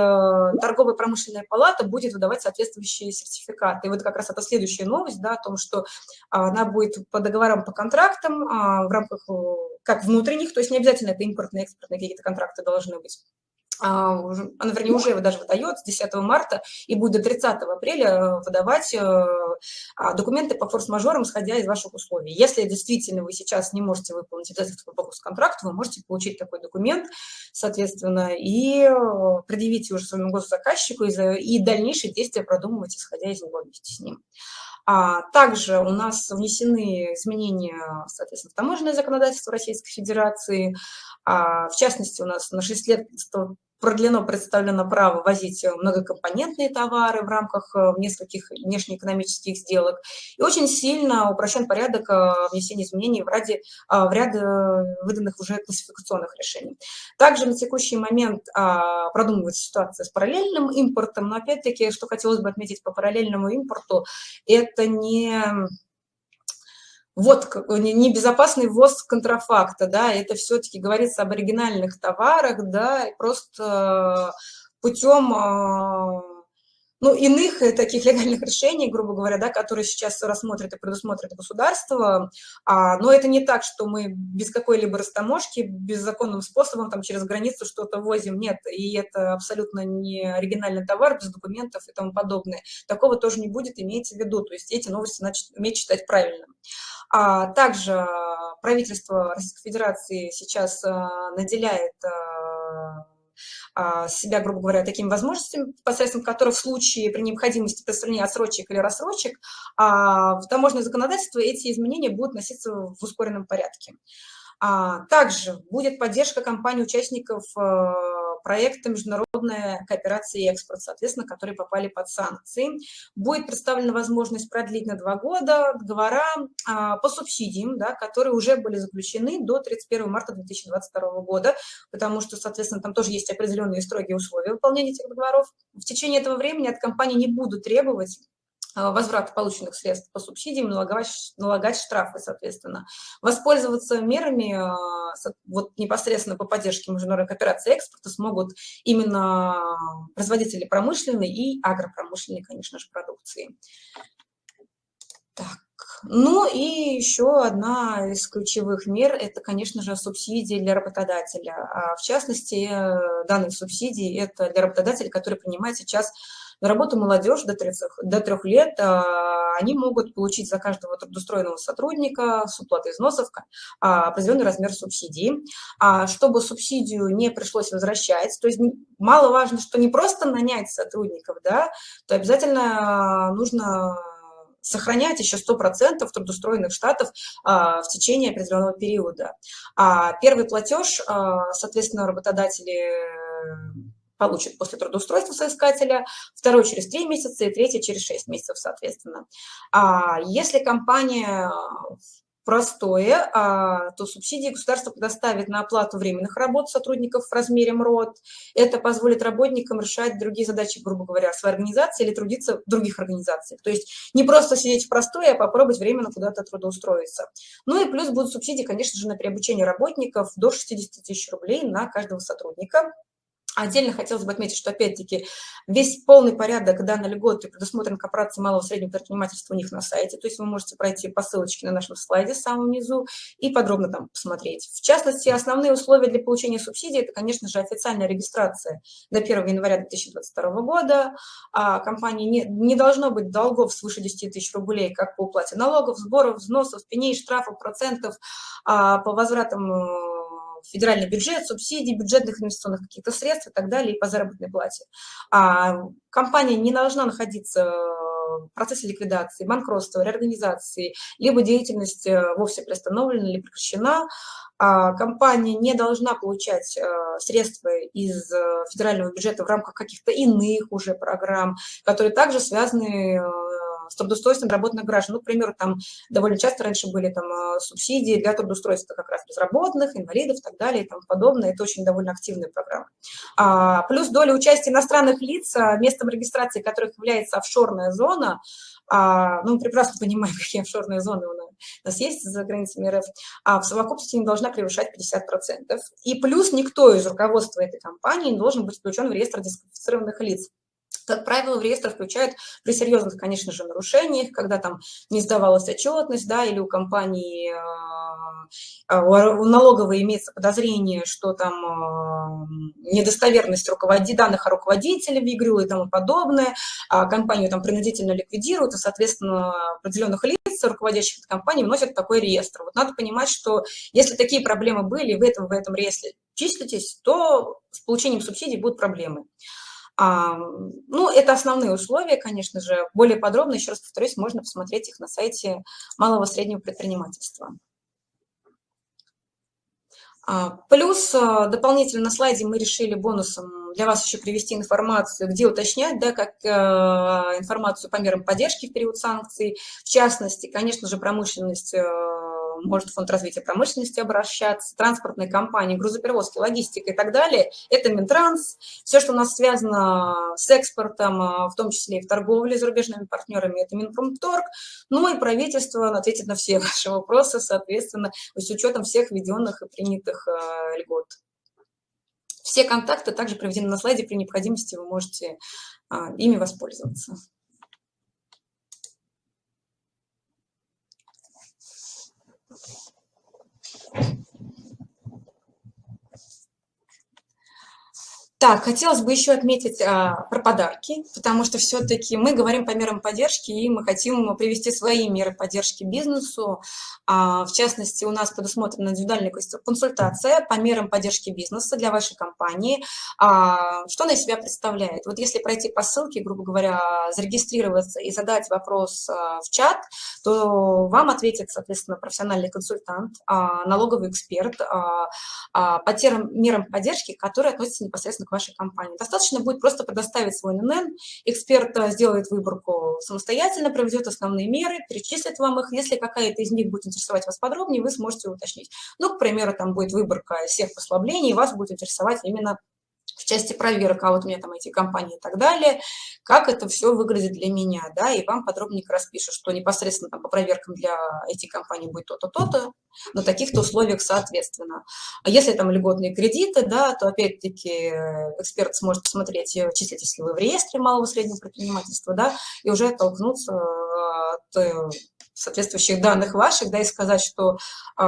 торговая промышленная палата будет выдавать соответствующие сертификаты. И вот как раз это следующая новость, да, о том, что она будет по договорам, по контрактам а, в рамках э, как внутренних, то есть не обязательно это импортные, экспортные какие-то контракты должны быть, а, она, вернее, уже его даже выдает с 10 марта и будет до 30 апреля э, выдавать э, а, документы по форс-мажорам, исходя из ваших условий. Если действительно вы сейчас не можете выполнить обязательства по контракту, вы можете получить такой документ, соответственно, и э, предъявить уже своему госзаказчику и дальнейшие действия продумывать, исходя из него вместе с ним. А также у нас внесены изменения, соответственно, в таможенное законодательство Российской Федерации. А, в частности, у нас на 6 лет продлено представлено право возить э, многокомпонентные товары в рамках э, нескольких внешнеэкономических сделок. И очень сильно упрощен порядок э, внесения изменений в, ради, в ряд выданных уже классификационных решений. Также на текущий момент а, продумывается ситуация с параллельным импортом, но опять-таки, что хотелось бы отметить по параллельному импорту, это не вот небезопасный ввоз контрафакта, да, это все-таки говорится об оригинальных товарах, да, просто путем а, ну, иных э, таких легальных решений, грубо говоря, да, которые сейчас рассмотрит и предусмотрит государство, а, но это не так, что мы без какой-либо растаможки, беззаконным способом там через границу что-то возим, нет, и это абсолютно не оригинальный товар, без документов и тому подобное. Такого тоже не будет, имейте в виду, то есть эти новости значит уметь читать правильно. А также правительство Российской Федерации сейчас а, наделяет а, а, себя, грубо говоря, такими возможностями, посредством которых в случае при необходимости представления отсрочек или рассрочек в таможенное законодательство эти изменения будут носиться в ускоренном порядке. Также будет поддержка компаний-участников проекта «Международная кооперация и экспорт», соответственно, которые попали под санкции. Будет представлена возможность продлить на два года договора а, по субсидиям, да, которые уже были заключены до 31 марта 2022 года, потому что, соответственно, там тоже есть определенные строгие условия выполнения этих договоров. В течение этого времени от компании не будут требовать возврат полученных средств по субсидиям, налагать, налагать штрафы, соответственно. Воспользоваться мерами э, вот непосредственно по поддержке международной кооперации экспорта смогут именно производители промышленной и агропромышленной, конечно же, продукции. Так. Ну и еще одна из ключевых мер – это, конечно же, субсидии для работодателя. А в частности, э, данные субсидии – это для работодателя, который принимает сейчас на работу молодежь до, 30, до 3 лет а, они могут получить за каждого трудоустроенного сотрудника с уплатой взносов а, определенный размер субсидии. А чтобы субсидию не пришлось возвращать, то есть мало важно, что не просто нанять сотрудников, да, то обязательно нужно сохранять еще 100% трудоустроенных штатов а, в течение определенного периода. А первый платеж, а, соответственно, работодатели получит после трудоустройства соискателя, второй через 3 месяца и третий через 6 месяцев, соответственно. А если компания простое, а, то субсидии государство предоставит на оплату временных работ сотрудников в размере МРОД. Это позволит работникам решать другие задачи, грубо говоря, своей организации или трудиться в других организациях. То есть не просто сидеть в простое, а попробовать временно куда-то трудоустроиться. Ну и плюс будут субсидии, конечно же, на приобучение работников до 60 тысяч рублей на каждого сотрудника. Отдельно хотелось бы отметить, что, опять-таки, весь полный порядок данной льготы предусмотрен корпорацией малого и среднего предпринимательства у них на сайте. То есть вы можете пройти по ссылочке на нашем слайде в самом низу и подробно там посмотреть. В частности, основные условия для получения субсидий – это, конечно же, официальная регистрация до 1 января 2022 года. А компании не, не должно быть долгов свыше 10 тысяч рублей как по уплате налогов, сборов, взносов, пеней, штрафов, процентов, а по возвратам э, федеральный бюджет, субсидии, бюджетных инвестиционных каких-то средств и так далее, и по заработной плате. А компания не должна находиться в процессе ликвидации, банкротства, реорганизации, либо деятельность э, вовсе приостановлена или прекращена, а компания не должна получать э, средства из э, федерального бюджета в рамках каких-то иных уже программ, которые также связаны с трудоустройством работных граждан. Ну, к примеру, там довольно часто раньше были там э, субсидии для трудоустройства как раз безработных, инвалидов и так далее и тому подобное. Это очень довольно активная программа. А, плюс доля участия иностранных лиц, а, местом регистрации которых является офшорная зона, а, ну, мы прекрасно понимаем, какие офшорные зоны у нас есть за границами РФ, а в совокупности не должна превышать 50%. И плюс никто из руководства этой компании не должен быть включен в реестр дисквалифицированных лиц. Как правило, в реестр включают при серьезных, конечно же, нарушениях, когда там не сдавалась отчетность, да, или у компании, а, у налоговой имеется подозрение, что там а, недостоверность руководи, данных о руководителе в игру и тому подобное, а компанию там принудительно ликвидируют, и, соответственно, определенных лиц, руководящих этой компании, вносят такой реестр. Вот надо понимать, что если такие проблемы были, и вы этом, в этом реестре числитесь, то с получением субсидий будут проблемы. А, ну, это основные условия, конечно же. Более подробно, еще раз повторюсь, можно посмотреть их на сайте малого и среднего предпринимательства. А, плюс а, дополнительно на слайде мы решили бонусом для вас еще привести информацию, где уточнять, да, как э, информацию по мерам поддержки в период санкций. В частности, конечно же, промышленность э, может фонд развития промышленности обращаться, транспортные компании, грузоперевозки, логистика и так далее. Это Минтранс, все, что у нас связано с экспортом, а, в том числе и в торговле с зарубежными партнерами, это Минпромторг. Ну и правительство ответит на все ваши вопросы, соответственно, с учетом всех введенных и принятых а, льгот. Все контакты также приведены на слайде, при необходимости вы можете а, ими воспользоваться. Thank you. Так, хотелось бы еще отметить а, про подарки, потому что все-таки мы говорим по мерам поддержки, и мы хотим привести свои меры поддержки бизнесу. А, в частности, у нас предусмотрена индивидуальная консультация по мерам поддержки бизнеса для вашей компании. А, что она из себя представляет? Вот если пройти по ссылке, грубо говоря, зарегистрироваться и задать вопрос а, в чат, то вам ответит, соответственно, профессиональный консультант, а, налоговый эксперт а, а, по тем мерам поддержки, которые относятся непосредственно к вашей компании. Достаточно будет просто предоставить свой ННН, эксперт э, сделает выборку самостоятельно, проведет основные меры, перечислит вам их. Если какая-то из них будет интересовать вас подробнее, вы сможете уточнить. Ну, к примеру, там будет выборка всех послаблений, и вас будет интересовать именно в части проверок, а вот у меня там эти компании и так далее, как это все выглядит для меня, да, и вам подробненько распишут, что непосредственно там по проверкам для этих компаний будет то-то, то-то, на таких-то условиях соответственно. А если там льготные кредиты, да, то опять-таки эксперт сможет посмотреть, числитесь ли вы в реестре малого и среднего предпринимательства, да, и уже оттолкнуться от э, соответствующих данных ваших, да, и сказать, что э,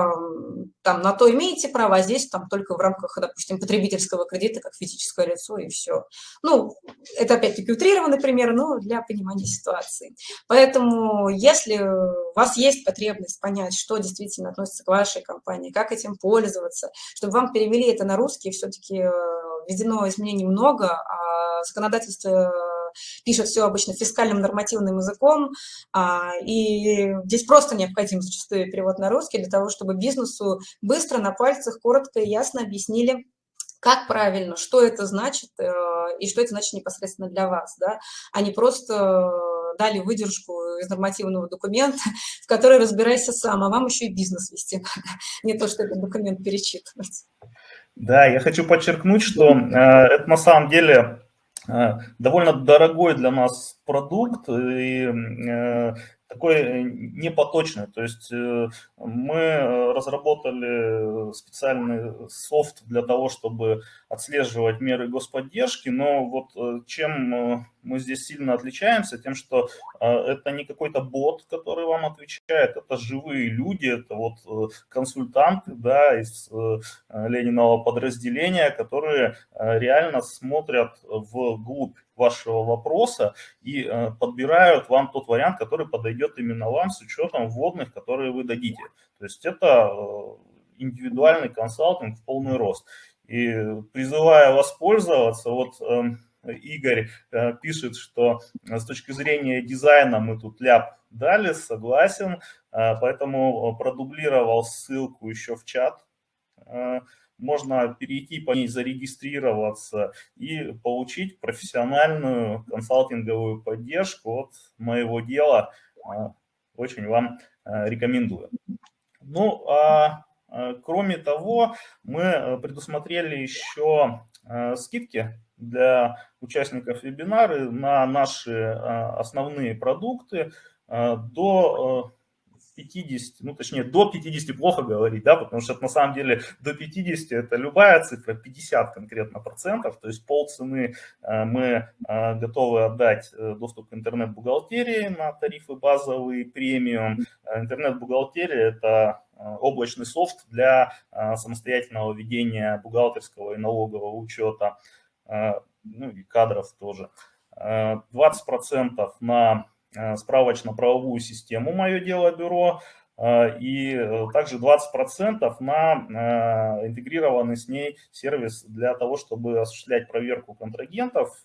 там на то имеете право, а здесь там только в рамках, допустим, потребительского кредита, как физическое лицо, и все. Ну, это опять-таки утрированный пример, но для понимания ситуации. Поэтому, если у вас есть потребность понять, что действительно относится к вашей компании, как этим пользоваться, чтобы вам перевели это на русский, все-таки э, введено изменений много, а законодательство пишет все обычно фискальным нормативным языком, а, и здесь просто необходим зачастую перевод на русский для того, чтобы бизнесу быстро на пальцах коротко и ясно объяснили, как правильно, что это значит э, и что это значит непосредственно для вас, да, а не просто дали выдержку из нормативного документа, в который разбирайся сам, а вам еще и бизнес вести надо, не то, что этот документ перечитывать. Да, я хочу подчеркнуть, что э, это на самом деле Э, довольно дорогой для нас продукт, и э, такой э, непоточный. То есть э, мы э, разработали специальный софт для того, чтобы отслеживать меры господдержки, но вот чем мы здесь сильно отличаемся, тем, что это не какой-то бот, который вам отвечает, это живые люди, это вот консультанты да, из Лениного подразделения, которые реально смотрят вглубь вашего вопроса и э, подбирают вам тот вариант, который подойдет именно вам с учетом вводных, которые вы дадите. То есть это э, индивидуальный консалтинг в полный рост. И призывая воспользоваться, вот эм, Игорь э, пишет, что с точки зрения дизайна мы тут ляп дали, согласен, поэтому продублировал ссылку еще в чат можно перейти по ней, зарегистрироваться и получить профессиональную консалтинговую поддержку от моего дела. А, очень вам а, рекомендую. Ну, а, а кроме того, мы предусмотрели еще скидки для участников вебинара на наши основные продукты до 50, ну точнее до 50 плохо говорить, да, потому что на самом деле до 50 это любая цифра, 50 конкретно процентов, то есть полцены э, мы э, готовы отдать э, доступ к интернет-бухгалтерии на тарифы базовый, премиум. Интернет-бухгалтерия это облачный софт для самостоятельного ведения бухгалтерского и налогового учета, ну и кадров тоже. 20% на Э, справочно-правовую систему «Мое дело бюро», и также 20% на интегрированный с ней сервис для того, чтобы осуществлять проверку контрагентов,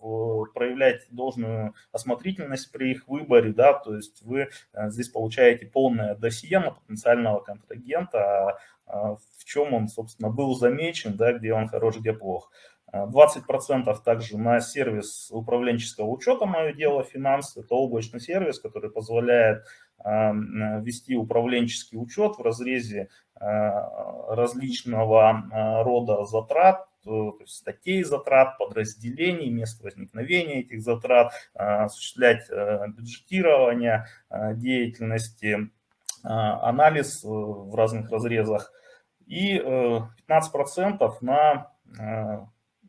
проявлять должную осмотрительность при их выборе, да, то есть вы здесь получаете полное досье на потенциального контрагента, в чем он, собственно, был замечен, да, где он хорош, где плох. 20% также на сервис управленческого учета «Мое дело финансы». Это облачный сервис, который позволяет вести управленческий учет в разрезе а, различного а, рода затрат, то есть статей затрат, подразделений, мест возникновения этих затрат, осуществлять бюджетирование деятельности, анализ э, в разных разрезах и 15% э, на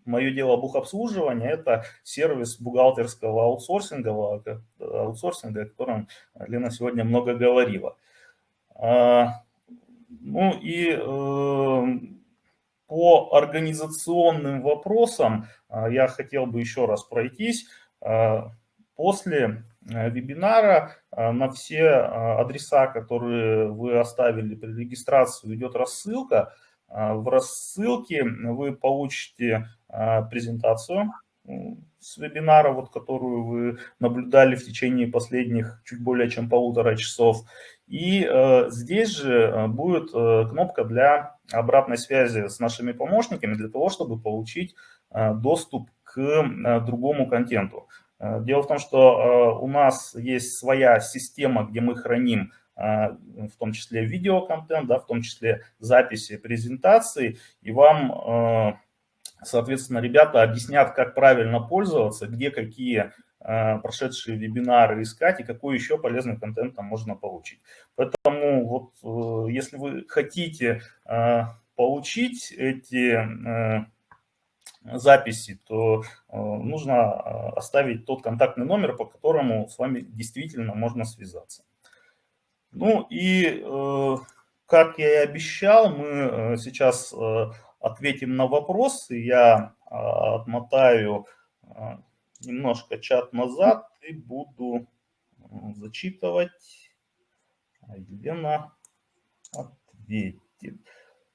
мое дело бухобслуживания – это сервис бухгалтерского аутсорсинга, аутсорсинга, о котором Лена сегодня много говорила. А, ну и э, по организационным вопросам а, я хотел бы еще раз пройтись. После э, вебинара на все адреса, которые вы оставили при регистрации, идет рассылка. В рассылке вы получите а, презентацию с вебинара, вот, которую вы наблюдали в течение последних чуть более чем полутора часов. И э, здесь же э, будет э, кнопка для обратной связи с нашими помощниками, для того, чтобы получить э, доступ к э, другому контенту. Э, дело в том, что э, у нас есть своя система, где мы храним в том числе видеоконтент, да, в том числе записи презентации, и вам Соответственно, ребята объяснят, как правильно пользоваться, где какие э, прошедшие вебинары искать и какой еще полезный контент там можно получить. Поэтому вот э, если вы хотите получить эти записи, то нужно оставить тот контактный номер, по которому с вами действительно можно связаться. Ну и, как я и обещал, мы сейчас ответим на вопросы. Я а, отмотаю а, немножко чат назад и буду зачитывать. Елена ответит.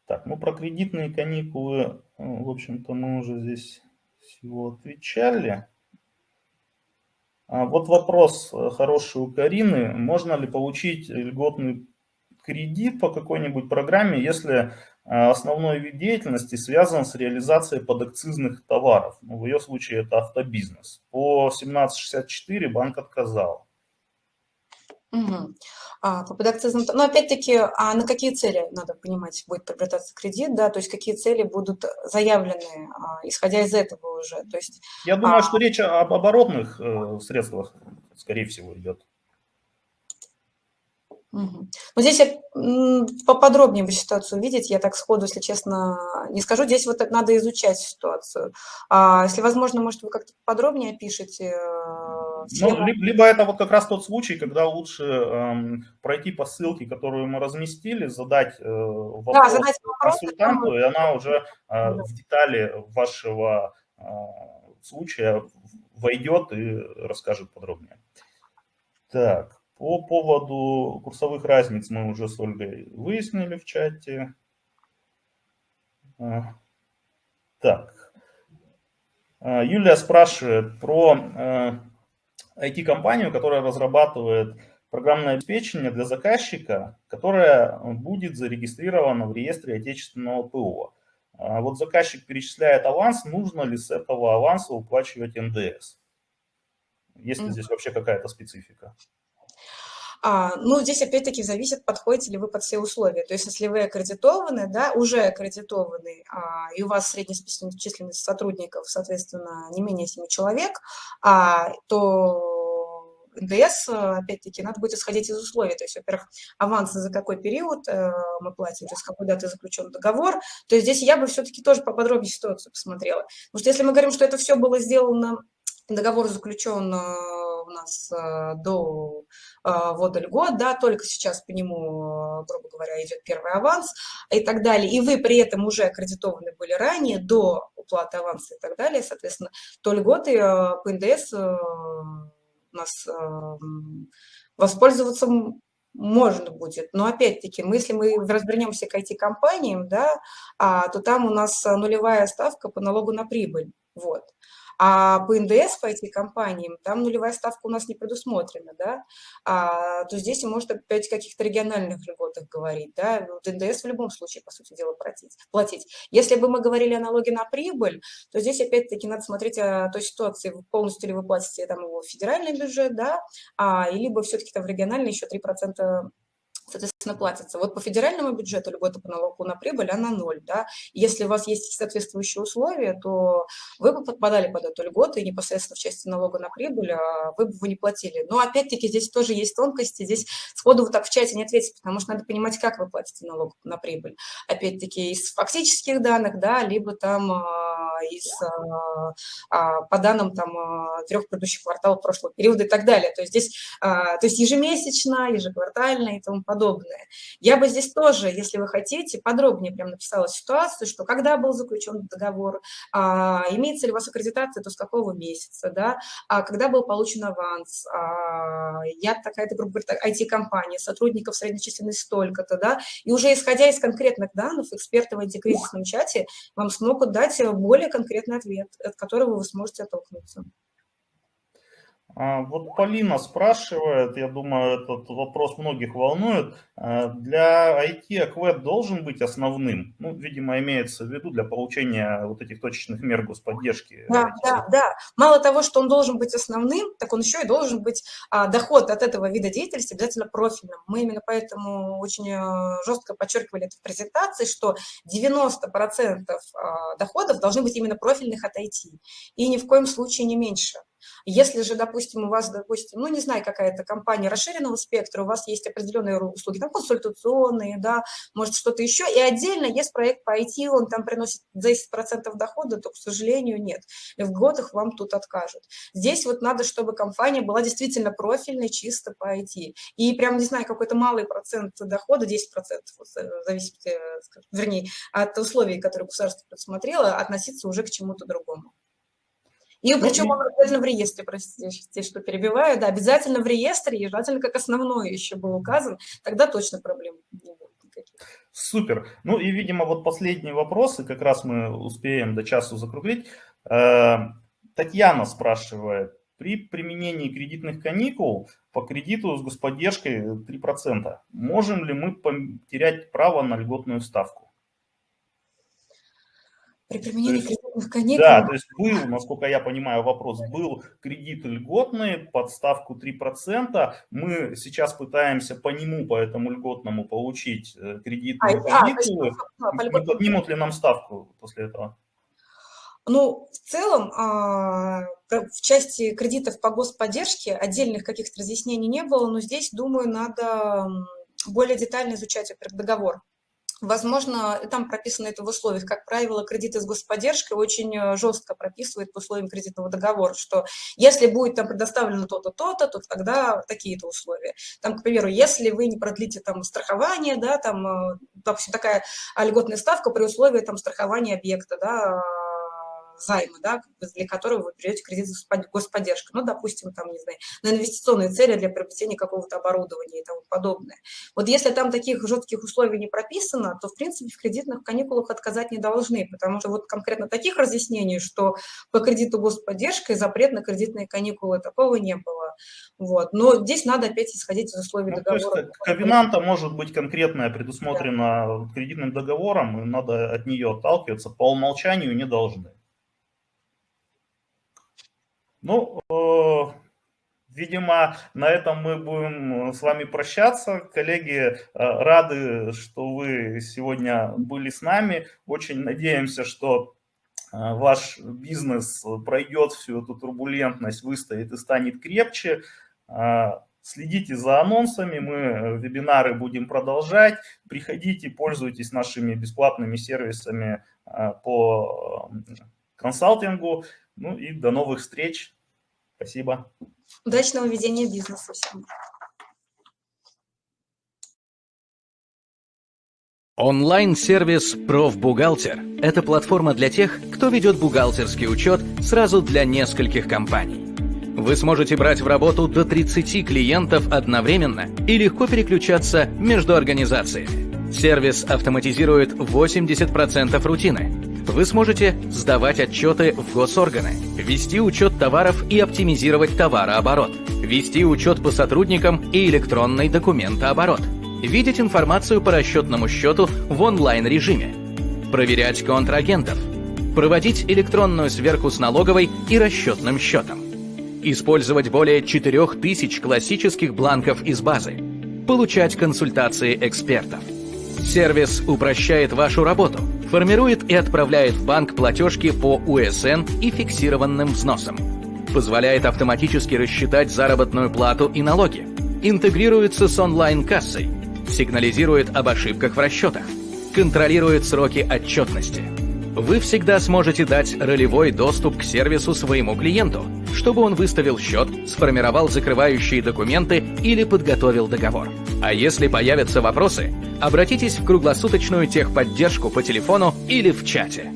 Так, ну про кредитные каникулы, в общем-то, мы уже здесь всего отвечали. А вот вопрос э, хороший у Карины. Можно ли получить льготный кредит по какой-нибудь программе, если а, основной вид деятельности связан с реализацией подакцизных товаров. Ну, в ее случае это автобизнес. По 1764 банк отказал. Угу. А, по подакцизным... Но опять-таки, а на какие цели, надо понимать, будет приобретаться кредит, да, то есть какие цели будут заявлены, а, исходя из этого уже, то есть... Я думаю, а... что речь об оборотных э, средствах, скорее всего, идет. Угу. Но здесь поподробнее бы ситуацию видеть, я так сходу, если честно, не скажу. Здесь вот надо изучать ситуацию. А если возможно, может, вы как-то подробнее опишете? Э, ну, либо это вот как раз тот случай, когда лучше эм, пройти по ссылке, которую мы разместили, задать э, вопрос, да, задать вопрос консультанту, и она уже э, в детали вашего э, случая войдет и расскажет подробнее. Так. По поводу курсовых разниц мы уже с Ольгой выяснили в чате. А, так. А, Юлия спрашивает про IT-компанию, а, которая разрабатывает программное обеспечение для заказчика, которое будет зарегистрировано в реестре отечественного ПО. Вот заказчик перечисляет аванс, нужно ли с этого аванса уплачивать НДС? Есть ли здесь вообще какая-то специфика? А, ну, здесь опять-таки зависит, подходите ли вы под все условия. То есть, если вы аккредитованы, да, уже аккредитованы, а, и у вас средняя численность сотрудников, соответственно, не менее 7 человек, а, то НДС, опять-таки, надо будет исходить из условий. То есть, во-первых, авансы за какой период э, мы платим, то есть, какой даты заключен договор. То есть, здесь я бы все-таки тоже поподробнее ситуацию посмотрела. Потому что если мы говорим, что это все было сделано, договор заключен э, у нас э, до э, ввода льгот, да, только сейчас по нему, э, грубо говоря, идет первый аванс и так далее, и вы при этом уже аккредитованы были ранее, до уплаты аванса и так далее, соответственно, то льготы по НДС у нас воспользоваться можно будет. Но опять-таки, если мы развернемся к IT-компаниям, да, а, то там у нас нулевая ставка по налогу на прибыль. Вот. А по НДС, по этим компаниям, там нулевая ставка у нас не предусмотрена, да, а, то здесь может опять о каких-то региональных льготах говорить, да, вот НДС в любом случае, по сути дела, платить. платить. Если бы мы говорили о налоге на прибыль, то здесь опять-таки надо смотреть о той ситуации, полностью ли вы платите там его федеральный бюджет, да, а, либо все-таки там в региональный еще 3% соответственно, платится. Вот по федеральному бюджету льгота по налогу на прибыль, она ноль. Да? Если у вас есть соответствующие условия, то вы бы подпадали под эту льготу, и непосредственно в части налога на прибыль а вы бы его не платили. Но опять-таки здесь тоже есть тонкости, здесь сходу вы так в чате не ответите, потому что надо понимать, как вы платите налог на прибыль. Опять-таки из фактических данных, да, либо там а, из, а, по данным там трех предыдущих кварталов прошлого периода и так далее. То есть здесь, то есть ежемесячно, ежеквартально и тому подобное подобное. Я бы здесь тоже, если вы хотите, подробнее прям написала ситуацию, что когда был заключен договор, а, имеется ли у вас аккредитация, то с какого месяца, да, а, когда был получен аванс, а, я такая-то, грубо говоря, IT-компания, сотрудников средней столько-то, да, и уже исходя из конкретных данных, эксперты в антикризисном чате вам смогут дать более конкретный ответ, от которого вы сможете оттолкнуться. А, вот Полина спрашивает, я думаю, этот вопрос многих волнует, а, для IT АКВЭД должен быть основным? Ну, видимо, имеется в виду для получения вот этих точечных мер господдержки. Да, да, да. Мало того, что он должен быть основным, так он еще и должен быть а, доход от этого вида деятельности обязательно профильным. Мы именно поэтому очень э, жестко подчеркивали это в презентации, что 90% доходов должны быть именно профильных от IT. И ни в коем случае не меньше. Если же, допустим, у вас, допустим, ну, не знаю, какая-то компания расширенного спектра, у вас есть определенные услуги, там, консультационные, да, может, что-то еще, и отдельно есть проект по IT, он там приносит 10% дохода, то, к сожалению, нет. И в годах вам тут откажут. Здесь вот надо, чтобы компания была действительно профильной, чисто по IT. И прям, не знаю, какой-то малый процент дохода, 10%, вот, зависит, э, вернее, от условий, которые государство предусмотрело, относиться уже к чему-то другому. И причем он обязательно в реестре, простите, что перебиваю, да, обязательно в реестре, и желательно как основной еще был указан, тогда точно проблем не будет. Супер. Ну и, видимо, вот последние вопросы, как раз мы успеем до часу закруглить. Э, Татьяна спрашивает, при применении кредитных каникул по кредиту с господдержкой 3%, можем ли мы потерять право на льготную ставку? При применении есть, кредитных каникул... Да, то есть был, насколько я понимаю вопрос, был кредит льготный под ставку 3%. Мы сейчас пытаемся по нему, по этому льготному, получить э, кредитные а, каникулы. А, Не поднимут ли нам ставку после этого? Ну, в целом, а, в части кредитов по господдержке отдельных каких-то разъяснений не было, но здесь, думаю, надо более детально изучать договор. Возможно, там прописано это в условиях. Как правило, кредиты с господдержкой очень э, жестко прописывают по условиям кредитного договора, что если будет там предоставлено то-то, то-то, то тогда такие-то условия. Там, к примеру, если вы не продлите там страхование, да, там, э, допустим, такая льготная ставка при условии там страхования объекта, да, займа, да, для которого вы берете кредит с господдержкой, ну, допустим, там, не знаю, на инвестиционные цели для приобретения какого-то оборудования и тому подобное. Вот если там таких жестких условий не прописано, то, в принципе, в кредитных каникулах отказать не должны, потому что вот конкретно таких разъяснений, что по кредиту господдержкой запрет на кредитные каникулы, такого не было. Вот. Но здесь надо опять исходить из условий ну, договора. То есть ковенанта может быть конкретная предусмотрена да. кредитным договором, и надо от нее отталкиваться, по умолчанию не должны. Ну, э, видимо, на этом мы будем с вами прощаться. Коллеги, э, рады, что вы сегодня были с нами. Очень надеемся, что э, ваш бизнес пройдет всю эту турбулентность, выстоит и станет крепче. Следите за анонсами, мы вебинары будем продолжать. Приходите, пользуйтесь нашими бесплатными сервисами по консалтингу. Ну и до новых встреч. Спасибо. Удачного ведения бизнеса всем. Онлайн-сервис «Профбухгалтер» – это платформа для тех, кто ведет бухгалтерский учет сразу для нескольких компаний. Вы сможете брать в работу до 30 клиентов одновременно и легко переключаться между организациями. Сервис автоматизирует 80% рутины. Вы сможете сдавать отчеты в госорганы, вести учет товаров и оптимизировать товарооборот, вести учет по сотрудникам и электронный документооборот, видеть информацию по расчетному счету в онлайн-режиме, проверять контрагентов, проводить электронную сверку с налоговой и расчетным счетом, использовать более 4000 классических бланков из базы, получать консультации экспертов. Сервис упрощает вашу работу, формирует и отправляет в банк платежки по УСН и фиксированным взносам, позволяет автоматически рассчитать заработную плату и налоги, интегрируется с онлайн-кассой, сигнализирует об ошибках в расчетах, контролирует сроки отчетности. Вы всегда сможете дать ролевой доступ к сервису своему клиенту, чтобы он выставил счет, сформировал закрывающие документы или подготовил договор. А если появятся вопросы, обратитесь в круглосуточную техподдержку по телефону или в чате.